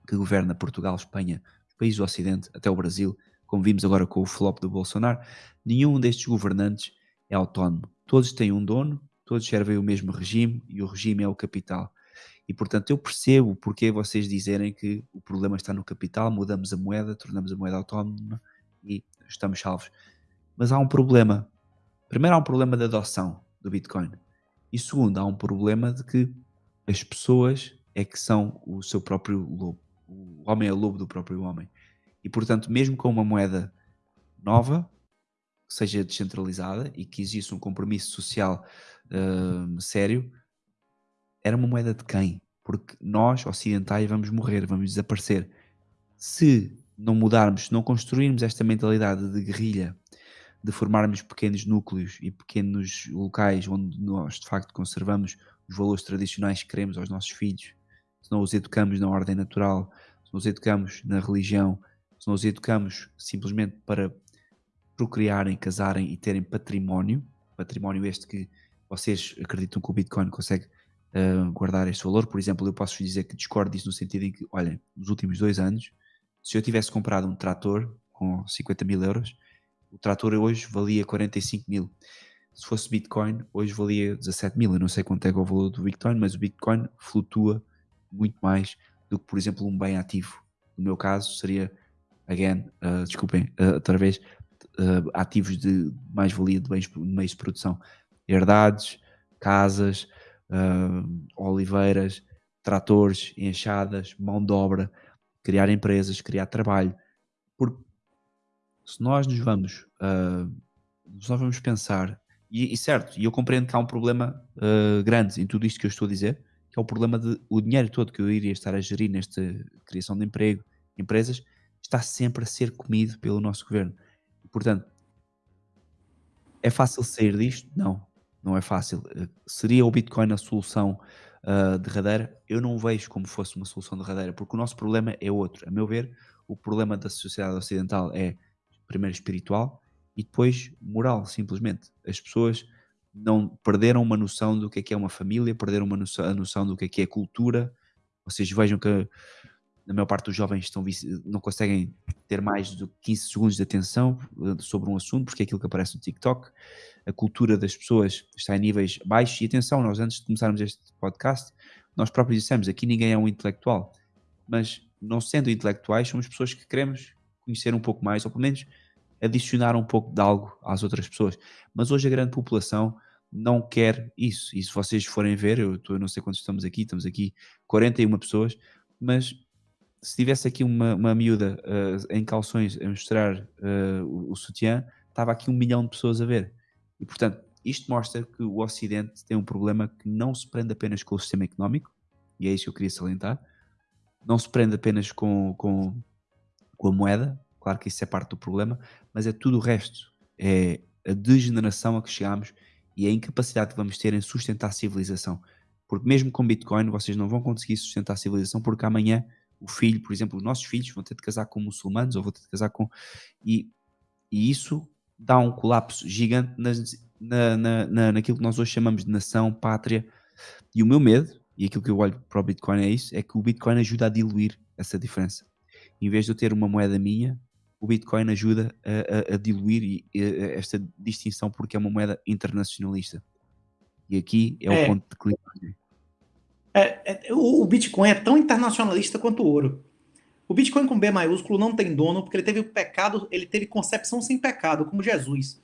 que governa Portugal, Espanha, países do Ocidente, até o Brasil, como vimos agora com o flop do Bolsonaro, nenhum destes governantes é autónomo. Todos têm um dono, todos servem o mesmo regime e o regime é o capital. E portanto eu percebo porque vocês dizerem que o problema está no capital, mudamos a moeda, tornamos a moeda autónoma e estamos salvos. Mas há um problema. Primeiro há um problema de adoção do Bitcoin. E segundo, há um problema de que as pessoas é que são o seu próprio lobo. O homem é lobo do próprio homem. E portanto, mesmo com uma moeda nova, que seja descentralizada e que exista um compromisso social uh, sério, era uma moeda de quem? Porque nós, ocidentais, vamos morrer, vamos desaparecer. Se não mudarmos, se não construirmos esta mentalidade de guerrilha, de formarmos pequenos núcleos e pequenos locais onde nós de facto conservamos os valores tradicionais que queremos aos nossos filhos, se não os educamos na ordem natural, se não os educamos na religião, se educamos simplesmente para procriarem, casarem e terem património, património este que vocês acreditam que o Bitcoin consegue uh, guardar este valor. Por exemplo, eu posso dizer que discordo disso no sentido em que, olha, nos últimos dois anos, se eu tivesse comprado um trator com 50 mil euros, o trator hoje valia 45 mil. Se fosse Bitcoin, hoje valia 17 mil. Eu não sei quanto é, é o valor do Bitcoin, mas o Bitcoin flutua muito mais do que, por exemplo, um bem ativo. No meu caso, seria, again, uh, desculpem, uh, outra vez, uh, ativos de mais-valia de de meios de produção. Herdades, casas, uh, oliveiras, tratores, enxadas, mão de obra, criar empresas, criar trabalho. Se nós nos vamos, uh, nós vamos pensar, e, e, certo, e eu compreendo que há um problema uh, grande em tudo isto que eu estou a dizer, que é o problema de o dinheiro todo que eu iria estar a gerir nesta criação de emprego, empresas, está sempre a ser comido pelo nosso governo. Portanto, é fácil sair disto? Não não é fácil. Eh, seria o Bitcoin a solução uh, derradeira? Eu não vejo como fosse uma solução derradeira, porque o nosso problema é outro. A meu ver, o problema da sociedade ocidental é primeiro espiritual e depois moral, simplesmente. As pessoas não perderam uma noção do que é que é uma família, perderam uma noção, a noção do que é que é cultura. Vocês vejam que a maior parte dos jovens estão, não conseguem ter mais de 15 segundos de atenção eh, sobre um assunto, porque é aquilo que aparece no TikTok. A cultura das pessoas está em níveis baixos. E atenção, nós antes de começarmos este podcast, nós próprios dissemos, aqui ninguém é um intelectual. Mas não sendo intelectuais, somos pessoas que queremos conhecer um pouco mais, ou pelo menos adicionar um pouco de algo às outras pessoas. Mas hoje a grande população não quer isso. E se vocês forem ver, eu, eu não sei quantos estamos aqui, estamos aqui 41 pessoas, mas se tivesse aqui uma, uma miúda uh, em calções a mostrar uh, o, o sutiã, estava aqui um milhão de pessoas a ver. E portanto, isto mostra que o Ocidente tem um problema que não se prende apenas com o sistema económico, e é isso que eu queria salientar, não se prende apenas com, com, com a moeda, claro que isso é parte do problema, mas é tudo o resto. É a degeneração a que chegamos e a incapacidade que vamos ter em sustentar a civilização. Porque mesmo com Bitcoin vocês não vão conseguir sustentar a civilização porque amanhã o filho, por exemplo, os nossos filhos vão ter de casar com muçulmanos ou vão ter de casar com. E, e isso dá um colapso gigante nas, na, na, na, naquilo que nós hoje chamamos de nação, pátria. E o meu medo, e aquilo que eu olho para o Bitcoin é isso, é que o Bitcoin ajuda a diluir essa diferença. Em vez de eu ter uma moeda minha, o Bitcoin ajuda a, a, a diluir esta distinção porque é uma moeda internacionalista. E aqui é, é. o ponto de clique. É, é, o, o Bitcoin é tão internacionalista quanto o ouro. O Bitcoin com B maiúsculo não tem dono porque ele teve pecado, ele teve concepção sem pecado, como Jesus.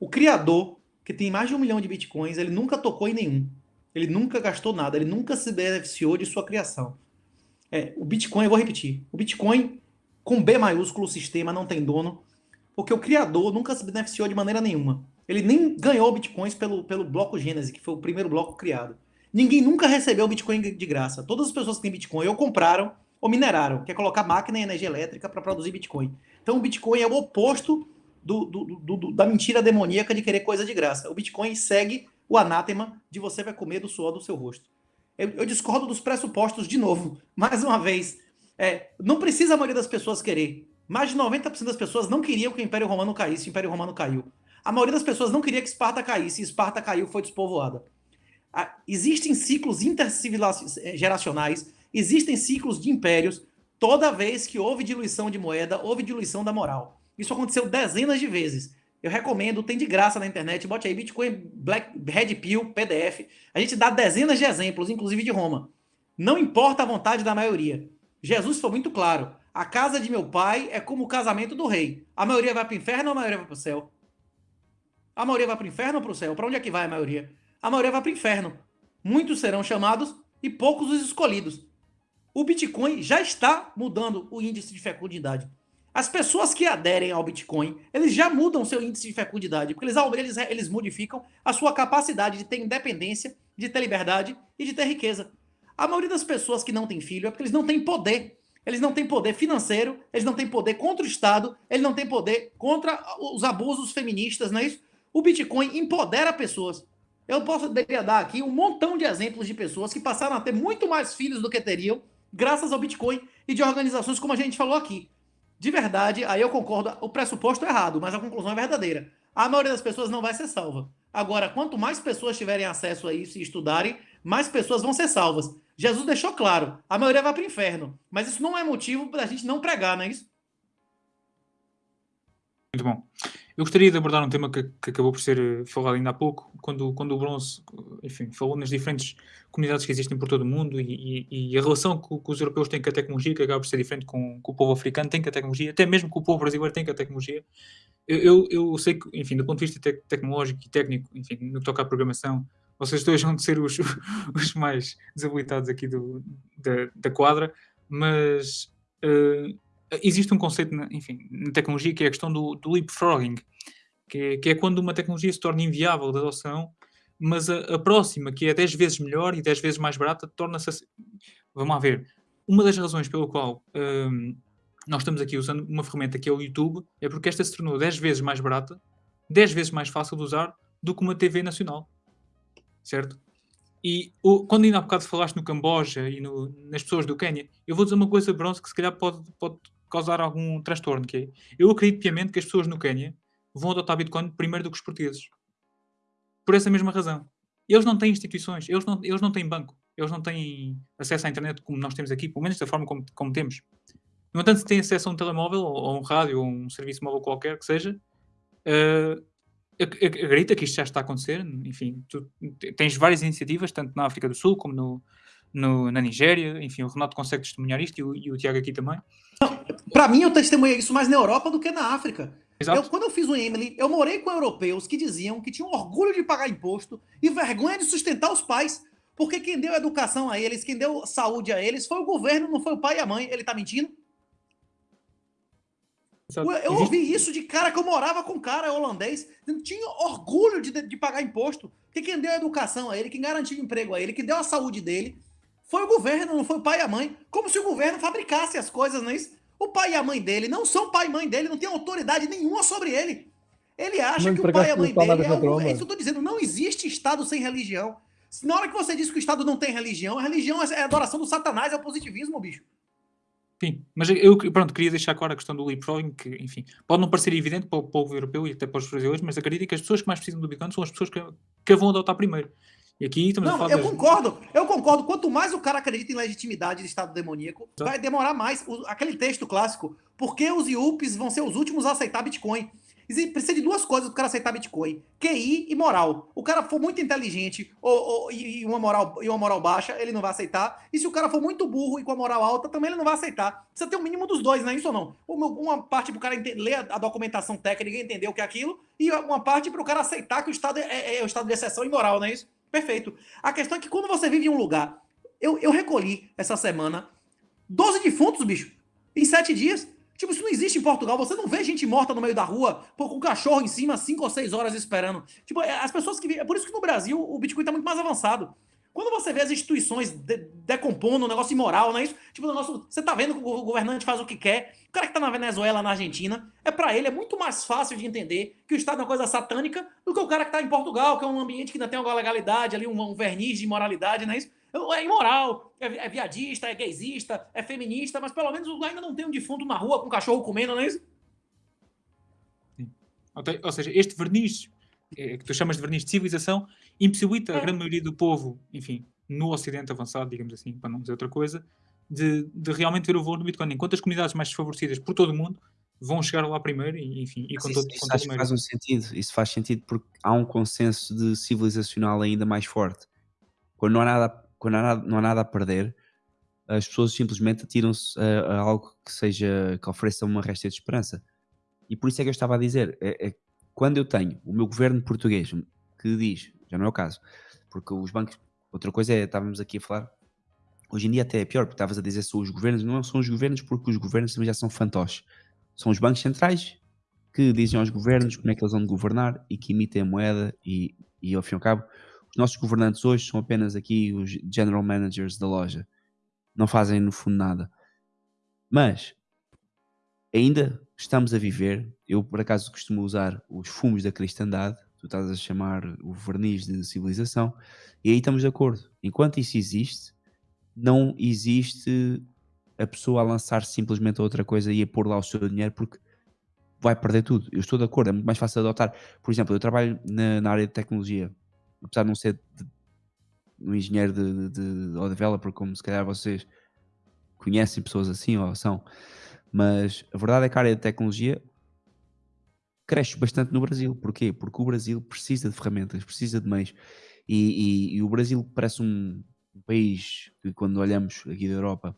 O criador, que tem mais de um milhão de bitcoins, ele nunca tocou em nenhum. Ele nunca gastou nada, ele nunca se beneficiou de sua criação. É, o Bitcoin, eu vou repetir, o Bitcoin com B maiúsculo, o sistema não tem dono, Porque o criador nunca se beneficiou de maneira nenhuma. Ele nem ganhou bitcoins pelo, pelo bloco Gênesis, que foi o primeiro bloco criado. Ninguém nunca recebeu Bitcoin de graça. Todas as pessoas que têm Bitcoin ou compraram ou mineraram, quer colocar máquina e energia elétrica para produzir Bitcoin. Então o Bitcoin é o oposto do, do, do, da mentira demoníaca de querer coisa de graça. O Bitcoin segue o anátema de você vai comer do suor do seu rosto. Eu, eu discordo dos pressupostos de novo. Mais uma vez, é, não precisa a maioria das pessoas querer. Mais de 90% das pessoas não queriam que o Império Romano caísse, o Império Romano caiu. A maioria das pessoas não queria que Esparta caísse, e Esparta caiu, foi despovoada. Existem ciclos intergeracionais, existem ciclos de impérios. Toda vez que houve diluição de moeda, houve diluição da moral. Isso aconteceu dezenas de vezes. Eu recomendo, tem de graça na internet, bote aí Bitcoin Black Red Pill PDF. A gente dá dezenas de exemplos, inclusive de Roma. Não importa a vontade da maioria. Jesus foi muito claro. A casa de meu pai é como o casamento do rei. A maioria vai para o inferno ou a maioria vai para o céu? A maioria vai para o inferno ou para o céu? Para onde é que vai a maioria? A maioria vai para o inferno. Muitos serão chamados e poucos os escolhidos. O Bitcoin já está mudando o índice de fecundidade. As pessoas que aderem ao Bitcoin, eles já mudam seu índice de fecundidade, porque eles, eles, eles modificam a sua capacidade de ter independência, de ter liberdade e de ter riqueza. A maioria das pessoas que não tem filho é porque eles não têm poder. Eles não têm poder financeiro, eles não têm poder contra o Estado, eles não têm poder contra os abusos feministas, não é isso? O Bitcoin empodera pessoas. Eu poderia dar aqui um montão de exemplos de pessoas que passaram a ter muito mais filhos do que teriam, graças ao Bitcoin e de organizações como a gente falou aqui. De verdade, aí eu concordo, o pressuposto é errado, mas a conclusão é verdadeira. A maioria das pessoas não vai ser salva. Agora, quanto mais pessoas tiverem acesso a isso e estudarem, mais pessoas vão ser salvas. Jesus deixou claro, a maioria vai para o inferno. Mas isso não é motivo para a gente não pregar, não é isso? Muito bom. Eu gostaria de abordar um tema que, que, acabou por ser eh, falado ainda há pouco, quando, quando o Bronze, enfim, falou nas diferentes comunidades que existem por todo o mundo e, e, e a relação que, que, os europeus têm com a tecnologia, que acaba por ser diferente com, com, o povo africano, tem com a tecnologia, até mesmo com o povo brasileiro tem com a tecnologia. Eu, eu, eu, sei que, enfim, do ponto de vista te tecnológico e técnico, enfim, no que toca à programação, vocês dois vão ser os, os mais desabilitados aqui do, da, da quadra, mas uh, existe um conceito, na, enfim, na tecnologia que é a questão do, do leapfrogging, que é, que é quando uma tecnologia se torna inviável de adoção, mas a, a, próxima, que é 10 vezes melhor e 10 vezes mais barata, torna-se. Vamos lá ver. Uma das razões pelo qual um, nós estamos aqui usando uma ferramenta que é o YouTube é porque esta se tornou 10 vezes mais barata, 10 vezes mais fácil de usar do que uma TV nacional. Certo? E o, quando ainda há bocado falaste no Camboja e no, nas pessoas do Quênia, eu vou dizer uma coisa, Bronze, que se calhar pode, pode causar algum transtorno, que é, eu acredito piamente que as pessoas no Quênia vão adotar Bitcoin primeiro do que os portugueses. Por essa mesma razão. Eles não têm instituições, eles não, eles não têm banco, eles não têm acesso à internet como nós temos aqui, pelo menos da forma como, como temos. No entanto, se têm acesso a um telemóvel, ou, ou um rádio, ou um serviço móvel qualquer que seja, uh, acredita que isto já está a acontecer. Enfim, tu tens várias iniciativas, tanto na África do Sul como no, no, na Nigéria. Enfim, o Renato consegue testemunhar isto e o, e o Tiago aqui também. Para mim, eu testemunhei isso mais na Europa do que na África. Eu, quando eu fiz o Emily, eu morei com europeus que diziam que tinham orgulho de pagar imposto e vergonha de sustentar os pais. Porque quem deu educação a eles, quem deu saúde a eles, foi o governo, não foi o pai e a mãe. Ele tá mentindo? Eu, eu ouvi isso de cara que eu morava com cara holandês, tinha orgulho de, de pagar imposto. Porque quem deu educação a ele, quem garantiu emprego a ele, quem deu a saúde dele, foi o governo, não foi o pai e a mãe. Como se o governo fabricasse as coisas, não é isso? O pai e a mãe dele não são pai e mãe dele, não tem autoridade nenhuma sobre ele. Ele acha que o pai e a mãe dele é o... É isso que eu tô dizendo, não existe Estado sem religião. Na hora que você diz que o Estado não tem religião, a religião é a adoração do satanás, é o positivismo, bicho. Sim, mas eu pronto, queria deixar claro a questão do leapfrogging, que, enfim, pode não parecer evidente para o povo europeu e até para os brasileiros, mas acredito que as pessoas que mais precisam do Bitcoin são as pessoas que, que a vão adotar primeiro. E aqui estamos não, eu das... concordo, eu concordo. Quanto mais o cara acredita em legitimidade de Estado demoníaco, vai demorar mais. O, aquele texto clássico, por que os IUPs vão ser os últimos a aceitar Bitcoin? Precisa de duas coisas para o cara aceitar Bitcoin: QI e moral. O cara for muito inteligente ou, ou, e, uma moral, e uma moral baixa, ele não vai aceitar. E se o cara for muito burro e com a moral alta, também ele não vai aceitar. Precisa ter o um mínimo dos dois, não é isso ou não? Uma parte para o cara ler a documentação técnica e entender o que é aquilo, e uma parte para o cara aceitar que o Estado é, é, é o estado de exceção e moral, não é isso? Perfeito. A questão é que quando você vive em um lugar. Eu, eu recolhi essa semana 12 defuntos, bicho, em 7 dias. Tipo, isso não existe em Portugal. Você não vê gente morta no meio da rua, com um cachorro em cima, cinco ou seis horas esperando. Tipo, é, as pessoas que. É por isso que no Brasil o Bitcoin tá muito mais avançado. Quando você vê as instituições de, decompondo um negócio imoral, não é isso? Tipo, o negócio, você tá vendo que o governante faz o que quer. O cara que tá na Venezuela, na Argentina, é para ele é muito mais fácil de entender que o Estado é uma coisa satânica do que o cara que tá em Portugal, que é um ambiente que ainda tem alguma legalidade ali, um, um verniz de imoralidade, não é isso? É imoral, é, é viadista, é gaysista, é feminista, mas pelo menos ainda não tem um defunto na rua com um cachorro comendo, não é isso? Ou seja, este verniz, é, que tu chamas de verniz de civilização, impossibilita a É. grande maioria do povo, enfim, no Ocidente avançado, digamos assim, para não dizer outra coisa, de, de realmente ver o valor do Bitcoin. Enquanto as comunidades mais desfavorecidas por todo o mundo vão chegar lá primeiro e, enfim, e com isso, todo, isso com todo acho o faz um sentido. Isso faz sentido porque há um consenso de civilizacional ainda mais forte. Quando não há nada, quando não há nada, não há nada a perder, as pessoas simplesmente atiram-se a, a algo que seja que ofereça uma resta de esperança. E por isso é que eu estava a dizer, é, é quando eu tenho o meu governo português que diz, já não é o caso, porque os bancos, outra coisa é, estávamos aqui a falar, hoje em dia até é pior, porque estavas a dizer são os governos, não são os governos porque os governos também já são fantoches. São os bancos centrais que dizem aos governos como é que eles vão governar e que emitem a moeda e, e ao fim e ao cabo, os nossos governantes hoje são apenas aqui os general managers da loja. Não fazem no fundo nada. Mas ainda estamos a viver, eu por acaso costumo usar os fumos da cristandade, estás a chamar o verniz de civilização, e aí estamos de acordo. Enquanto isso existe, não existe a pessoa a lançar simplesmente outra coisa e a pôr lá o seu dinheiro porque vai perder tudo. Eu estou de acordo, é muito mais fácil adotar. Por exemplo, eu trabalho na, na área de tecnologia, apesar de não ser de- um engenheiro de, de, de, ou developer, como se calhar vocês conhecem pessoas assim ou são, mas a verdade é que a área de tecnologia cresce bastante no Brasil. Porquê? Porque o Brasil precisa de ferramentas, precisa de meios. E, e- e o Brasil parece um, país que, quando olhamos aqui da Europa,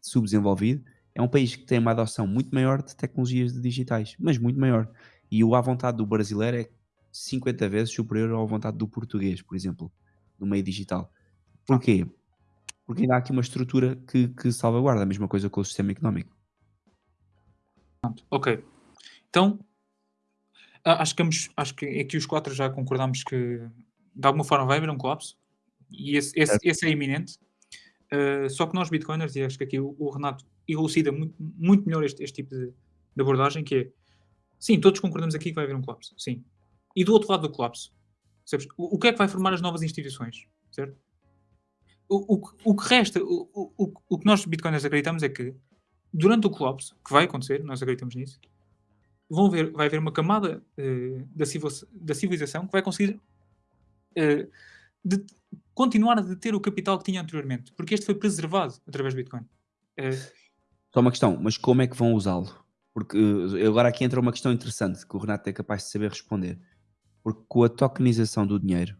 subdesenvolvido, é um país que tem uma adoção muito maior de tecnologias digitais, mas muito maior. E o à vontade do brasileiro é 50 vezes superior à vontade do português, por exemplo, no meio digital. Porquê? Porque ainda há aqui uma estrutura que, que salvaguarda a mesma coisa com o sistema económico. Ok. Então, a- acho que, ambos- acho que aqui os quatro já concordamos que de alguma forma vai haver um colapso e esse, esse, esse é iminente. Uh, só que nós, bitcoiners, e acho que aqui o, o Renato elucida muito, muito melhor este, este tipo de, de abordagem, que é, sim, todos concordamos aqui que vai haver um colapso, sim. E do outro lado do colapso, percebes? O, o que é que vai formar as novas instituições, certo? O, o, que- o que resta, o, o- o que nós, bitcoiners, acreditamos é que durante o colapso, que vai acontecer, nós acreditamos nisso, vão ver, vai haver uma camada eh, da, da civilização que vai conseguir eh, de- continuar a deter o capital que tinha anteriormente, porque este foi preservado através do Bitcoin. Eh, Só uma questão, mas como é que vão usá-lo? Porque agora aqui entra uma questão interessante que o Renato é capaz de saber responder. Porque com a tokenização do dinheiro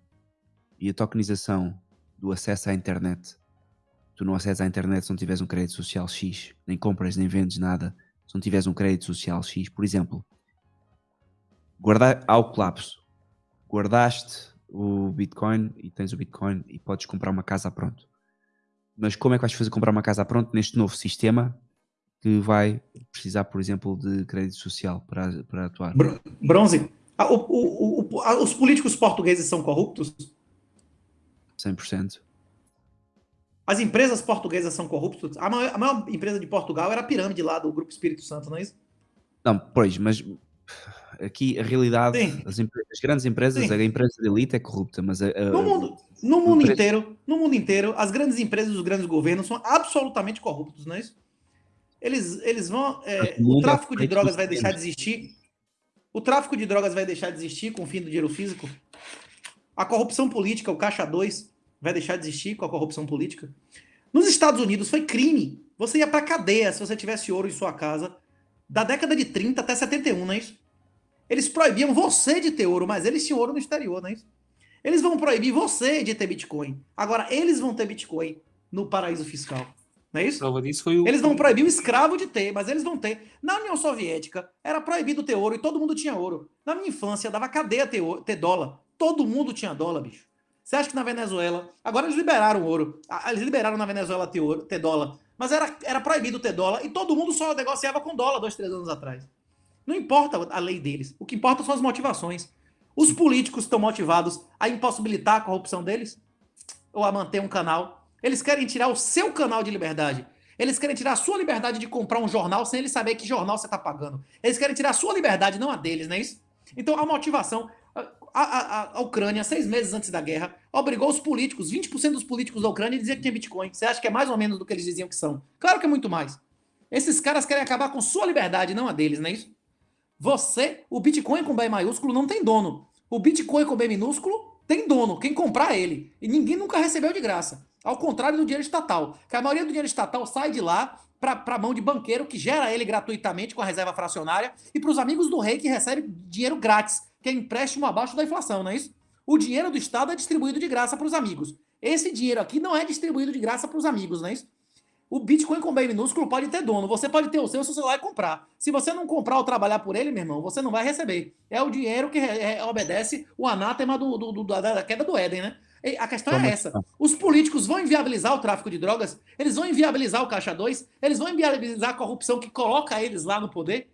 e a tokenização do acesso à internet, tu não acessas à internet se não tiveres um crédito social X, nem compras nem vendes nada, se não tiveres um crédito social X, por exemplo, guardar ao colapso, guardaste o Bitcoin e tens o Bitcoin e podes comprar uma casa a pronto. Mas como é que vais fazer comprar uma casa a pronto neste novo sistema que vai precisar, por exemplo, de crédito social para, para atuar? Br- Bronze. Ah, o- o- o- ah, os políticos portugueses são corruptos? 100%. As empresas portuguesas são corruptas? A maior, a maior empresa de Portugal era a pirâmide lá do Grupo Espírito Santo, não é isso? Não, pois, mas aqui a realidade, as, as grandes empresas, Sim. a empresa de elite é corrupta, mas a, a- No mundo, no mundo preço- inteiro, no mundo inteiro, as grandes empresas os grandes governos são absolutamente corruptos, não é isso? Eles, eles vão. é, o é tráfico de feito drogas vai deixar de existir. O tráfico de drogas vai deixar de existir com o fim do dinheiro físico. A corrupção política, o Caixa 2, vai deixar de existir com a corrupção política. Nos Estados Unidos foi crime. Você ia pra cadeia se você tivesse ouro em sua casa, da década de 30 até 71, não é isso? Eles proibiam você de ter ouro, mas eles tinham ouro no exterior, não é isso? Eles vão proibir você de ter Bitcoin. Agora, eles vão ter Bitcoin no paraíso fiscal. Não é isso? prova disso foi o. Eles vão proibir o escravo de ter, mas eles vão ter. Na União Soviética, era proibido ter ouro e todo mundo tinha ouro. Na minha infância, dava cadeia ter, ouro- ter dólar. Todo mundo tinha dólar, bicho. Você acha que na Venezuela. Agora eles liberaram ouro. Eles liberaram na Venezuela ter, ouro, ter dólar. Mas era, era proibido ter dólar e todo mundo só negociava com dólar dois, três anos atrás. Não importa a lei deles. O que importa são as motivações. Os políticos estão motivados a impossibilitar a corrupção deles ou a manter um canal. Eles querem tirar o seu canal de liberdade. Eles querem tirar a sua liberdade de comprar um jornal sem eles saber que jornal você está pagando. Eles querem tirar a sua liberdade, não a deles, não é isso? Então a motivação. A, a, a Ucrânia, seis meses antes da guerra, obrigou os políticos, 20% dos políticos da Ucrânia, a dizer que tinha Bitcoin. Você acha que é mais ou menos do que eles diziam que são? Claro que é muito mais. Esses caras querem acabar com sua liberdade, não a deles, não é isso? Você, o Bitcoin com B maiúsculo não tem dono. O Bitcoin com B minúsculo tem dono, quem comprar ele. E ninguém nunca recebeu de graça. Ao contrário do dinheiro estatal, que a maioria do dinheiro estatal sai de lá para a mão de banqueiro que gera ele gratuitamente com a reserva fracionária e para os amigos do rei que recebem dinheiro grátis, que é empréstimo abaixo da inflação, não é isso? O dinheiro do Estado é distribuído de graça para os amigos. Esse dinheiro aqui não é distribuído de graça para os amigos, não é isso? O Bitcoin com B minúsculo pode ter dono. Você pode ter o seu se você vai comprar. Se você não comprar ou trabalhar por ele, meu irmão, você não vai receber. É o dinheiro que obedece o anátema do, do, do, da queda do Éden, né? E a questão é essa. Os políticos vão inviabilizar o tráfico de drogas, eles vão inviabilizar o Caixa 2, eles vão inviabilizar a corrupção que coloca eles lá no poder.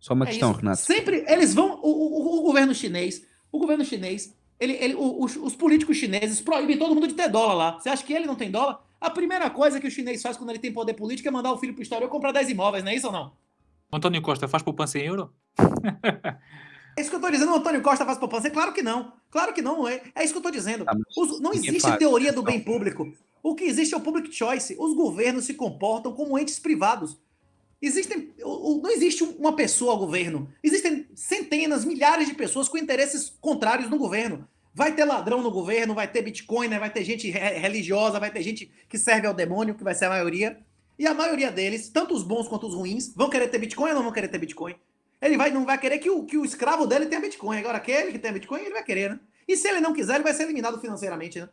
Só uma É questão, isso. Renato. Sempre eles vão. O, o- o governo chinês, o governo chinês, ele, ele, o- os, os políticos chineses proíbem todo mundo de ter dólar lá. Você acha que ele não tem dólar? A primeira coisa que o chinês faz quando ele tem poder político é mandar o filho pro exterior comprar 10 imóveis, não é isso ou não? O António Costa faz poupança em euro? É isso que eu tô dizendo, o Antônio Costa faz poupança? É claro que não. Claro que não, é, é isso que eu tô dizendo. Tá, Os- não existe teoria do bem público. O que existe é o public choice. Os governos se comportam como entes privados. Existem, não existe uma pessoa ao governo. Existem centenas, milhares de pessoas com interesses contrários no governo. Vai ter ladrão no governo, vai ter bitcoiner, vai ter gente re- religiosa, vai ter gente que serve ao demônio, que vai ser a maioria. E a maioria deles, tanto os bons quanto os ruins, vão querer ter bitcoin ou não vão querer ter bitcoin? Ele vai, não vai querer que o, que o escravo dele tenha bitcoin. Agora, aquele que tem bitcoin, ele vai querer, né? E se ele não quiser, ele vai ser eliminado financeiramente, né?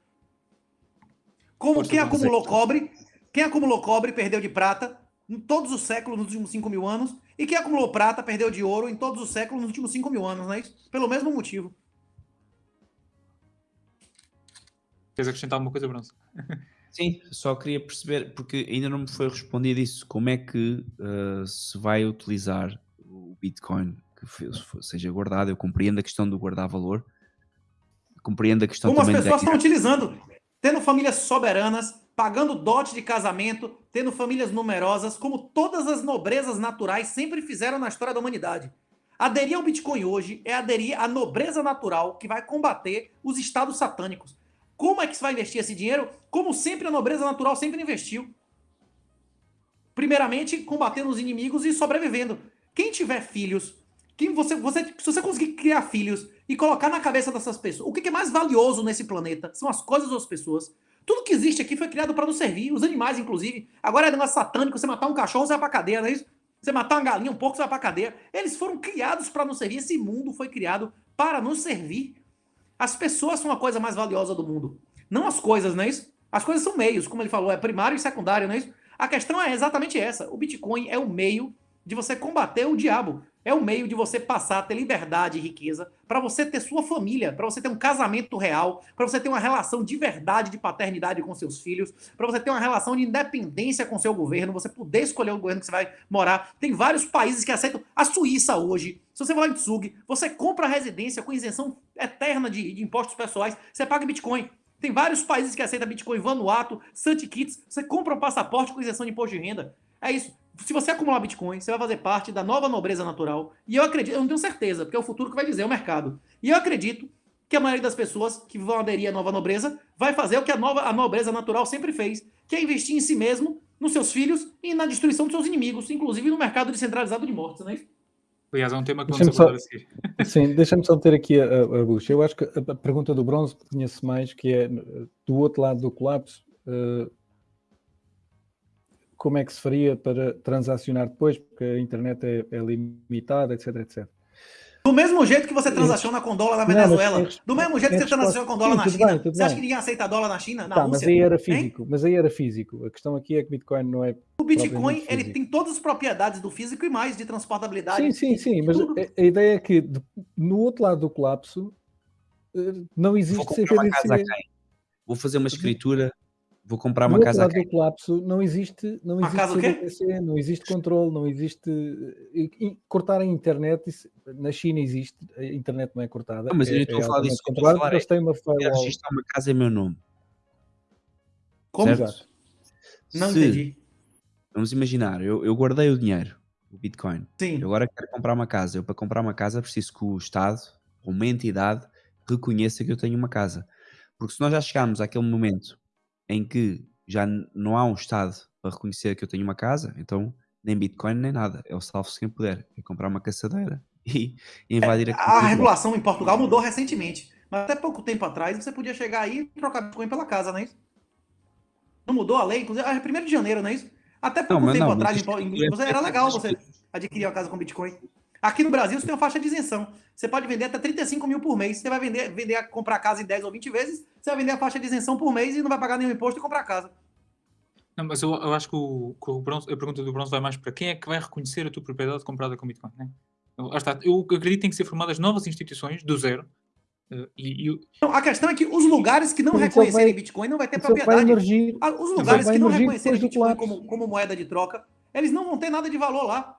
Como quem acumulou exército. cobre, quem acumulou cobre perdeu de prata em todos os séculos nos últimos 5 mil anos, e quem acumulou prata perdeu de ouro em todos os séculos nos últimos 5 mil anos, não é isso? Pelo mesmo motivo. Queres acrescentar alguma coisa, Bronze? Sim, só queria perceber, porque ainda não me foi respondido isso, como é que uh, se vai utilizar o Bitcoin que seja guardado. Eu compreendo a questão do guardar valor, compreendo a questão Como as também pessoas da... estão utilizando, tendo famílias soberanas, pagando dote de casamento, tendo famílias numerosas, como todas as nobrezas naturais sempre fizeram na história da humanidade. Aderir ao Bitcoin hoje é aderir à nobreza natural que vai combater os estados satânicos. Como é que se vai investir esse dinheiro? Como sempre a nobreza natural sempre investiu. Primeiramente, combatendo os inimigos e sobrevivendo. Quem tiver filhos, quem você, você, se você conseguir criar filhos e colocar na cabeça dessas pessoas, o que é mais valioso nesse planeta são as coisas ou as pessoas. Tudo que existe aqui foi criado para nos servir, os animais, inclusive. Agora é negócio satânico, você matar um cachorro, você vai pra cadeia, não é isso? Você matar uma galinha, um porco, você vai pra cadeia. Eles foram criados para nos servir. Esse mundo foi criado para nos servir. As pessoas são a coisa mais valiosa do mundo. Não as coisas, não é isso? As coisas são meios, como ele falou, é primário e secundário, não é isso? A questão é exatamente essa. O Bitcoin é o meio de você combater o diabo. É o meio de você passar a ter liberdade e riqueza, para você ter sua família, para você ter um casamento real, para você ter uma relação de verdade de paternidade com seus filhos, para você ter uma relação de independência com seu governo, você poder escolher o governo que você vai morar. Tem vários países que aceitam. A Suíça hoje, se você vai em Tsug, você compra a residência com isenção eterna de, de impostos pessoais, você paga Bitcoin. Tem vários países que aceitam Bitcoin, Vanuatu, St. Kitts, você compra um passaporte com isenção de imposto de renda. É isso. Se você acumular Bitcoin, você vai fazer parte da nova nobreza natural. E eu acredito, eu não tenho certeza, porque é o futuro que vai dizer, é o mercado. E eu acredito que a maioria das pessoas que vão aderir à nova nobreza vai fazer o que a, nova, a nobreza natural sempre fez, que é investir em si mesmo, nos seus filhos e na destruição dos seus inimigos, inclusive no mercado descentralizado de mortes, não é isso? Aliás, é um tema que vamos abordar a seguir. Sim, deixa-me só ter aqui a, a, bucha. Eu acho que a, pergunta do bronze conhece mais, que é eh, do outro lado do colapso, eh, como é que se faria para transacionar depois, porque a internet é, é limitada, etc, etc. Do mesmo jeito que você transaciona com dólar na Não, mas Venezuela, tem- do mesmo jeito que você transaciona com dólar Sim, na China, bem, você acha bem. que ninguém aceita dólar na China, na Tá, mas Rússia? aí era Hein? físico, mas aí era físico. A questão aqui é que Bitcoin não é. O Bitcoin, ele tem todas as propriedades do físico e mais, de transportabilidade. Sim, sim, sim, mas a, a ideia é que no outro lado do colapso eh, não Vou existe CBDC. quem? Vou fazer uma escritura vou comprar uma casa a lado do colapso não existe, não Uma existe casa não existe controle, não existe e- e cortar a internet. isso- na China existe, a internet não é cortada. Não, mas eu é, estou a falar disso, o que eu estou a falar porque eles têm uma quero firewall. registrar uma casa em meu nome. Como? certo? Não Se- entendi. Vamos imaginar, eu, eu guardei o dinheiro, o Bitcoin. Sim. Eu agora quero comprar uma casa. Eu, para comprar uma casa, preciso que o Estado, ou uma entidade, reconheça que eu tenho uma casa. Porque se nós já chegarmos àquele momento em que já não há um Estado para reconhecer que eu tenho uma casa, então nem Bitcoin nem nada. É o salvo-se quem puder. É comprar uma caçadeira e invadir A aquilo. regulação em Portugal mudou recentemente. Mas até pouco tempo atrás você podia chegar aí e trocar Bitcoin pela casa, não é isso? Não mudou a lei? Inclusive, é 1 de janeiro, não é isso? Até pouco mas tempo não, atrás, em em- é- era legal você adquirir uma casa com Bitcoin. Aqui no Brasil você tem uma faixa de isenção. Você pode vender até 35 mil por mês. Você vai vender, vender comprar a casa em 10 ou 20 vezes, você vai vender a faixa de isenção por mês e não vai pagar nenhum imposto e comprar a casa. Não, mas eu, eu acho que, o, que o bronze, a pergunta do bronze vai mais para quem é que vai reconhecer a tua propriedade comprada com Bitcoin, né? Eu, está, eu acredito que tem que ser formadas novas instituições do zero. eh, e, e Então, a questão é que os lugares que não reconhecerem vai- Bitcoin não vai ter Isso vai propriedade. emergir. Ah, Os lugares vai que não reconhecerem Bitcoin como, como moeda de troca, eles não vão ter nada de valor lá.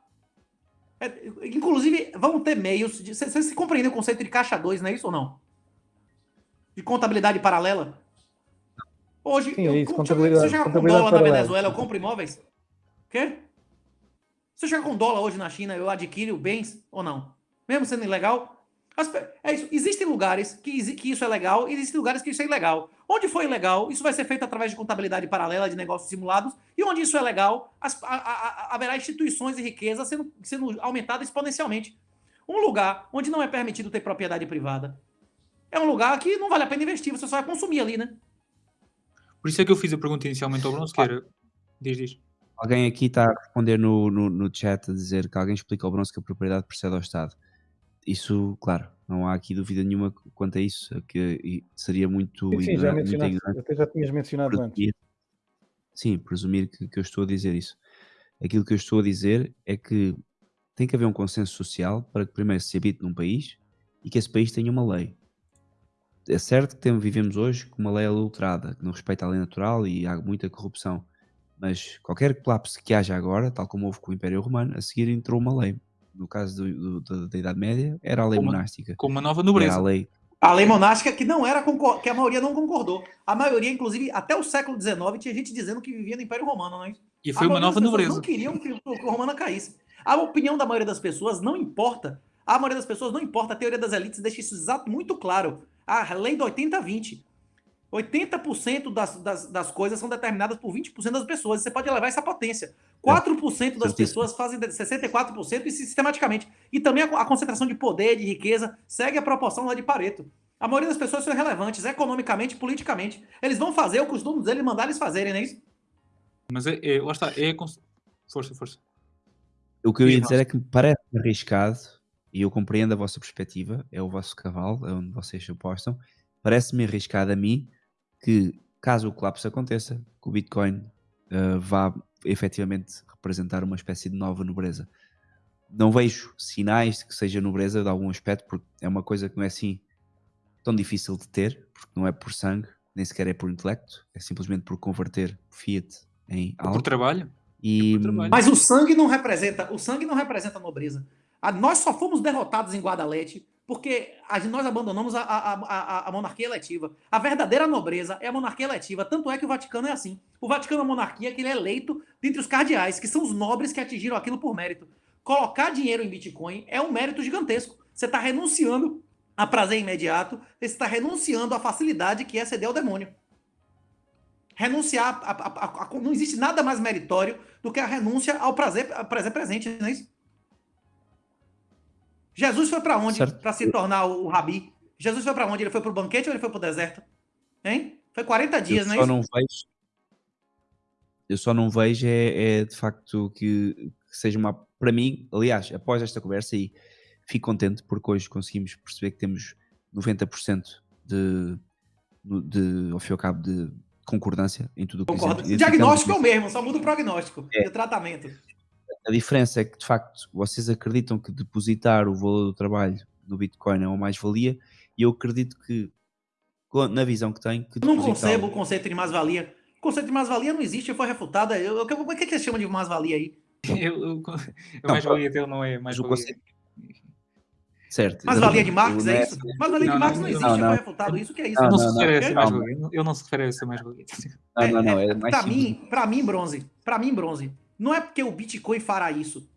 É, inclusive, vão ter meios. de- Vocês se compreendem o conceito de caixa 2, não é isso ou não? De contabilidade paralela? Hoje, Sim, eu, isso, com- contabilidade- se eu chegar com dólar na. Venezuela, eu compro imóveis? Quê? Se eu chegar com dólar hoje na China, eu adquiro bens ou não? Mesmo sendo ilegal? As é isso. Existem lugares que, que isso é legal e existem lugares que isso é ilegal. Onde for ilegal, isso vai ser feito através de contabilidade paralela, de negócios simulados. E onde isso é legal, as- a- a- a- haverá instituições e riqueza sendo, sendo aumentada exponencialmente. Um lugar onde não é permitido ter propriedade privada é um lugar que não vale a pena investir, você só vai consumir ali, né? por isso é que eu fiz a pergunta inicialmente ao bronze, que era. Diz, diz. Alguém aqui está a responder no, no, no chat a dizer que alguém explica ao bronze que a propriedade precede ao Estado. Isso, claro, não há aqui dúvida nenhuma quanto a isso, que seria muito Sim, sim, já muito mencionaste. Até já tinhas mencionado antes. presumir, sim, presumir que, que eu estou a dizer isso. Aquilo que eu estou a dizer é que tem que haver um consenso social para que primeiro se habite num país e que esse país tenha uma lei. É certo que temos, vivemos hoje com uma lei adulterada, que não respeita a lei natural e há muita corrupção. Mas qualquer colapso que haja agora, tal como houve com o Império Romano, a seguir entrou uma lei. No caso do- do- da- da Idade Média, era a lei Como- monástica. Com uma nova Era nobreza. a lei A lei monástica que não era concor- que a maioria não concordou. A maioria, inclusive, até o século XIX, tinha gente dizendo que vivia no Império Romano, não é? E A foi uma maioria nova nobreza. Não queriam que o que o Romana caísse. A opinião da maioria das pessoas não importa. A maioria das pessoas não importa. A teoria das elites deixa isso exato muito claro. A lei do 80-20. 80% das, das, das coisas são determinadas por 20% das pessoas. Você pode elevar essa potência. 4% das certíssimo. pessoas fazem de- 64% e sistematicamente. E também a, a concentração de poder, de riqueza, segue a proporção lá de Pareto. A maioria das pessoas são irrelevantes, economicamente, politicamente. Eles vão fazer o que os donos deles mandar eles fazerem, não é isso? Mas é, é- lá está, é Força, força. O que eu ia Diz, dizer é que me parece arriscado, e eu compreendo a vossa perspectiva, é o vosso cavalo, é onde vocês se apostam. Parece-me arriscado a mim que, caso o colapso aconteça, que o Bitcoin ah, vá efetivamente representar uma espécie de nova nobreza. Não vejo sinais de que seja nobreza de algum aspecto, porque é uma coisa que não é assim tão difícil de ter, porque não é por sangue, nem sequer é por intelecto, é simplesmente por converter fiat em Por algo. trabalho. E, por trabalho. Mas o sangue não representa, o sangue não representa nobreza. A- nós só fomos derrotados em Guadalete porque nós abandonamos a, a- a- a- monarquia eletiva. A verdadeira nobreza é a monarquia eletiva. Tanto é que o Vaticano é assim. O Vaticano é uma monarquia que ele é eleito dentre os cardeais, que são os nobres que atingiram aquilo por mérito. Colocar dinheiro em Bitcoin é um mérito gigantesco. Você está renunciando a prazer imediato, você está renunciando à facilidade que é ceder ao demônio. Renunciar, a- não existe nada mais meritório do que a renúncia ao prazer, prazer presente, não é isso? Jesus foi para onde para se tornar o, rabi? Jesus foi para onde? Ele foi para o banquete ou ele foi para o deserto? Hein? Foi 40 dias, eu não é só isso? não vejo eu só não vejo é, é de facto que, que seja uma para mim, aliás, após esta conversa e fico contente porque hoje conseguimos perceber que temos 90% de, de ao fim e ao cabo de concordância em tudo o que Concordo. O diagnóstico é o mesmo, só muda o prognóstico É. e o tratamento. A diferença é que de facto vocês acreditam que depositar o valor do trabalho no Bitcoin é uma mais-valia e eu acredito que na visão que tenho que Eu não concebo o conceito de mais-valia. O conceito de mais-valia não existe, foi refutado. Eu, eu, o que, que você chama de mais-valia aí? Eu, eu, Não, mais-valia dele não é mais-valia. conceito- Certo. Mais-valia de Marx, Não é isso? Mais-valia de Não, Marx não, não não, existe, não. foi refutado. Isso que é isso? Não, Não, não, se refere a calma. mais-valia. Ele não se refere a essa mais-valia. Não, não, não. É mais Pra simples. mim, pra mim, bronze, pra mim, bronze, não é porque o Bitcoin fará isso.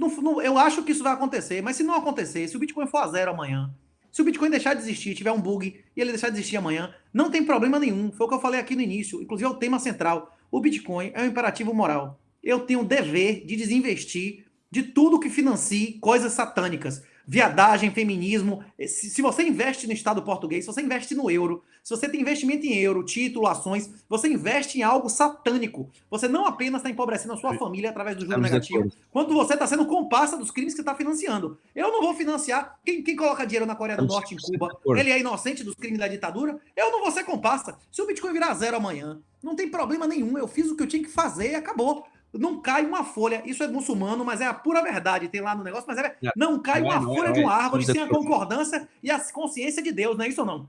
Não- não- eu acho que isso vai acontecer, mas se não acontecer, se o Bitcoin for a zero amanhã, se o Bitcoin deixar de existir, tiver um bug e ele deixar de existir amanhã, não tem problema nenhum. Foi o que eu falei aqui no início, inclusive é o tema central. O Bitcoin é um imperativo moral. Eu tenho o dever de desinvestir de tudo que financie coisas satânicas. Viadagem, feminismo. Se, se você investe no Estado português, se você investe no euro, se você tem investimento em euro, título, ações, você investe em algo satânico. Você não apenas está empobrecendo a sua família através do juro negativo, quanto você está sendo comparsa dos crimes que está financiando. Eu não vou financiar. Quem, quem coloca dinheiro na Coreia do Estamos Norte, em 100% Cuba, ele é inocente dos crimes da ditadura? Eu não vou ser comparsa. Se o Bitcoin virar zero amanhã, não tem problema nenhum. Eu fiz o que eu tinha que fazer e acabou. Não cai uma folha. Isso é muçulmano, mas é a pura verdade. Tem lá no negócio, mas é. Não, Não cai é, uma não é, folha não de é. uma árvore sem a concordância e a consciência de Deus, não é isso ou não?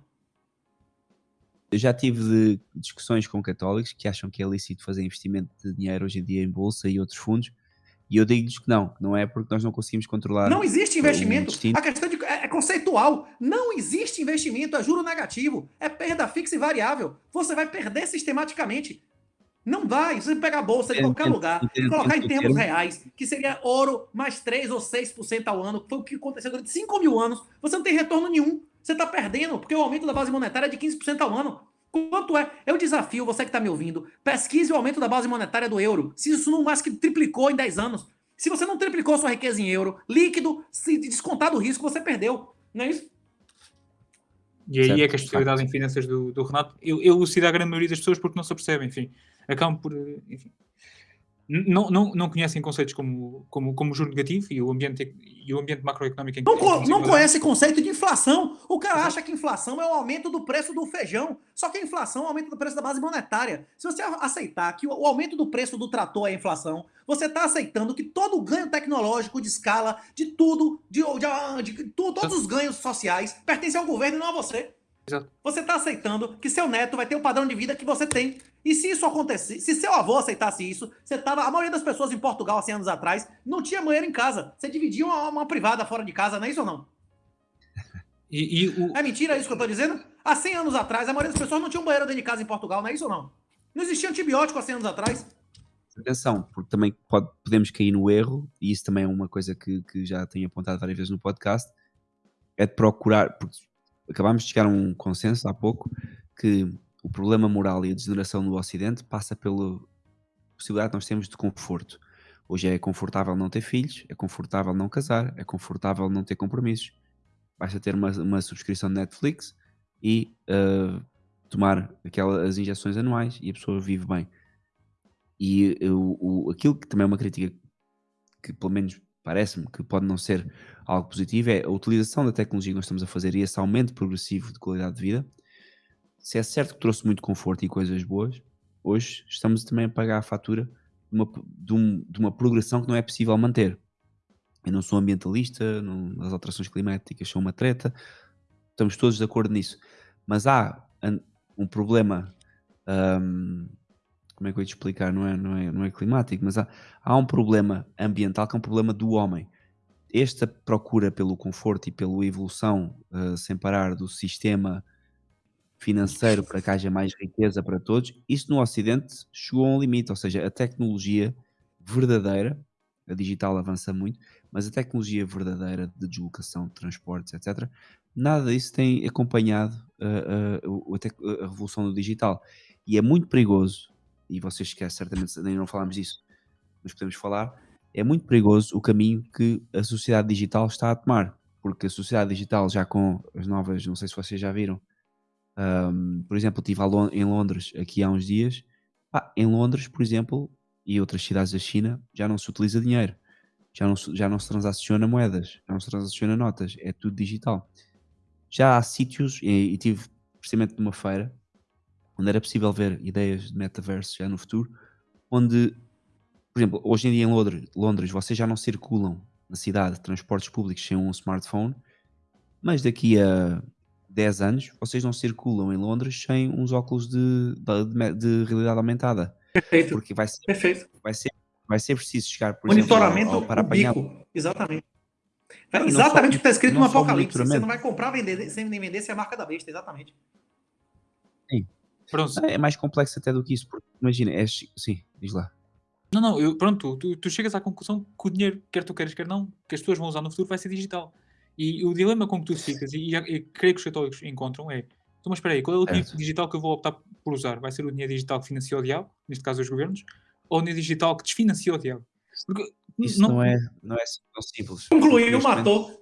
Eu já tive discussões com católicos que acham que é lícito fazer investimento de dinheiro hoje em dia em bolsa e outros fundos. E eu digo-lhes que não, não é porque nós não conseguimos controlar. Não existe investimento. destino. A questão de- é, é conceitual. Não existe investimento, é juro negativo, é perda fixa e variável. Você vai perder sistematicamente. Não vai. Se você pegar a bolsa de qualquer lugar, colocar em o termos termo. reais, que seria ouro mais 3 ou 6% ao ano, que foi o que aconteceu durante 5 mil anos, você não tem retorno nenhum. Você está perdendo, porque o aumento da base monetária é de 15% ao ano. Quanto é? Eu desafio você que está me ouvindo, pesquise o aumento da base monetária do euro. Se isso não mais que triplicou em 10 anos. Se você não triplicou sua riqueza em euro, líquido, se descontar do risco, você perdeu. Não é isso? E aí Certo, é que a especialidade em finanças do, do Renato, eu, eu elucido a grande maioria das pessoas porque não se apercebem, enfim. Acabam por, eh, enfim. Não, não, não conhecem conceitos como, como, como juro negativo e o ambiente, e o ambiente macroeconómico em que Não, co- não conhece conceito de inflação. O cara acha que inflação é o aumento do preço do feijão. Só que a inflação é o aumento do preço da base monetária. Se você aceitar que o aumento do preço do trator é a inflação, você está aceitando que todo o ganho tecnológico de escala, de tudo, de, de- de- tu- todos os ganhos sociais pertencem ao governo e não a você. Exato. Você está aceitando que seu neto vai ter o padrão de vida que você tem. E se isso acontecer, se seu avô aceitasse isso, você tava. A maioria das pessoas em Portugal, há 100 anos atrás, não tinha banheiro em casa. Você dividia uma, uma privada fora de casa, não é isso ou não? E, e o, É mentira isso que eu tô dizendo? Há 100 anos atrás, a maioria das pessoas não tinha um banheiro dentro de casa em Portugal, não é isso ou não? Não existia antibiótico há 100 anos atrás. Atenção, porque também pode- podemos cair no erro, e isso também é uma coisa que, que já tenho apontado várias vezes no podcast, é de procurar, porque acabámos de chegar a um consenso há pouco, que o problema moral e a degeneração do Ocidente passa pela possibilidade que nós temos de conforto. Hoje é confortável não ter filhos, é confortável não casar, é confortável não ter compromissos. Basta ter uma, uma subscrição de Netflix e ah, tomar aquelas injeções anuais e a pessoa vive bem. E eu- o, aquilo que também é uma crítica que, pelo menos, parece-me que pode não ser algo positivo é a utilização da tecnologia que nós estamos a fazer e esse aumento progressivo de qualidade de vida. Se é certo que trouxe muito conforto e coisas boas, hoje estamos também a pagar a fatura de uma, de um- de uma progressão que não é possível manter. Eu não sou ambientalista, não- as alterações climáticas são uma treta, estamos todos de acordo nisso. Mas há um problema hum, como é que eu ia te explicar? Não é, não é, não é climático, mas há, há um problema ambiental que é um problema do homem. Esta procura pelo conforto e pela evolução eh, sem parar do sistema financeiro para que haja mais riqueza para todos, isso no Ocidente chegou a um limite, ou seja, a tecnologia verdadeira, a digital avança muito, mas a tecnologia verdadeira de deslocação, de transportes, etc., nada disso tem acompanhado eh, o- a, a revolução do digital. E é muito perigoso, e vocês esquecem certamente, ainda não falámos disso, mas podemos falar, é muito perigoso o caminho que a sociedade digital está a tomar. Porque a sociedade digital, já com as novas, não sei se vocês já viram, ahm, por exemplo, estive em Londres aqui há uns dias. Ah, em Londres, por exemplo, e outras cidades da China, já não se utiliza dinheiro, já não se, já não se transaciona moedas, já não se transaciona notas, é tudo digital. Já há sítios, e, e tive precisamente numa feira, onde era possível ver ideias de metaverso já no futuro, onde, por exemplo, hoje em dia em Londres, Londres vocês já não circulam na cidade de transportes públicos sem um smartphone, mas daqui a 10 anos, vocês não circulam em Londres sem uns óculos de, de, de realidade aumentada. Perfeito. Porque vai ser, Perfeito. vai ser, vai ser preciso chegar, por Monitoramento exemplo, ao, ao para apanhar. Exatamente. Exatamente o que está escrito no Apocalipse. Você não vai comprar vender, sem nem vender se é a marca da besta, exatamente. Pronto. É mais complexo até do que isso, porque imagina, é, sim, diz lá. Não, não, eu, pronto, tu, tu chegas à conclusão que o dinheiro, quer tu queiras, quer não, que as pessoas vão usar no futuro vai ser digital. E o dilema com que tu ficas, e, e, e creio que os católicos encontram, é: então, mas espera aí, qual é o dinheiro Certo. digital que eu vou optar por usar? Vai ser o dinheiro digital que financia o diabo, neste caso os governos, ou o dinheiro digital que desfinancia o diabo? Porque Isso não, é, não é tão simples. Concluiu, matou.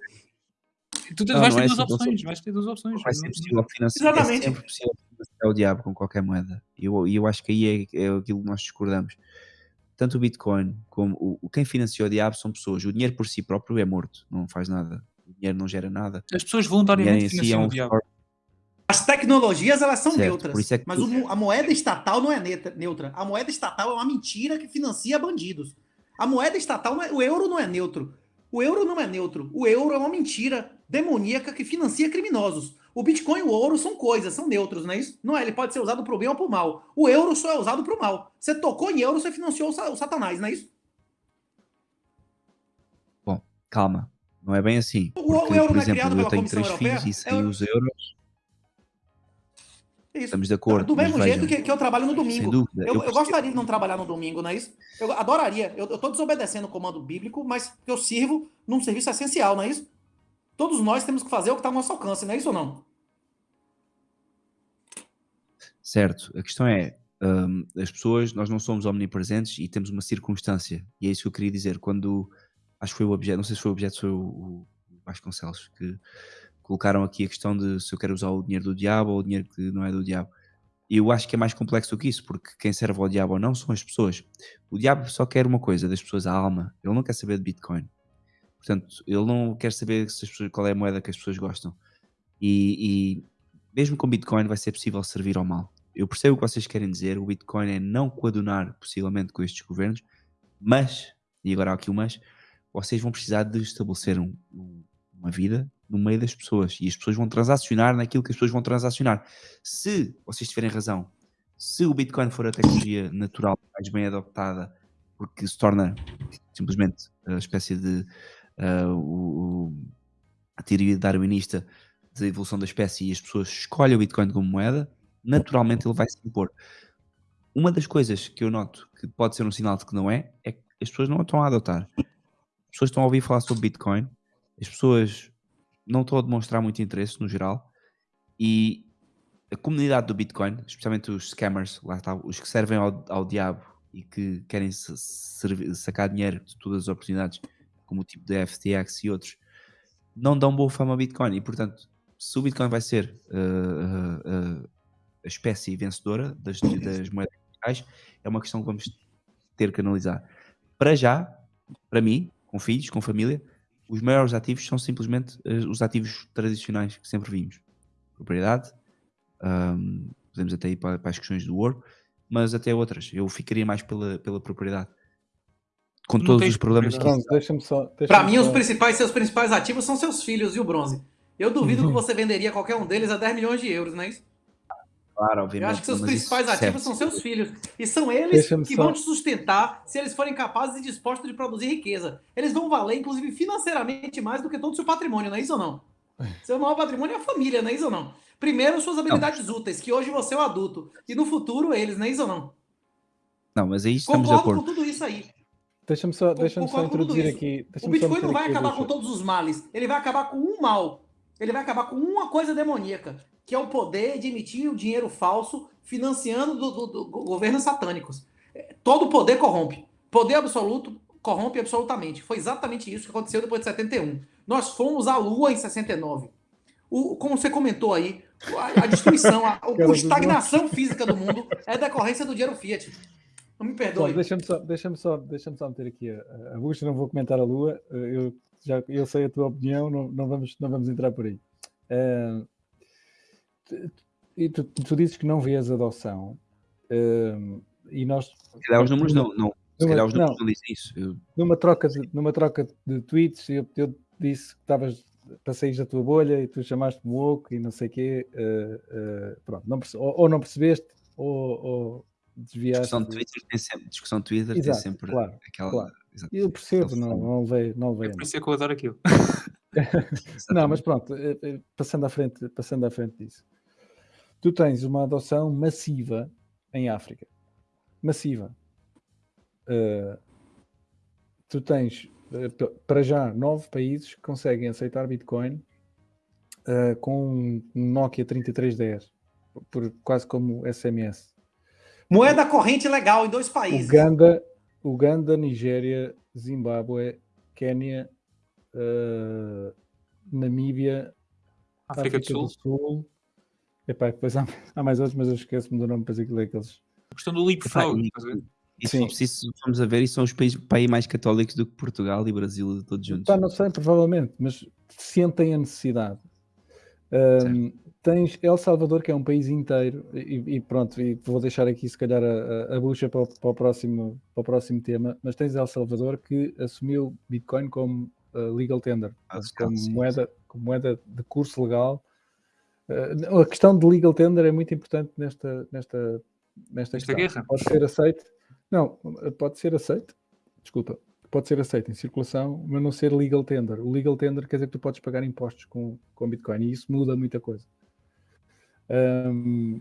tu Não, vais não ter é duas opções, vais ter duas opções. Vai ser Não- possível financiar. Exatamente. É sempre possível financiar o diabo com qualquer moeda. E eu, eu acho que aí é, é aquilo que nós discordamos. Tanto o Bitcoin como o, quem financia o diabo são pessoas. O dinheiro por si próprio é morto, não faz nada. O dinheiro não gera nada. As pessoas voluntariamente si é financiam um o diabo. As tecnologias, elas são Certo, neutras. por isso é que mas tu- o a moeda estatal não é neutra- neutra. A moeda estatal é uma mentira que financia bandidos. A moeda estatal, não é- o euro não é neutro. O euro não é neutro. O euro é uma mentira demoníaca que financia criminosos. O Bitcoin e o ouro são coisas, são neutros, não é isso? Não é, ele pode ser usado pro bem ou pro mal. O euro só é usado pro mal. Você tocou em euro, você financiou o sa- o satanás, não é isso? Bom, calma. Não é bem assim. O- o Porque, euro por não é exemplo, criado eu pela tenho Comissão três Europeia? filhos e sem É o- os euros É isso. estamos de acordo. Do mesmo jeito que, que eu trabalho no domingo. dúvida. Eu, eu eu gostaria de não trabalhar no domingo, não é isso? Eu adoraria. Eu, tô desobedecendo o comando bíblico, mas eu sirvo num serviço essencial, não é isso? Todos nós temos que fazer o que está ao nosso alcance, não é isso ou não? Certo, a questão é, hum, as pessoas, nós não somos omnipresentes e temos uma circunstância, e é isso que eu queria dizer, quando, acho que foi o objeto, não sei se foi o objeto, foi o, o Vasconcelos, que colocaram aqui a questão de se eu quero usar o dinheiro do diabo ou o dinheiro que não é do diabo. Eu acho que é mais complexo do que isso, porque quem serve ao diabo ou não são as pessoas. O diabo só quer uma coisa das pessoas, a alma, ele não quer saber de Bitcoin. Portanto, ele não quer saber pessoas- qual é a moeda que as pessoas gostam. E, e mesmo com Bitcoin vai ser possível servir ao mal. Eu percebo o que vocês querem dizer, o Bitcoin é não coadunar possivelmente com estes governos, mas, e agora há aqui o mas, vocês vão precisar de estabelecer um- um- uma vida no meio das pessoas e as pessoas vão transacionar naquilo que as pessoas vão transacionar. Se vocês tiverem razão, se o Bitcoin for a tecnologia natural mais bem adoptada, porque se torna simplesmente a espécie de ah, o- a teoria darwinista da evolução da espécie e as pessoas escolhem o Bitcoin como moeda, naturalmente ele vai se impor. Uma das coisas que eu noto que pode ser um sinal de que não é, é que as pessoas não a estão a adotar. As pessoas estão a ouvir falar sobre Bitcoin, as pessoas não estão a demonstrar muito interesse no geral e a comunidade do Bitcoin, especialmente os scammers, lá está, os que servem ao, ao diabo e que querem sacar dinheiro de todas as oportunidades, como o tipo de FTX e outros, não dão boa fama ao Bitcoin e, portanto, se o Bitcoin vai ser uh, uh, uh, a espécie vencedora das, das moedas digitais, é uma questão que vamos ter que analisar. Para já, para mim, com filhos, com família, os maiores ativos são simplesmente os ativos tradicionais que sempre vimos. Propriedade, um, podemos até ir para, para as questões do ouro, mas até outras. Eu ficaria mais pela, pela propriedade. Com Não todos os problemas que deixa-me só. deixa-me Para mim, os só- principais, seus principais ativos são seus filhos e o bronze. Eu duvido que você venderia qualquer um deles a 10 milhões de euros, não é isso? Claro, Eu obviamente. acho que seus principais ativos serve. são seus filhos. E são eles que só- vão te sustentar se eles forem capazes e dispostos de produzir riqueza. Eles vão valer, inclusive, financeiramente mais do que todo o seu patrimônio, não é isso ou não? Seu maior patrimônio é a família, não é isso ou não? Primeiro, suas habilidades úteis, que hoje você é o adulto. E no futuro, eles, não é isso ou não? Não, mas aí estamos de Concordo com acordo. tudo isso aí. Deixa-me só, deixa só introduzir aqui. O Bitcoin não vai acabar com todos os males. Ele vai acabar com um mal. Ele vai acabar com uma coisa demoníaca, que é o poder de emitir o dinheiro falso financiando do, do- do governos satânicos. É, Todo poder corrompe. Poder absoluto corrompe absolutamente. Foi exatamente isso que aconteceu depois de 71. Nós fomos à Lua em 69. O, como você comentou aí, a, a destruição, a, a estagnação física do mundo é decorrência do dinheiro fiat. Não me Só, perdoe. Deixa-me só, deixa só, deixa só meter aqui a, a não vou comentar a Lua, eu, já, eu sei a tua opinião, não, não, vamos, não vamos entrar por aí. Eh, tu- e tu, tu dizes que não vês adoção, eh, e nós, Se calhar os números não, não. Se calhar os números não. não dizem isso. Eu- numa troca de, numa troca de tweets, eu, eu disse que estavas para sair da tua bolha e tu chamaste-me woke e não sei o quê. eh, pronto, não ou, ou não percebeste ou, ou desviaste. Discussão de Twitter tem sempre, discussão de Twitter tem Exato, sempre claro, aquela. claro. exato, Eu percebo, não, não levei, não levei É por isso é que eu adoro aquilo. Não, mas pronto, eh, eh, passando à frente, passando à frente disso. Tu tens uma adoção massiva em África. Massiva. Eh, tu tens, para já, nove países que conseguem aceitar Bitcoin eh, com um um Nokia 3310, por, quase como SMS. Moeda corrente legal em dois países. Uganda, Uganda, Nigéria, Zimbábue, Quénia, eh, Namíbia, África do Sul. Epá, depois há, há mais outros, mas eu esqueço-me do nome, depois aquilo é aqueles. A questão do leapfrog. Epá, estás a ver? Se Sim. for preciso, vamos a ver, e são os países, países mais católicos do que Portugal e Brasil, todos juntos. Pá, não sei, provavelmente, mas sentem a necessidade. Ahm, tens El Salvador, que é um país inteiro, e, e pronto, e vou deixar aqui se calhar a, a- bucha para o, para o próximo, para o próximo tema, mas tens El Salvador que assumiu Bitcoin como uh, legal tender, Ah, como, sim, moeda, como moeda de curso legal. Uh, a questão de legal tender é muito importante nesta, nesta, nesta Nesta questão. guerra. Pode ser aceito. Não, pode ser aceito. Desculpa. Pode ser aceito em circulação, mas não ser legal tender. O legal tender quer dizer que tu podes pagar impostos com, com Bitcoin e isso muda muita coisa. Ahm,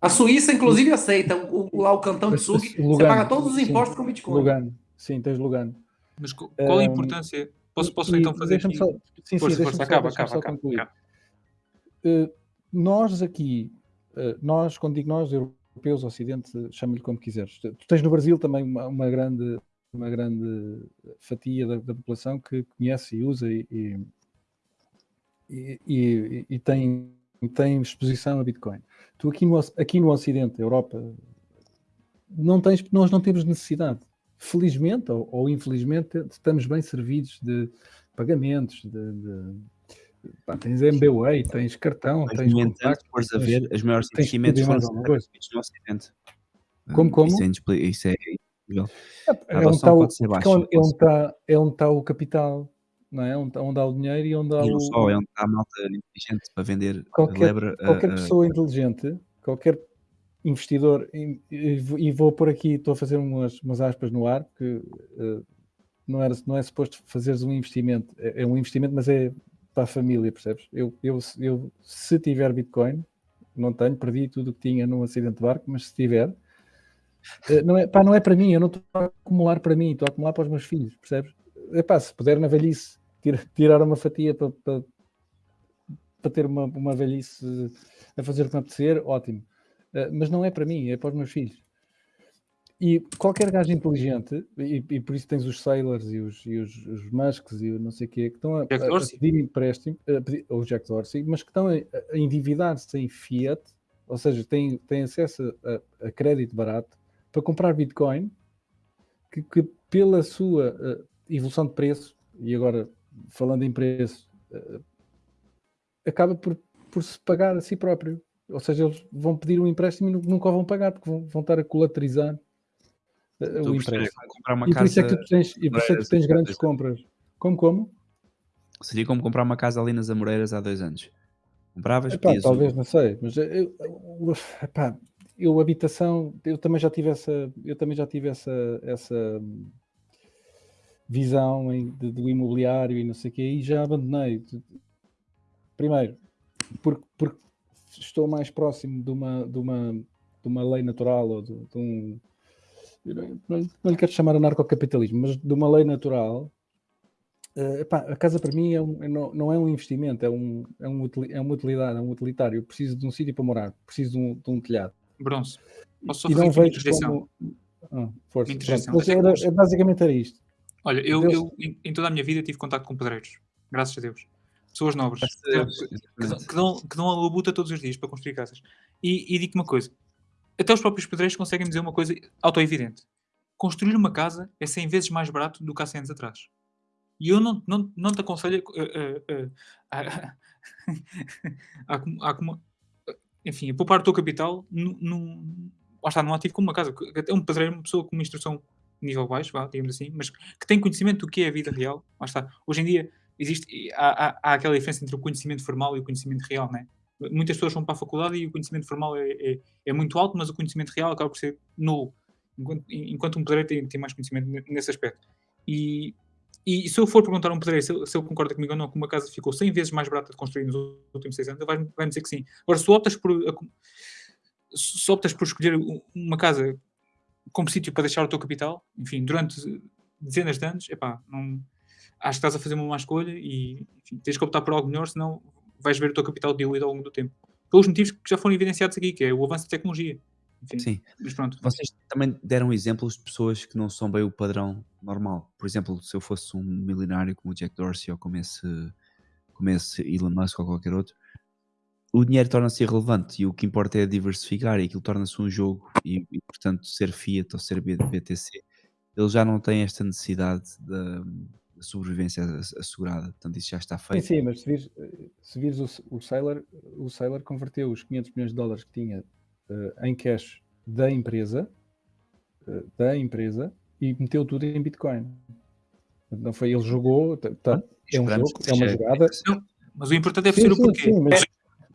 A Suíça, inclusive, aceita. O, o- lá o cantão de mas você paga todos os sim. impostos com Bitcoin. Lugano. Sim, tens Lugano. Mas qual a importância? Posso, posso E- então fazer aqui? só- sim, sim, Força, deixa-me força, só- acaba, acaba, só acaba, concluir. acaba. Uh, nós aqui, uh, nós, quando digo nós, europeus, Ocidente, chama-lhe como quiseres. Tu tens no Brasil também uma, uma grande, uma grande fatia da, da população que conhece e usa e, e, e- e- tem, tem exposição a Bitcoin. Tu aqui no, aqui no Ocidente, Europa, não tens, nós não temos necessidade. Felizmente ou, ou infelizmente, estamos bem servidos de pagamentos, de, de- pá, tens MBWay, tens cartão, Mas, tens contacto, se fores a ver, os maiores investimentos foram no Ocidente. Como, Hum, como? Isso é, isso é incrível. É, A é onde está o, baixa, é onde- é está é onde está o capital, não é? Onde, onde há o dinheiro e onde há E o, só, é onde está a malta inteligente para vender a qualquer, lebre. a- qualquer a- pessoa inteligente, qualquer investidor, e, e vou- por aqui, estou a fazer umas, umas aspas no ar, porque eh, não, era, não é suposto fazeres um investimento, é, é um investimento, mas é para a família, percebes? Eu, eu, eu, se tiver Bitcoin, não tenho, perdi tudo o que tinha num acidente de barco, mas se tiver, eh, não é, pá, não é para mim, eu não estou a acumular para mim, estou a acumular para os meus filhos, percebes? Epá, se puder na velhice tira- tirar uma fatia para, para, para ter uma, uma velhice a fazer o que me apetecer, ótimo. Eh, mas não é para mim, é para os meus filhos. E qualquer gajo inteligente, e, e por isso tens os Sailors e os, e os, os Musks e o não sei o quê, que estão a, a- a pedir empréstimo, a pedir- ou Jack Dorsey, mas que estão a, a endividar-se em fiat, ou seja, têm, têm acesso a, a crédito barato para comprar Bitcoin, que, que pela sua eh, evolução de preço, e agora falando em preço, eh, acaba por, por se pagar a si próprio. Ou seja, eles vão pedir um empréstimo e nu- nunca vão pagar, porque vão, vão estar a colaterizar a o empréstimo. E por isso é que tu tens, e por isso é que tu tens grandes compras. Como, como? Seria como comprar uma casa ali nas Amoreiras há dois anos. Compravas, Epá, um- talvez, não sei, mas eu, eu, epá, eu habitação, eu também já tive essa, eu também já tive essa, essa visão em- de- do imobiliário e não sei o quê, e já abandonei. Primeiro, porque, porque estou mais próximo de uma, de uma, de uma lei natural ou de, de um. Não, não lhe- quero chamar anarcocapitalismo, mas de uma lei natural epá, a casa para mim é um- é não, não é um investimento, é, um, é, um, é uma utilidade, é um utilitário. Eu preciso de um sítio para morar, preciso de um, de um telhado. Bronze. Posso só e fazer não vejo interjeição? como. Ah, força. Mas era- hoje- é basicamente era isto. Olha, eu, Deus- eu em, em toda a minha vida tive contato com pedreiros. Graças a Deus. Pessoas nobres. A Que, que- que dão, que dão a labuta todos os dias para construir casas. E, e digo-te uma coisa. Até os próprios pedreiros conseguem dizer uma coisa auto-evidente. Construir uma casa é 100 vezes mais barato do que há 100 anos atrás. E eu não, não, não te aconselho a, a- a- a- a- a- a- enfim, a poupar o teu capital num, num, lá está, num ativo como uma casa. Até um pedreiro é uma pessoa com uma instrução nível baixo, vá, digamos assim, mas que tem conhecimento do que é a vida real. Lá está. Hoje em dia, existe, há, há, há aquela diferença entre o conhecimento formal e o conhecimento real, né? Muitas pessoas vão para a faculdade e o conhecimento formal é, é, é muito alto, mas o conhecimento real acaba por ser nulo. Enquanto, enquanto um pedreiro tem, tem mais conhecimento nesse aspecto. E, e se eu for perguntar a um pedreiro se, se ele concorda comigo ou não que uma casa ficou 100 vezes mais barata de construir nos últimos 6 anos, ele vai, vai dizer que sim. Agora, se optas por, se optas por escolher um- uma casa como sítio para deixar o teu capital, enfim, durante dezenas de anos, epá, não, acho que estás a fazer uma má escolha e enfim, tens que optar por algo melhor, senão vais ver o teu capital diluído ao longo do tempo. Pelos motivos que já foram evidenciados aqui, que é o avanço da tecnologia. Enfim, Sim. mas pronto. Vocês também deram exemplos de pessoas que não são bem o padrão normal. Por exemplo, se eu fosse um milionário como o Jack Dorsey ou como esse, como esse Elon Musk ou qualquer outro, o dinheiro torna-se irrelevante e o que importa é diversificar e aquilo torna-se um jogo e, e, portanto ser Fiat ou ser BTC eles já não têm esta necessidade da, sobrevivência ass- assegurada, portanto isso já está Sim, feito. sim, mas se vires, se vires o, o Sailor, o Sailor converteu os 500 milhões de dólares que tinha eh, em cash da empresa, eh, da empresa, e meteu tudo em Bitcoin. Não foi, ele jogou, tá- tá- é um jogo, é uma jogada. Mas o importante é perceber o porquê. sim, mas,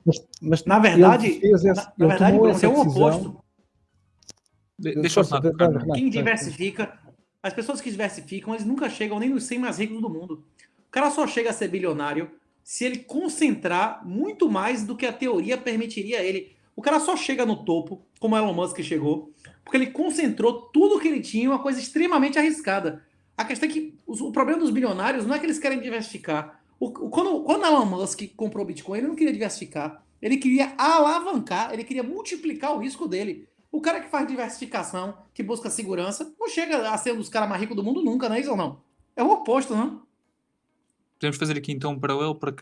mas- mas Na verdade, na, na verdade, é o decisão- oposto. De- deixa eu falar. Renato, Quem diversifica, as pessoas que diversificam, eles nunca chegam nem nos 100 mais ricos do mundo. O cara só chega a ser bilionário se ele concentrar muito mais do que a teoria permitiria a ele. O cara só chega no topo, como Elon Musk chegou, porque ele concentrou tudo que ele tinha em uma coisa extremamente arriscada. A questão é que o problema dos bilionários não é que eles querem diversificar. O, quando, quando Elon Musk comprou o Bitcoin, ele não queria diversificar. Ele queria alavancar, ele queria multiplicar o risco dele. O cara que faz diversificação, que busca segurança, não chega a ser um dos caras mais ricos do mundo nunca, não é isso ou não? É o oposto, não? Podemos fazer aqui então um paralelo para.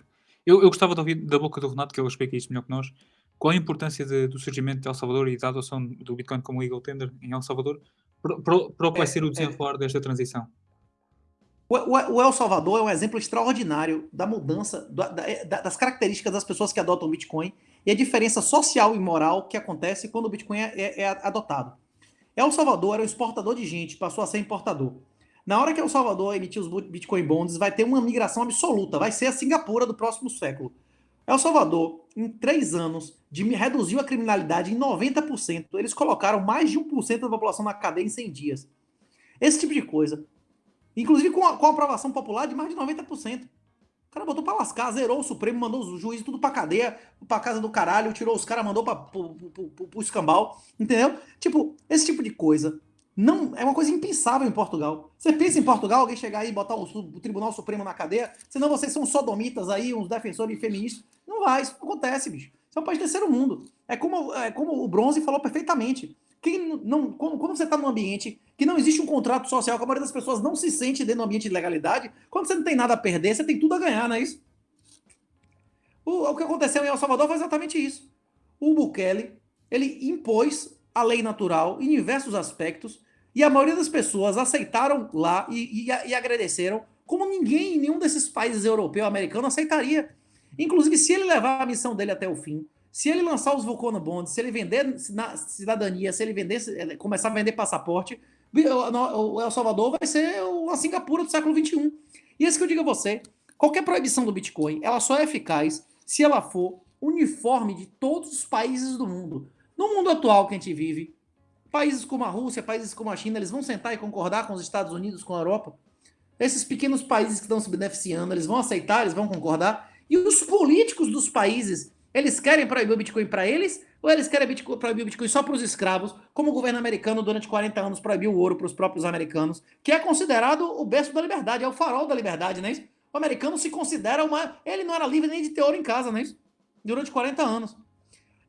Eu, eu gostava de ouvir da boca do Renato, que ele explica isto melhor que nós, qual a importância de- do surgimento de El Salvador e da adoção do Bitcoin como legal tender em El Salvador para, o que vai É, ser o é. desenrolar desta transição. O, El Salvador é um exemplo extraordinário da mudança, da- da- da- das características das pessoas que adotam o Bitcoin e a diferença social e moral que acontece quando o Bitcoin é, é- é adotado. El Salvador era um exportador de gente, passou a ser importador. Na hora que El Salvador emitir os Bitcoin Bonds, vai ter uma migração absoluta, vai ser a Singapura do próximo século. El Salvador, em três anos, reduziu a criminalidade em 90%. Eles colocaram mais de 1% da população na cadeia em 100 dias. Esse tipo de coisa. Inclusive com a, com a aprovação popular de mais de 90%. O cara botou pra lascar, zerou o Supremo, mandou os juízes tudo pra cadeia, pra casa do caralho, tirou os caras, mandou pra, pro, pro, pro, pro escambau, entendeu? Tipo, esse tipo de coisa não é uma coisa impensável em Portugal. Você pensa em Portugal, alguém chegar aí e botar o, o Tribunal Supremo na cadeia, senão vocês são sodomitas aí, uns defensores feministas. Não vai, isso não acontece, bicho. Isso é um país terceiro mundo. É como, é como o Bronze falou perfeitamente. Quem não, quando, quando você está num ambiente que não existe um contrato social, que a maioria das pessoas não se sente dentro do ambiente de legalidade, quando você não tem nada a perder, você tem tudo a ganhar, não é isso? O, o que aconteceu em El Salvador foi exatamente isso. O Bukele, ele impôs a lei natural em diversos aspectos e a maioria das pessoas aceitaram lá e, e, e agradeceram como ninguém em nenhum desses países europeu americano aceitaria. Inclusive, se ele levar a missão dele até o fim, se ele lançar os Vulcano Bonds, se ele vender na cidadania, se ele vender, começar a vender passaporte, o El Salvador vai ser uma Singapura do século XXI. E esse que eu digo a você, qualquer proibição do Bitcoin, ela só é eficaz se ela for uniforme de todos os países do mundo. No mundo atual que a gente vive, países como a Rússia, países como a China, eles vão sentar e concordar com os Estados Unidos, com a Europa. Esses pequenos países que estão se beneficiando, eles vão aceitar, eles vão concordar. E os políticos dos países, eles querem proibir o Bitcoin para eles ou eles querem Bitcoin, proibir o Bitcoin só para os escravos, como o governo americano durante 40 anos proibiu o ouro para os próprios americanos, que é considerado o berço da liberdade, é o farol da liberdade, não é isso? O americano se considera uma. Ele não era livre nem de ter ouro em casa, não é isso? Durante 40 anos.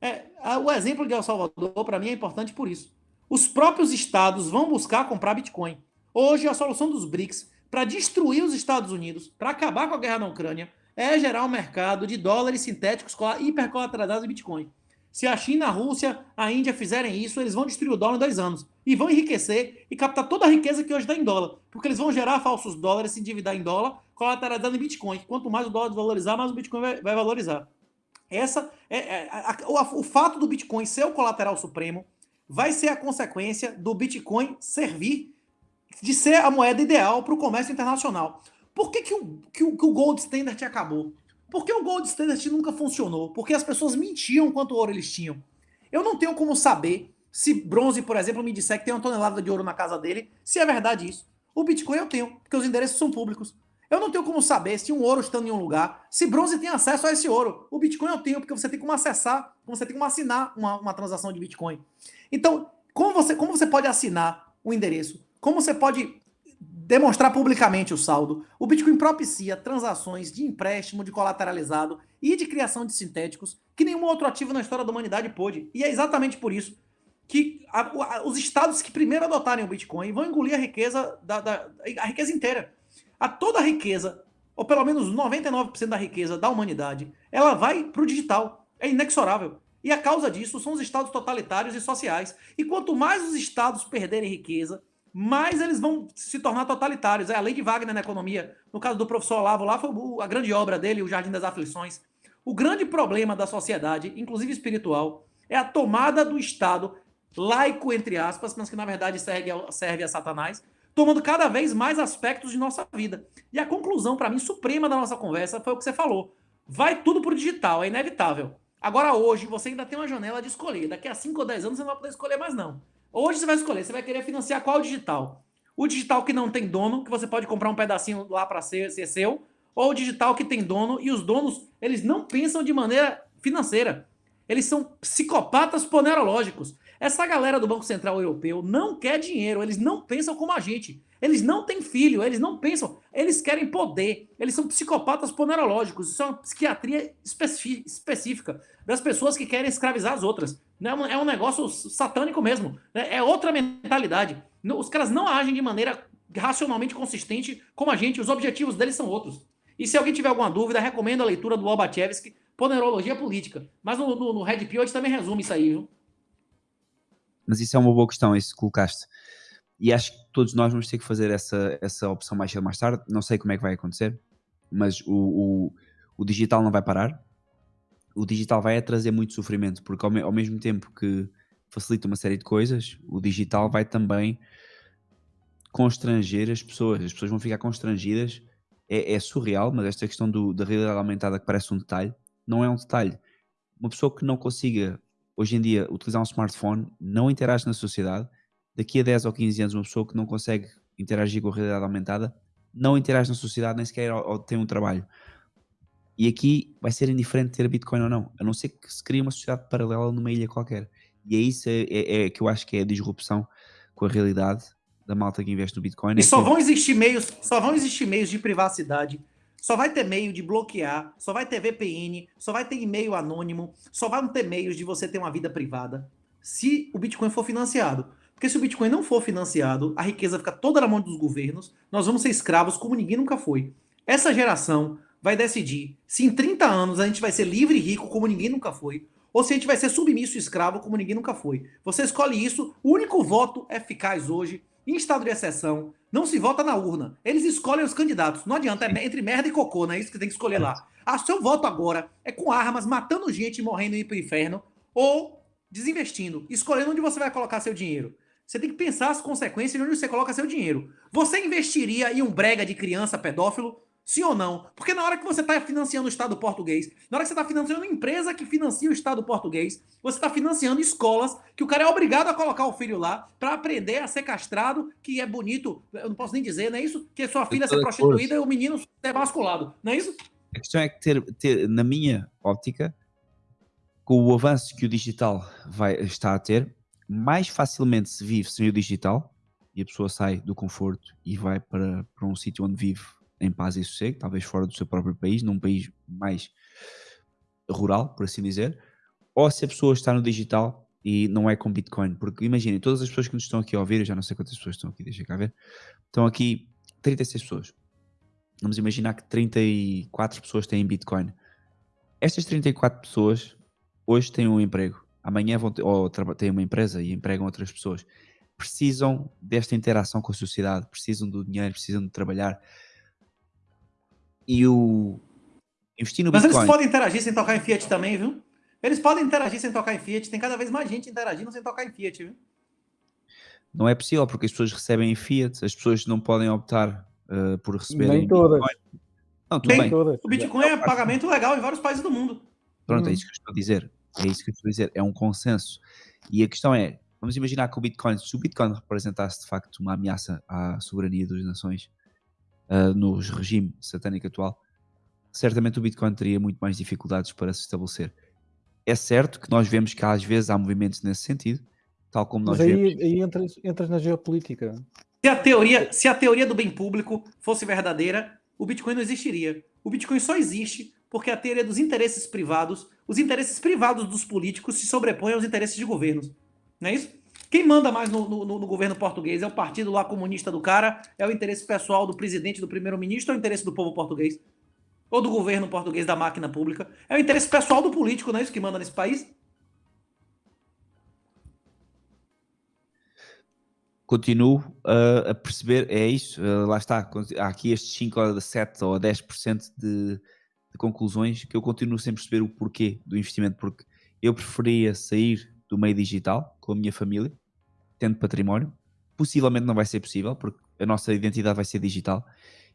É, o exemplo de El Salvador, para mim, é importante por isso. Os próprios estados vão buscar comprar Bitcoin. Hoje, a solução dos BRICS para destruir os Estados Unidos, para acabar com a guerra na Ucrânia, é gerar um mercado de dólares sintéticos hipercolateralizados em Bitcoin. Se a China, a Rússia, a Índia fizerem isso, eles vão destruir o dólar em dois anos. E vão enriquecer e captar toda a riqueza que hoje está em dólar. Porque eles vão gerar falsos dólares, se endividar em dólar, colateralizando em Bitcoin. Quanto mais o dólar valorizar, mais o Bitcoin vai, vai valorizar. Essa é, é a, a, o, fato do Bitcoin ser o colateral supremo vai ser a consequência do Bitcoin servir de ser a moeda ideal para o comércio internacional. Por que, que, o, que, o, que o Gold Standard acabou? Por que o Gold Standard nunca funcionou? Porque as pessoas mentiam quanto ouro eles tinham. Eu não tenho como saber se bronze, por exemplo, me disser que tem uma tonelada de ouro na casa dele, se é verdade isso. O Bitcoin eu tenho, porque os endereços são públicos. Eu não tenho como saber se um ouro está em um lugar, se bronze tem acesso a esse ouro. O Bitcoin eu tenho, porque você tem como acessar, você tem como assinar uma, uma transação de Bitcoin. Então, como você, como você pode assinar o endereço? Como você pode demonstrar publicamente o saldo? O Bitcoin propicia transações de empréstimo, de colateralizado e de criação de sintéticos que nenhum outro ativo na história da humanidade pôde. E é exatamente por isso que a, a, os estados que primeiro adotarem o Bitcoin vão engolir a riqueza, da, da a riqueza inteira. A toda a riqueza, ou pelo menos 99% da riqueza da humanidade, ela vai para o digital. É inexorável. E a causa disso são os estados totalitários e sociais. E quanto mais os estados perderem riqueza, mais eles vão se tornar totalitários. É a lei de Wagner na economia. No caso do professor Olavo, lá foi a grande obra dele, o Jardim das Aflições. O grande problema da sociedade, inclusive espiritual, é a tomada do Estado laico, entre aspas, mas que na verdade serve a, serve a Satanás, tomando cada vez mais aspectos de nossa vida. E a conclusão, para mim, suprema da nossa conversa foi o que você falou. Vai tudo pro digital, é inevitável. Agora, hoje, você ainda tem uma janela de escolher. Daqui a 5 ou 10 anos você não vai poder escolher mais, não. Hoje você vai escolher, você vai querer financiar qual digital? O digital que não tem dono, que você pode comprar um pedacinho lá para ser, ser seu, ou o digital que tem dono, e os donos, eles não pensam de maneira financeira. Eles são psicopatas ponerológicos. Essa galera do Banco Central Europeu não quer dinheiro, eles não pensam como a gente. Eles não têm filho, eles não pensam, eles querem poder. Eles são psicopatas ponerológicos. Isso é uma psiquiatria específica das pessoas que querem escravizar as outras. É um negócio satânico mesmo. Né? É outra mentalidade. Os caras não agem de maneira racionalmente consistente como a gente. Os objetivos deles são outros. E se alguém tiver alguma dúvida, recomendo a leitura do Lobachevsky, Ponerologia Política. Mas no, no, no Red Pill a gente também resume isso aí, viu? Mas isso é uma boa questão, isso que colocaste. E acho que todos nós vamos ter que fazer essa, essa opção mais cedo ou mais tarde. Não sei como é que vai acontecer, mas o, o, o digital não vai parar. O digital vai trazer muito sofrimento, porque ao, me, ao, mesmo tempo que facilita uma série de coisas, o digital vai também constranger as pessoas. As pessoas vão ficar constrangidas. É, é surreal, mas esta questão do, da realidade aumentada que parece um detalhe, não é um detalhe. Uma pessoa que não consiga hoje em dia, utilizar um smartphone não interage na sociedade. Daqui a 10 ou 15 anos, uma pessoa que não consegue interagir com a realidade aumentada não interage na sociedade, nem sequer tem um trabalho. E aqui vai ser indiferente ter Bitcoin ou não, a não ser que se crie uma sociedade paralela numa ilha qualquer. E é isso é, é, é que eu acho que é a disrupção com a realidade da malta que investe no Bitcoin. E é só que... vão existir meios, só vão existir meios de privacidade só vai ter meio de bloquear, só vai ter VPN, só vai ter e-mail anônimo, só vão ter meios de você ter uma vida privada se o Bitcoin for financiado. Porque se o Bitcoin não for financiado, a riqueza fica toda na mão dos governos, nós vamos ser escravos como ninguém nunca foi. Essa geração vai decidir se em 30 anos a gente vai ser livre e rico como ninguém nunca foi, ou se a gente vai ser submisso e escravo como ninguém nunca foi. Você escolhe isso, o único voto eficaz hoje em estado de exceção, não se vota na urna. Eles escolhem os candidatos. Não adianta, é entre merda e cocô, não é isso que tem que escolher lá. Ah, seu voto agora é com armas, matando gente, morrendo e ir pro inferno, ou desinvestindo, escolhendo onde você vai colocar seu dinheiro. Você tem que pensar as consequências de onde você coloca seu dinheiro. Você investiria em um brega de criança pedófilo? Sim ou não? Porque na hora que você está financiando o Estado português, na hora que você está financiando uma empresa que financia o Estado português, você está financiando escolas que o cara é obrigado a colocar o filho lá para aprender a ser castrado, que é bonito, eu não posso nem dizer, não é isso? Que sua filha ser prostituída e o menino ser masculado, não é isso? A questão é que ter, ter, na minha óptica, com o avanço que o digital vai estar a ter, mais facilmente se vive sem o digital e a pessoa sai do conforto e vai para, para um sítio onde vive em paz e sossego, talvez fora do seu próprio país, num país mais rural, por assim dizer, ou se a pessoa está no digital e não é com Bitcoin, porque imaginem, todas as pessoas que nos estão aqui a ouvir, eu já não sei quantas pessoas estão aqui, deixa cá ver, estão aqui 36 pessoas. Vamos imaginar que 34 pessoas têm Bitcoin. Estas 34 pessoas hoje têm um emprego, amanhã vão ter, ou têm uma empresa e empregam outras pessoas. Precisam desta interação com a sociedade, precisam do dinheiro, precisam de trabalhar, e o investir no Mas Bitcoin... eles podem interagir sem tocar em Fiat também, viu? Eles podem interagir sem tocar em Fiat. Tem cada vez mais gente interagindo sem tocar em Fiat, viu? Não é possível, porque as pessoas recebem em Fiat, as pessoas não podem optar uh, por receberem Nem todas. Bitcoin. Não, tudo Nem bem. Todas. O Bitcoin é pagamento legal em vários países do mundo. Pronto, é Hum. isso que eu estou a dizer. É isso que eu estou a dizer. É um consenso. E a questão é, vamos imaginar que o Bitcoin, se o Bitcoin representasse de facto uma ameaça à soberania das nações ah, no regime satânico atual, certamente o Bitcoin teria muito mais dificuldades para se estabelecer. É certo que nós vemos que às vezes há movimentos nesse sentido, tal como nós Mas vemos. aí, aí entras, entras na geopolítica. Se a, teoria, se a teoria do bem público fosse verdadeira, o Bitcoin não existiria. O Bitcoin só existe porque a teoria dos interesses privados, os interesses privados dos políticos se sobrepõem aos interesses de governos. Não é isso? Quem manda mais no, no- no governo português é o partido lá comunista do cara, é o interesse pessoal do presidente, do primeiro-ministro, é o interesse do povo português? Ou do governo português da máquina pública? É o interesse pessoal do político, não é isso que manda nesse país? continuo uh, a perceber, é isso, uh, lá está, há aqui estes 5 ou 7 ou 10% de, de conclusões que eu continuo sem perceber o porquê do investimento, porque eu preferia sair do meio digital com a minha família, tendo património, possivelmente não vai ser possível, porque a nossa identidade vai ser digital,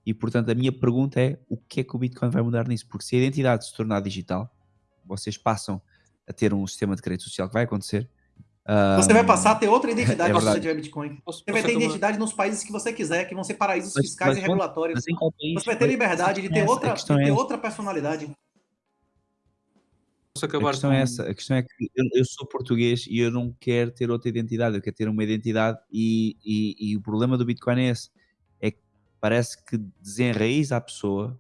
e portanto a minha pergunta é, o que é que o Bitcoin vai mudar nisso? Porque se a identidade se tornar digital, vocês passam a ter um sistema de crédito social que vai acontecer, Você vai passar a ter outra identidade é se você tiver Bitcoin. Posso- Você vai ter identidade nos países que você quiser, que vão ser paraísos Mas- fiscais mas e regulatórios. Mas? Você vai ter liberdade de ter é outra, de é ter essa. outra personalidade. A questão com... é essa, a questão é que eu, eu sou português e eu não quero ter outra identidade, eu quero ter uma identidade e, e- e o problema do Bitcoin é esse, é que parece que desenraiza a pessoa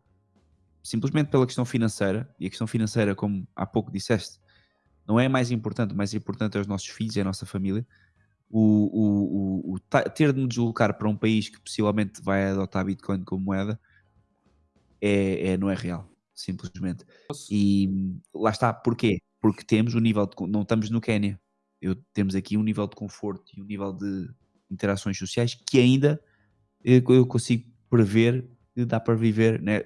simplesmente pela questão financeira, e a questão financeira, como há pouco disseste, não é mais importante, o mais importante é os nossos filhos, é a nossa família, o, o- o- o ter de nos deslocar para um país que possivelmente vai adotar Bitcoin como moeda é, é- não é real, simplesmente. E lá está, porquê? Porque temos um nível de. Não estamos no Quénia. Eu, temos aqui um nível de conforto e um nível de interações sociais que ainda eu, eu consigo prever que dá para viver né,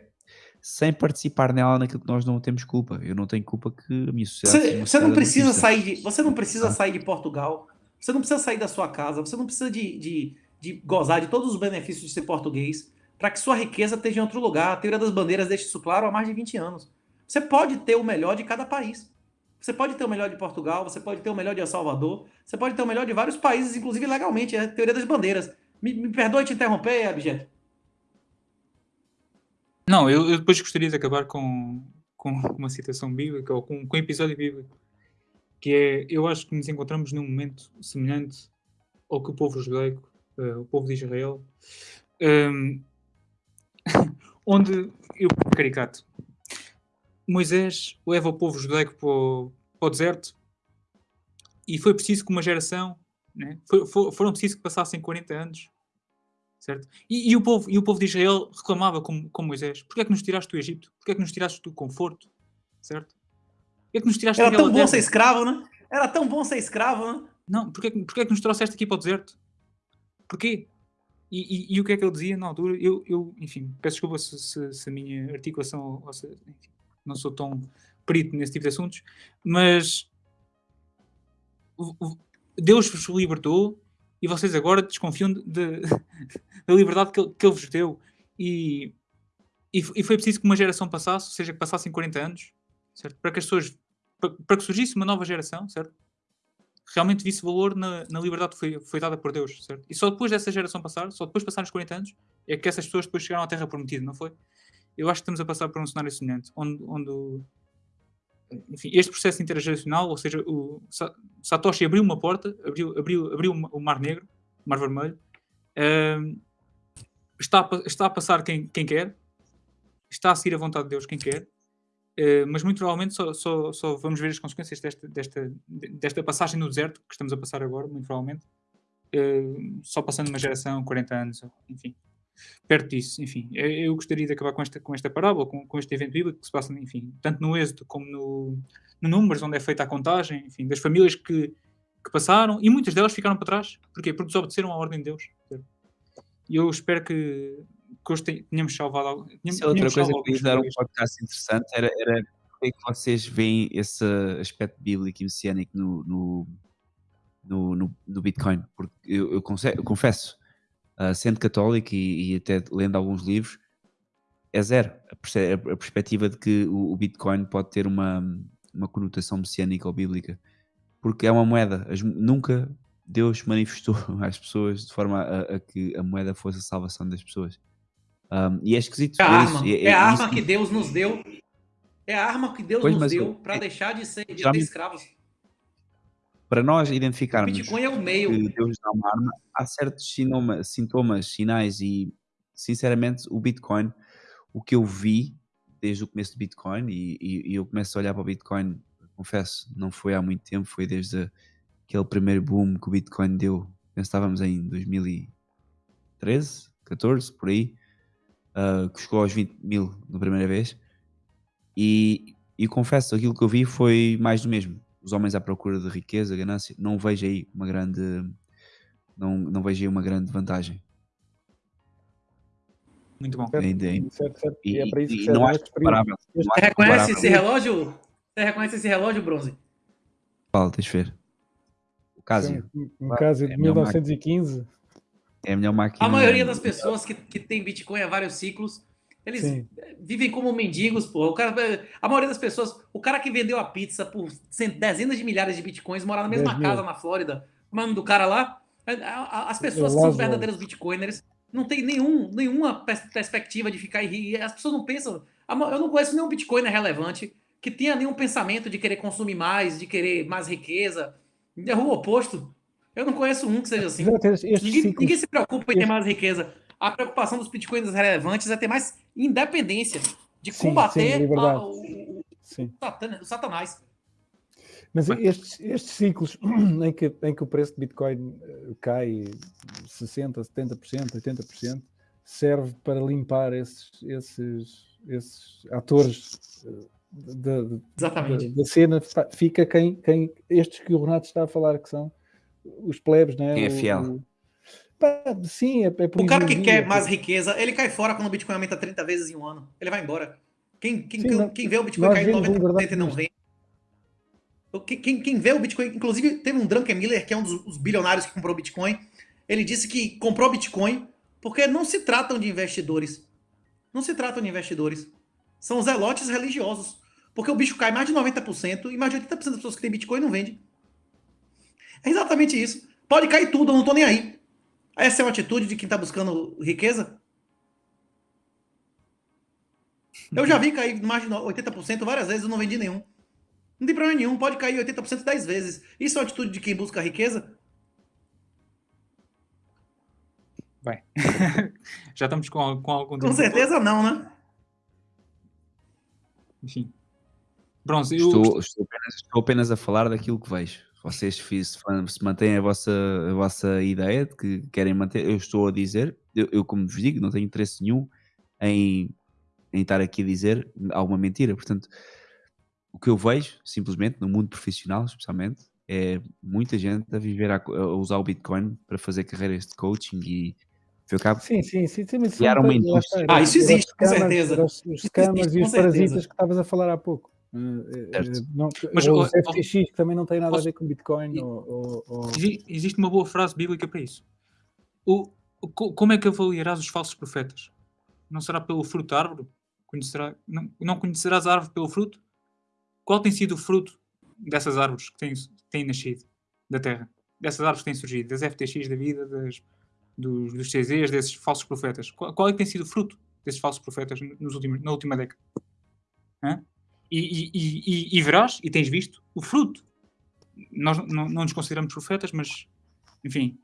sem participar nela naquilo que nós não temos culpa. Eu não tenho culpa que a minha sociedade. Você, você não precisa sair de, você não precisa Ah. sair de Portugal. Você não precisa sair da sua casa. Você não precisa de, de, de gozar de todos os benefícios de ser português para que sua riqueza esteja em outro lugar. A teoria das bandeiras deixa isso claro há mais de 20 anos. Você pode ter o melhor de cada país. Você pode ter o melhor de Portugal, você pode ter o melhor de El Salvador, você pode ter o melhor de vários países, inclusive legalmente. É a teoria das bandeiras. Me, me perdoe te interromper, Abjeto. Não, eu, eu depois gostaria de acabar com, com uma citação bíblica ou com, com um episódio bíblico, que é, eu acho que nos encontramos num momento semelhante ao que o povo judaico, eh, o povo de Israel, ehm, onde, eu caricato, Moisés leva o povo judaico para o, para o deserto e foi preciso que uma geração, né, foi- fo- foram preciso que passassem 40 anos certo? E, e o povo, e o povo de Israel reclamava com, com Moisés: Porquê é que nos tiraste do Egito? Porquê é que nos tiraste do conforto? Certo? Porquê é que nos tiraste Era tão bom terra? ser escravo, né? Era tão bom ser escravo, né? Não, porquê, é que- porquê é que nos trouxeste aqui para o deserto? Porquê? E, e- e o que é que ele dizia na altura? Eu, eu enfim, peço desculpa se, se- se a minha articulação, ou se- enfim, não sou tão perito nesse tipo de assuntos, mas Deus vos libertou e vocês agora desconfiam de- de- da liberdade que ele, que ele vos deu. E, e, e foi preciso que uma geração passasse, ou seja, que passassem 40 anos, certo? Para que as pessoas, para, para que surgisse uma nova geração, certo? Realmente visse valor na, na liberdade que foi, foi dada por Deus, certo? E só depois dessa geração passar, só depois de passar os 40 anos, é que essas pessoas depois chegaram à Terra Prometida, não foi? Eu acho que estamos a passar por um cenário semelhante, onde, onde enfim, este processo intergeracional, ou seja, o Sa- Satoshi abriu uma porta, abriu, abriu, abriu o Mar Negro, o Mar Vermelho, ahm, está, a, está a passar quem, quem quer, está a seguir a vontade de Deus quem quer, eh, mas muito provavelmente só, só, só vamos ver as consequências desta, desta, desta passagem no deserto que estamos a passar agora, muito provavelmente, eh, só passando uma geração, 40 anos, enfim, perto disso, enfim. Eu, eu gostaria de acabar com esta, com esta parábola, com, com este evento bíblico que se passa, enfim, tanto no Êxodo como no, no Números, onde é feita a contagem, enfim, das famílias que, que passaram, e muitas delas ficaram para trás. Porquê? Porque desobedeceram à ordem de Deus. E eu espero que, que hoje tenhamos salvado... al- tenhamos- Isso é outra coisa que alguns dar um podcast interessante era, era como é que vocês veem esse aspecto bíblico e messiânico no, no, no, no, no Bitcoin, porque eu, eu eu confesso, uh, sendo católico e, e, até lendo alguns livros, é zero a perspectiva de que o, o, Bitcoin pode ter uma, uma conotação messiânica ou bíblica, porque é uma moeda. As, nunca Deus manifestou às pessoas de forma a, a, que a moeda fosse a salvação das pessoas. Um, e é esquisito. É a arma, é, é, é a arma que Deus nos deu. É a arma que Deus pois, nos deu para é, deixar de ser, de escravos. Para nós identificarmos Bitcoin é o meio. que Deus dá uma arma, há certos sintomas, sintomas, sinais e, sinceramente, o Bitcoin, o que eu vi desde o começo do Bitcoin, e, e, e eu começo a olhar para o Bitcoin, confesso, não foi há muito tempo, foi desde aquele primeiro boom que o Bitcoin deu, estávamos em 2013, 14, por aí, uh, que chegou aos 20 mil na primeira vez, e, e confesso, aquilo que eu vi foi mais do mesmo. Os homens à procura de riqueza, ganância, não vejo aí uma grande, não, não vejo aí uma grande vantagem. Muito bom. Ainda. Certo, certo. E, e, é para isso que não acho comparável. Você reconhece esse relógio? Você reconhece esse relógio, Bronze? Fala, deixa eu ver. O Casio. Um Casio de é 1915. É a melhor máquina. A maioria das pessoas que, que tem Bitcoin há vários ciclos, eles Sim. vivem como mendigos, pô. O cara, a maioria das pessoas, o cara que vendeu a pizza por dezenas de milhares de Bitcoins, mora na mesma casa na Flórida, o nome do cara lá, as pessoas que são os verdadeiros Bitcoiners não tem nenhum, nenhuma perspectiva de ficar aí. As pessoas não pensam. Eu não conheço nenhum Bitcoiner relevante que tenha nenhum pensamento de querer consumir mais, de querer mais riqueza. É o oposto. Eu não conheço um que seja assim. Ninguém, ninguém, se preocupa em ter mais riqueza. A preocupação dos bitcoins relevantes é ter mais independência de sim, combater sim, é a, o, o, o, satanás. Mas estes, estes ciclos em que, em que o preço de Bitcoin eh, cai 60%, 70%, 80%, serve para limpar esses, esses, esses atores eh, da, da, da, cena. Fica quem, quem, estes que o Renato está a falar, que são os plebes, né? Quem é fiel. O, pá, sim, é, é O cara que quer mais riqueza, ele cai fora quando o Bitcoin aumenta 30 vezes em um ano. Ele vai embora. Quem, quem, sim, quem, quem vê o Bitcoin cair 90% e não vê. Quem, quem vê o Bitcoin, inclusive teve um Drunken Miller, que é um dos bilionários que comprou Bitcoin, ele disse que comprou Bitcoin porque não se tratam de investidores. Não se tratam de investidores. São zelotes religiosos. Porque o bicho cai mais de 90% e mais de 80% das pessoas que têm Bitcoin não vende. É exatamente isso. Pode cair tudo, eu não tô nem aí. Essa é uma atitude de quem está buscando riqueza? Eu já vi cair mais de 80% várias vezes, eu não vendi nenhum. Não tem problema nenhum, pode cair 80% 10 vezes. Isso é uma atitude de quem busca riqueza? Bem, já estamos com, com algum Com certeza não, né? Enfim. Bronze, eu... estou, estou, apenas, estou apenas a falar daquilo que vejo. Vocês se, se mantêm a vossa, a vossa ideia de que querem manter, eu estou a dizer, eu, eu como vos digo, não tenho interesse nenhum em, em estar aqui a dizer alguma mentira. Portanto, o que eu vejo, simplesmente, no mundo profissional, especialmente, é muita gente a viver a, a usar o Bitcoin para fazer carreiras de coaching e foi cabo. Sim, sim, sim. sim mas era uma indústria. Ah, isso existe, com certeza. Os, os scammers e os parasitas que estavas a falar há pouco. Uh, não, Mas os FTX que também não tem nada a ver com Bitcoin. Ou, ou, Existe uma boa frase bíblica para isso. O, como é que avaliarás os falsos profetas? Não será pelo fruto da árvore? Conhecerá, não, não conhecerás a árvore pelo fruto? Qual tem sido o fruto dessas árvores que têm, têm nascido da terra? Dessas árvores que têm surgido? Das FTX da vida, das, dos, dos CZs, desses falsos profetas? Qual, qual, é que tem sido o fruto desses falsos profetas nos últimos, na última década? Hã? E, e, e, e, verás, e tens visto, o fruto. Nós não, não nos consideramos profetas, mas, enfim,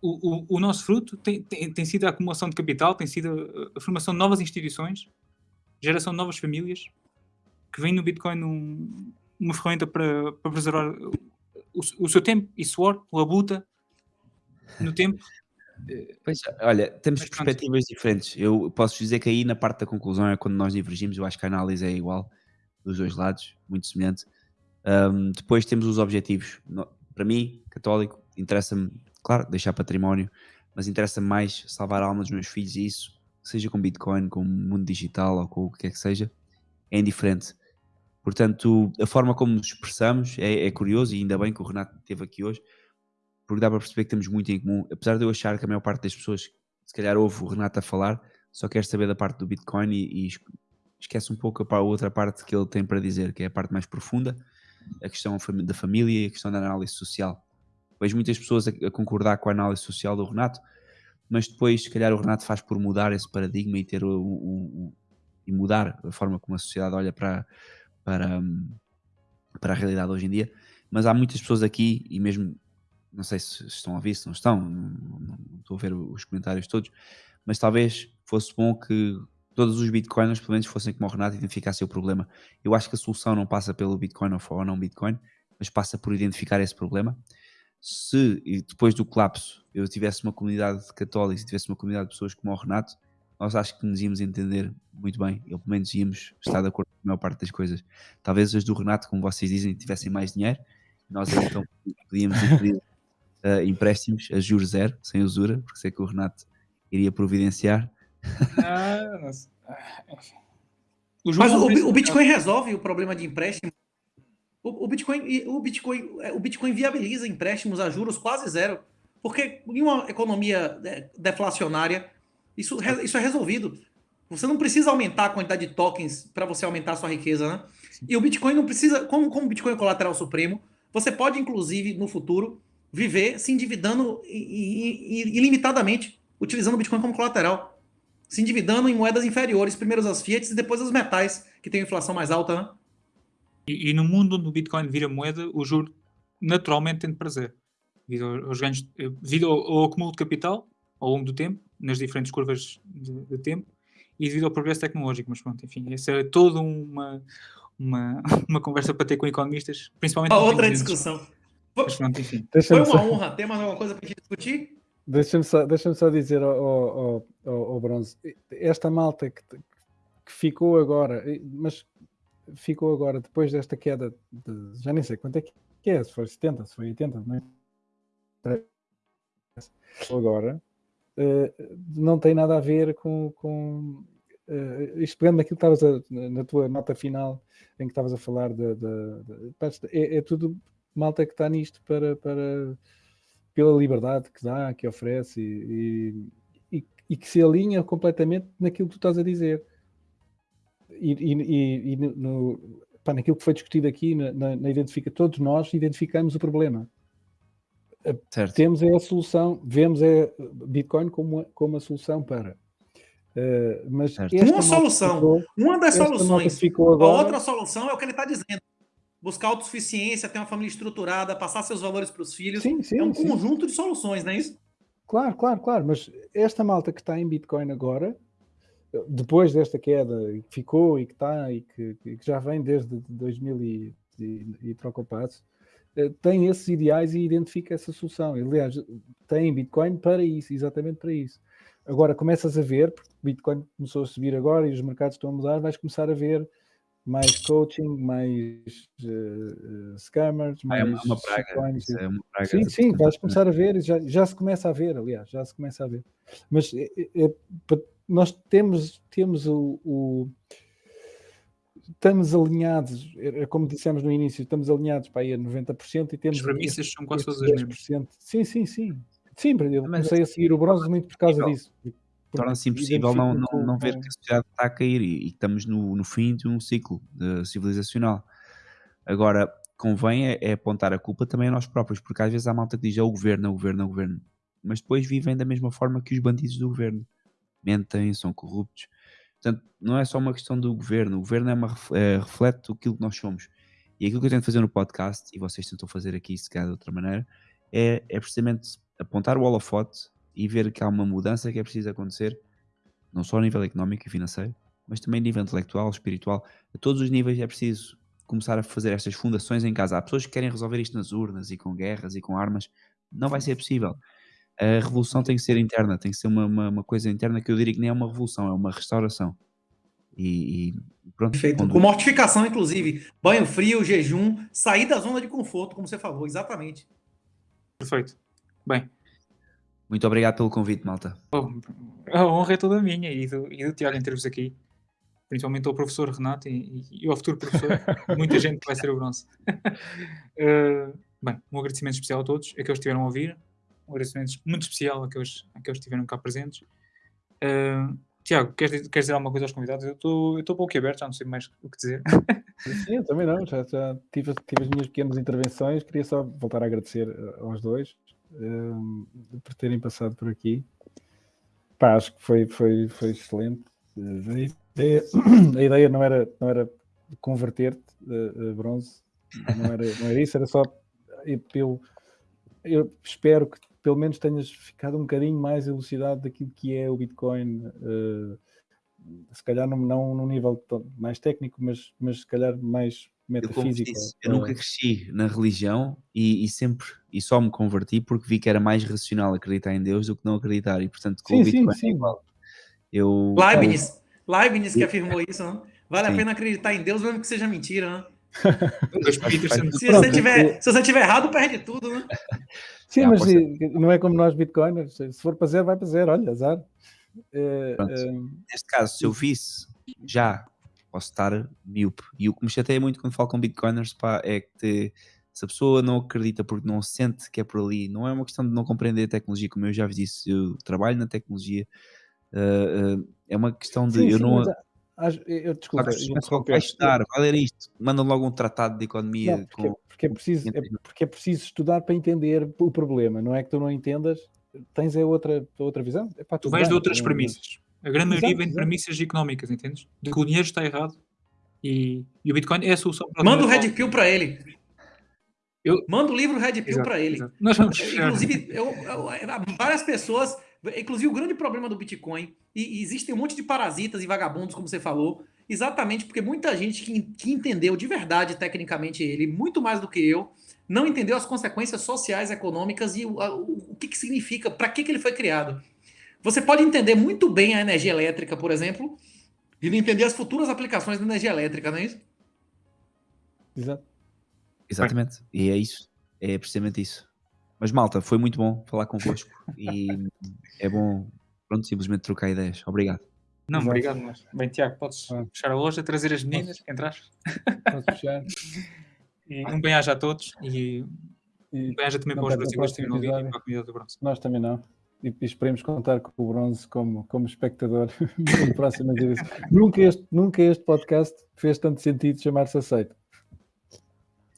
o, o, o nosso fruto tem, tem, tem, sido a acumulação de capital, tem sido a, formação de novas instituições, geração de novas famílias, que vem no Bitcoin um, uma ferramenta para, para preservar o, o, seu tempo e suor, labuta no tempo. Pois, olha, temos Mas, perspectivas diferentes. Eu posso dizer que aí na parte da conclusão é quando nós divergimos, eu acho que a análise é igual dos dois lados, muito semelhante. Um, depois temos os objetivos. Para mim, católico, interessa-me, claro, deixar património, mas interessa-me mais salvar a alma dos meus filhos e isso, seja com Bitcoin, com o mundo digital ou com o que quer que seja, é indiferente. Portanto, a forma como nos expressamos é, é curioso e ainda bem que o Renato esteve aqui hoje, porque dá para perceber que temos muito em comum, apesar de eu achar que a maior parte das pessoas, se calhar ouve o Renato a falar, só quer saber da parte do Bitcoin e, e esquece um pouco a outra parte que ele tem para dizer, que é a parte mais profunda, a questão da família e a questão da análise social. Vejo muitas pessoas a, a concordar com a análise social do Renato, mas depois, se calhar, o Renato faz por mudar esse paradigma e ter o, o- o- e mudar a forma como a sociedade olha para, para, hum, para a realidade hoje em dia. Mas há muitas pessoas aqui, e mesmo não sei se estão a ouvir, se não estão, não, não- não estou a ver os comentários todos, mas talvez fosse bom que todos os bitcoiners, pelo menos, fossem como o Renato e identificassem o problema. Eu acho que a solução não passa pelo bitcoin ou não bitcoin, mas passa por identificar esse problema. Se e depois do colapso eu tivesse uma comunidade católica, se tivesse uma comunidade de pessoas como o Renato, nós acho que nos íamos entender muito bem, ou pelo menos íamos estar de acordo com a maior parte das coisas. Talvez as do Renato, como vocês dizem, tivessem mais dinheiro, nós então podíamos pedir eh, empréstimos a juros zero, sem usura, porque sei que o Renato iria providenciar. Ah. Ah. O João Mas o, o Bitcoin resolve o problema de empréstimo. O, o Bitcoin, o, Bitcoin, é, o Bitcoin viabiliza empréstimos a juros quase zero. Porque em uma economia é, deflacionária, isso, isso é resolvido. Você não precisa aumentar a quantidade de tokens para você aumentar a sua riqueza, né? E o Bitcoin não precisa, como, como o Bitcoin é colateral supremo, você pode, inclusive, no futuro, viver se endividando ilimitadamente, utilizando o Bitcoin como colateral se endividando em moedas inferiores, primeiro as fiat e depois as metais, que tem inflação mais alta, né? E, e no mundo onde o Bitcoin vira moeda, o juro naturalmente tem de prazer. Devido aos ganhos, eh, devido ao, ao acúmulo de capital ao longo do tempo, nas diferentes curvas de, de tempo, e devido ao progresso tecnológico. Mas pronto, enfim, essa é toda uma, uma, uma conversa para ter com economistas, principalmente. A outra discussão. Mas pronto, enfim. Foi uma honra. Tem mais alguma coisa para gente discutir? Deixa só, deixa só dizer ao, ao, ao- ao- Bronze, esta malta que, que ficou agora, mas ficou agora depois desta queda de, já nem sei quanto é que é, se foi 70, se foi 80, não é? Agora, eh, não tem nada a ver com, com eh, isto pegando naquilo que estavas na tua nota final em que estavas a falar de, de- de- é, é tudo malta que está nisto para, para pela liberdade que dá, que oferece e, e, e- que se alinha completamente naquilo que tu estás a dizer. E, e- e- e no, no- pá, naquilo que foi discutido aqui, na, na, na identifica, todos nós identificamos o problema. Certo. Temos é a solução, vemos é Bitcoin como, a- como a solução para. Eh, mas Uma solução. ficou- Uma das soluções. ficou A agora, outra solução é o que ele está dizendo. Buscar autossuficiência, ter uma família estruturada, passar seus valores para os filhos. Sim, sim, é um sim. conjunto de soluções, não é isso? Claro, claro, claro, mas esta malta que está em Bitcoin agora, depois desta queda, que ficou e que está e que, que já vem desde 2000 e, e, e troca o passo, eh, tem esses ideais e identifica essa solução. Aliás, tem Bitcoin para isso, exatamente para isso. Agora começas a ver, porque Bitcoin começou a subir agora e os mercados estão a mudar, vais começar a ver mais coaching, mais eh, scammers, Ah, é mais uma, uma praga. é uma praga. Sim, sim, vais começar a ver, já, já se começa a ver, aliás, já se começa a ver. Mas é- é- é nós temos, temos o, o- Estamos alinhados, é é como dissemos no início, estamos alinhados para aí a 90% e temos. As premissas são quase todas as mesmas. 10%. Sim, sim, sim. Sim, eu comecei a seguir o bronze muito por causa impossível. disso. Torna-se impossível não, não, não ver que a sociedade está a cair e, e que estamos no, no fim de um ciclo de civilizacional. Agora, convém é, é apontar a culpa também a nós próprios, porque às vezes há malta que diz é o governo, é o governo, é o governo, mas depois vivem da mesma forma que os bandidos do governo. Mentem, são corruptos. Portanto, não é só uma questão do governo, o governo é uma, é, reflete aquilo que nós somos. E aquilo que eu tento fazer no podcast, e vocês tentam fazer aqui, se calhar de outra maneira, é, é precisamente apontar o holofote e ver que há uma mudança que é preciso acontecer, não só a nível económico e financeiro, mas também a nível intelectual, espiritual, a todos os níveis é preciso começar a fazer estas fundações em casa. Há pessoas que querem resolver isto nas urnas e com guerras e com armas, não vai ser possível. A revolução tem que ser interna, tem que ser uma, uma, uma coisa interna que eu diria que nem é uma revolução, é uma restauração. E, e pronto, Perfeito. quando- Com mortificação, inclusive. Banho frio, jejum, sair da zona de conforto, como você falou, exatamente. Perfeito. Bem, muito obrigado pelo convite, malta. oh, a honra é toda minha e do, e do Tiago em termos aqui. Principalmente ao professor Renato e, e ao futuro professor. Muita gente que vai ser o bronze. Eh, bem, um agradecimento especial a todos, a que estiveram a ouvir. Um agradecimento muito especial a que eles, a que estiveram cá presentes. Ah, Tiago, queres, dizer- queres dizer alguma coisa aos convidados? Eu estou eu estou um pouco aberto, já não sei mais o que dizer. Sim, eu também não, já, já tive, tive as minhas pequenas intervenções, queria só voltar a agradecer eh, aos dois eh, por terem passado por aqui. Pá, acho que foi, foi, foi excelente. Eh, A ideia, a ideia não era, não era converter-te a, a bronze, não era, não era isso, era só eu, eu, espero que pelo menos tenhas ficado um bocadinho mais elucidado daquilo que é o Bitcoin. eh, se calhar não, não num nível mais técnico, mas, mas se calhar mais Eu, disse, eu nunca cresci na religião e, e sempre e só me converti porque vi que era mais racional acreditar em Deus do que não acreditar e portanto com Sim, o sim, Bitcoin é sim. igual. Eu, Leibniz, Leibniz que afirmou isso, não? Vale a Sim. pena acreditar em Deus mesmo que seja mentira, né? Se você, tiver, se você tiver errado, perde tudo, né? Sim, Ah, mas não é como nós bitcoiners. Se for para zero, vai para zero. Olha, azar. Pronto. eh, neste caso, se eu visse já posso estar miúpe. E o que me chateia muito quando falo com bitcoiners pá, é que se a pessoa não acredita porque não sente que é por ali, não é uma questão de não compreender a tecnologia, como eu já vos disse, eu trabalho na tecnologia, uh, uh, é uma questão de sim, eu sim, não. mas, eu, desculpa, Claro, eu vai estudar, vai ler isto, manda logo um tratado de economia. Não, porque, com- porque é preciso, é porque é preciso estudar para entender o problema. Não é que tu não entendas, tens é outra, outra visão. Epá, Tu bem, de outras mas- premissas. A grande maioria Exato, vem de exato. premissas económicas, entendes? De que o dinheiro está errado e, e o Bitcoin é a solução para Manda o Red Pill pra ele. Eu- Manda o livro Red Pill pra ele. Nós vamos. Inclusive, eu- eu- várias pessoas, inclusive o grande problema do Bitcoin, e, e existem um monte de parasitas e vagabundos, como você falou, exatamente porque muita gente que, que entendeu de verdade, tecnicamente, ele, muito mais do que eu, não entendeu as consequências sociais, econômicas e o, o- o que, que significa, para que, que ele foi criado. Você pode entender muito bem a energia elétrica, por exemplo, e não entender as futuras aplicações da energia elétrica, não é isso? Exato. Exatamente, e é isso, é precisamente isso. Mas malta, foi muito bom falar convosco e é bom, pronto, simplesmente trocar ideias. Obrigado. Não, Exato. obrigado, mas. Bem, Tiago, podes Ah. fechar a loja, trazer as meninas, entrar. Posso fechar? E um bem-aja a todos e E um bem-aja também para os brasileiros que e para a comunidade do Bronze. nós também não. E, e esperemos contar com o Bronze como, como espectador próximas edições. nunca, este, nunca este podcast fez tanto sentido chamar-se Aceito.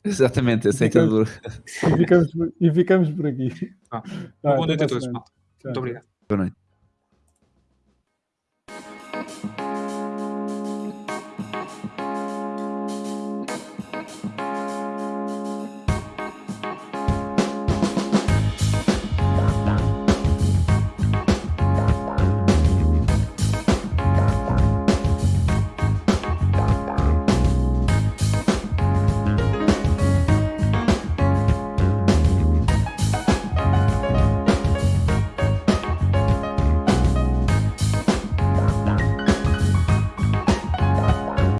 Exatamente, aceitador. E ficamos, por- e ficamos por aqui. Ah, Uma boa noite a todos, Muito obrigado. Boa noite.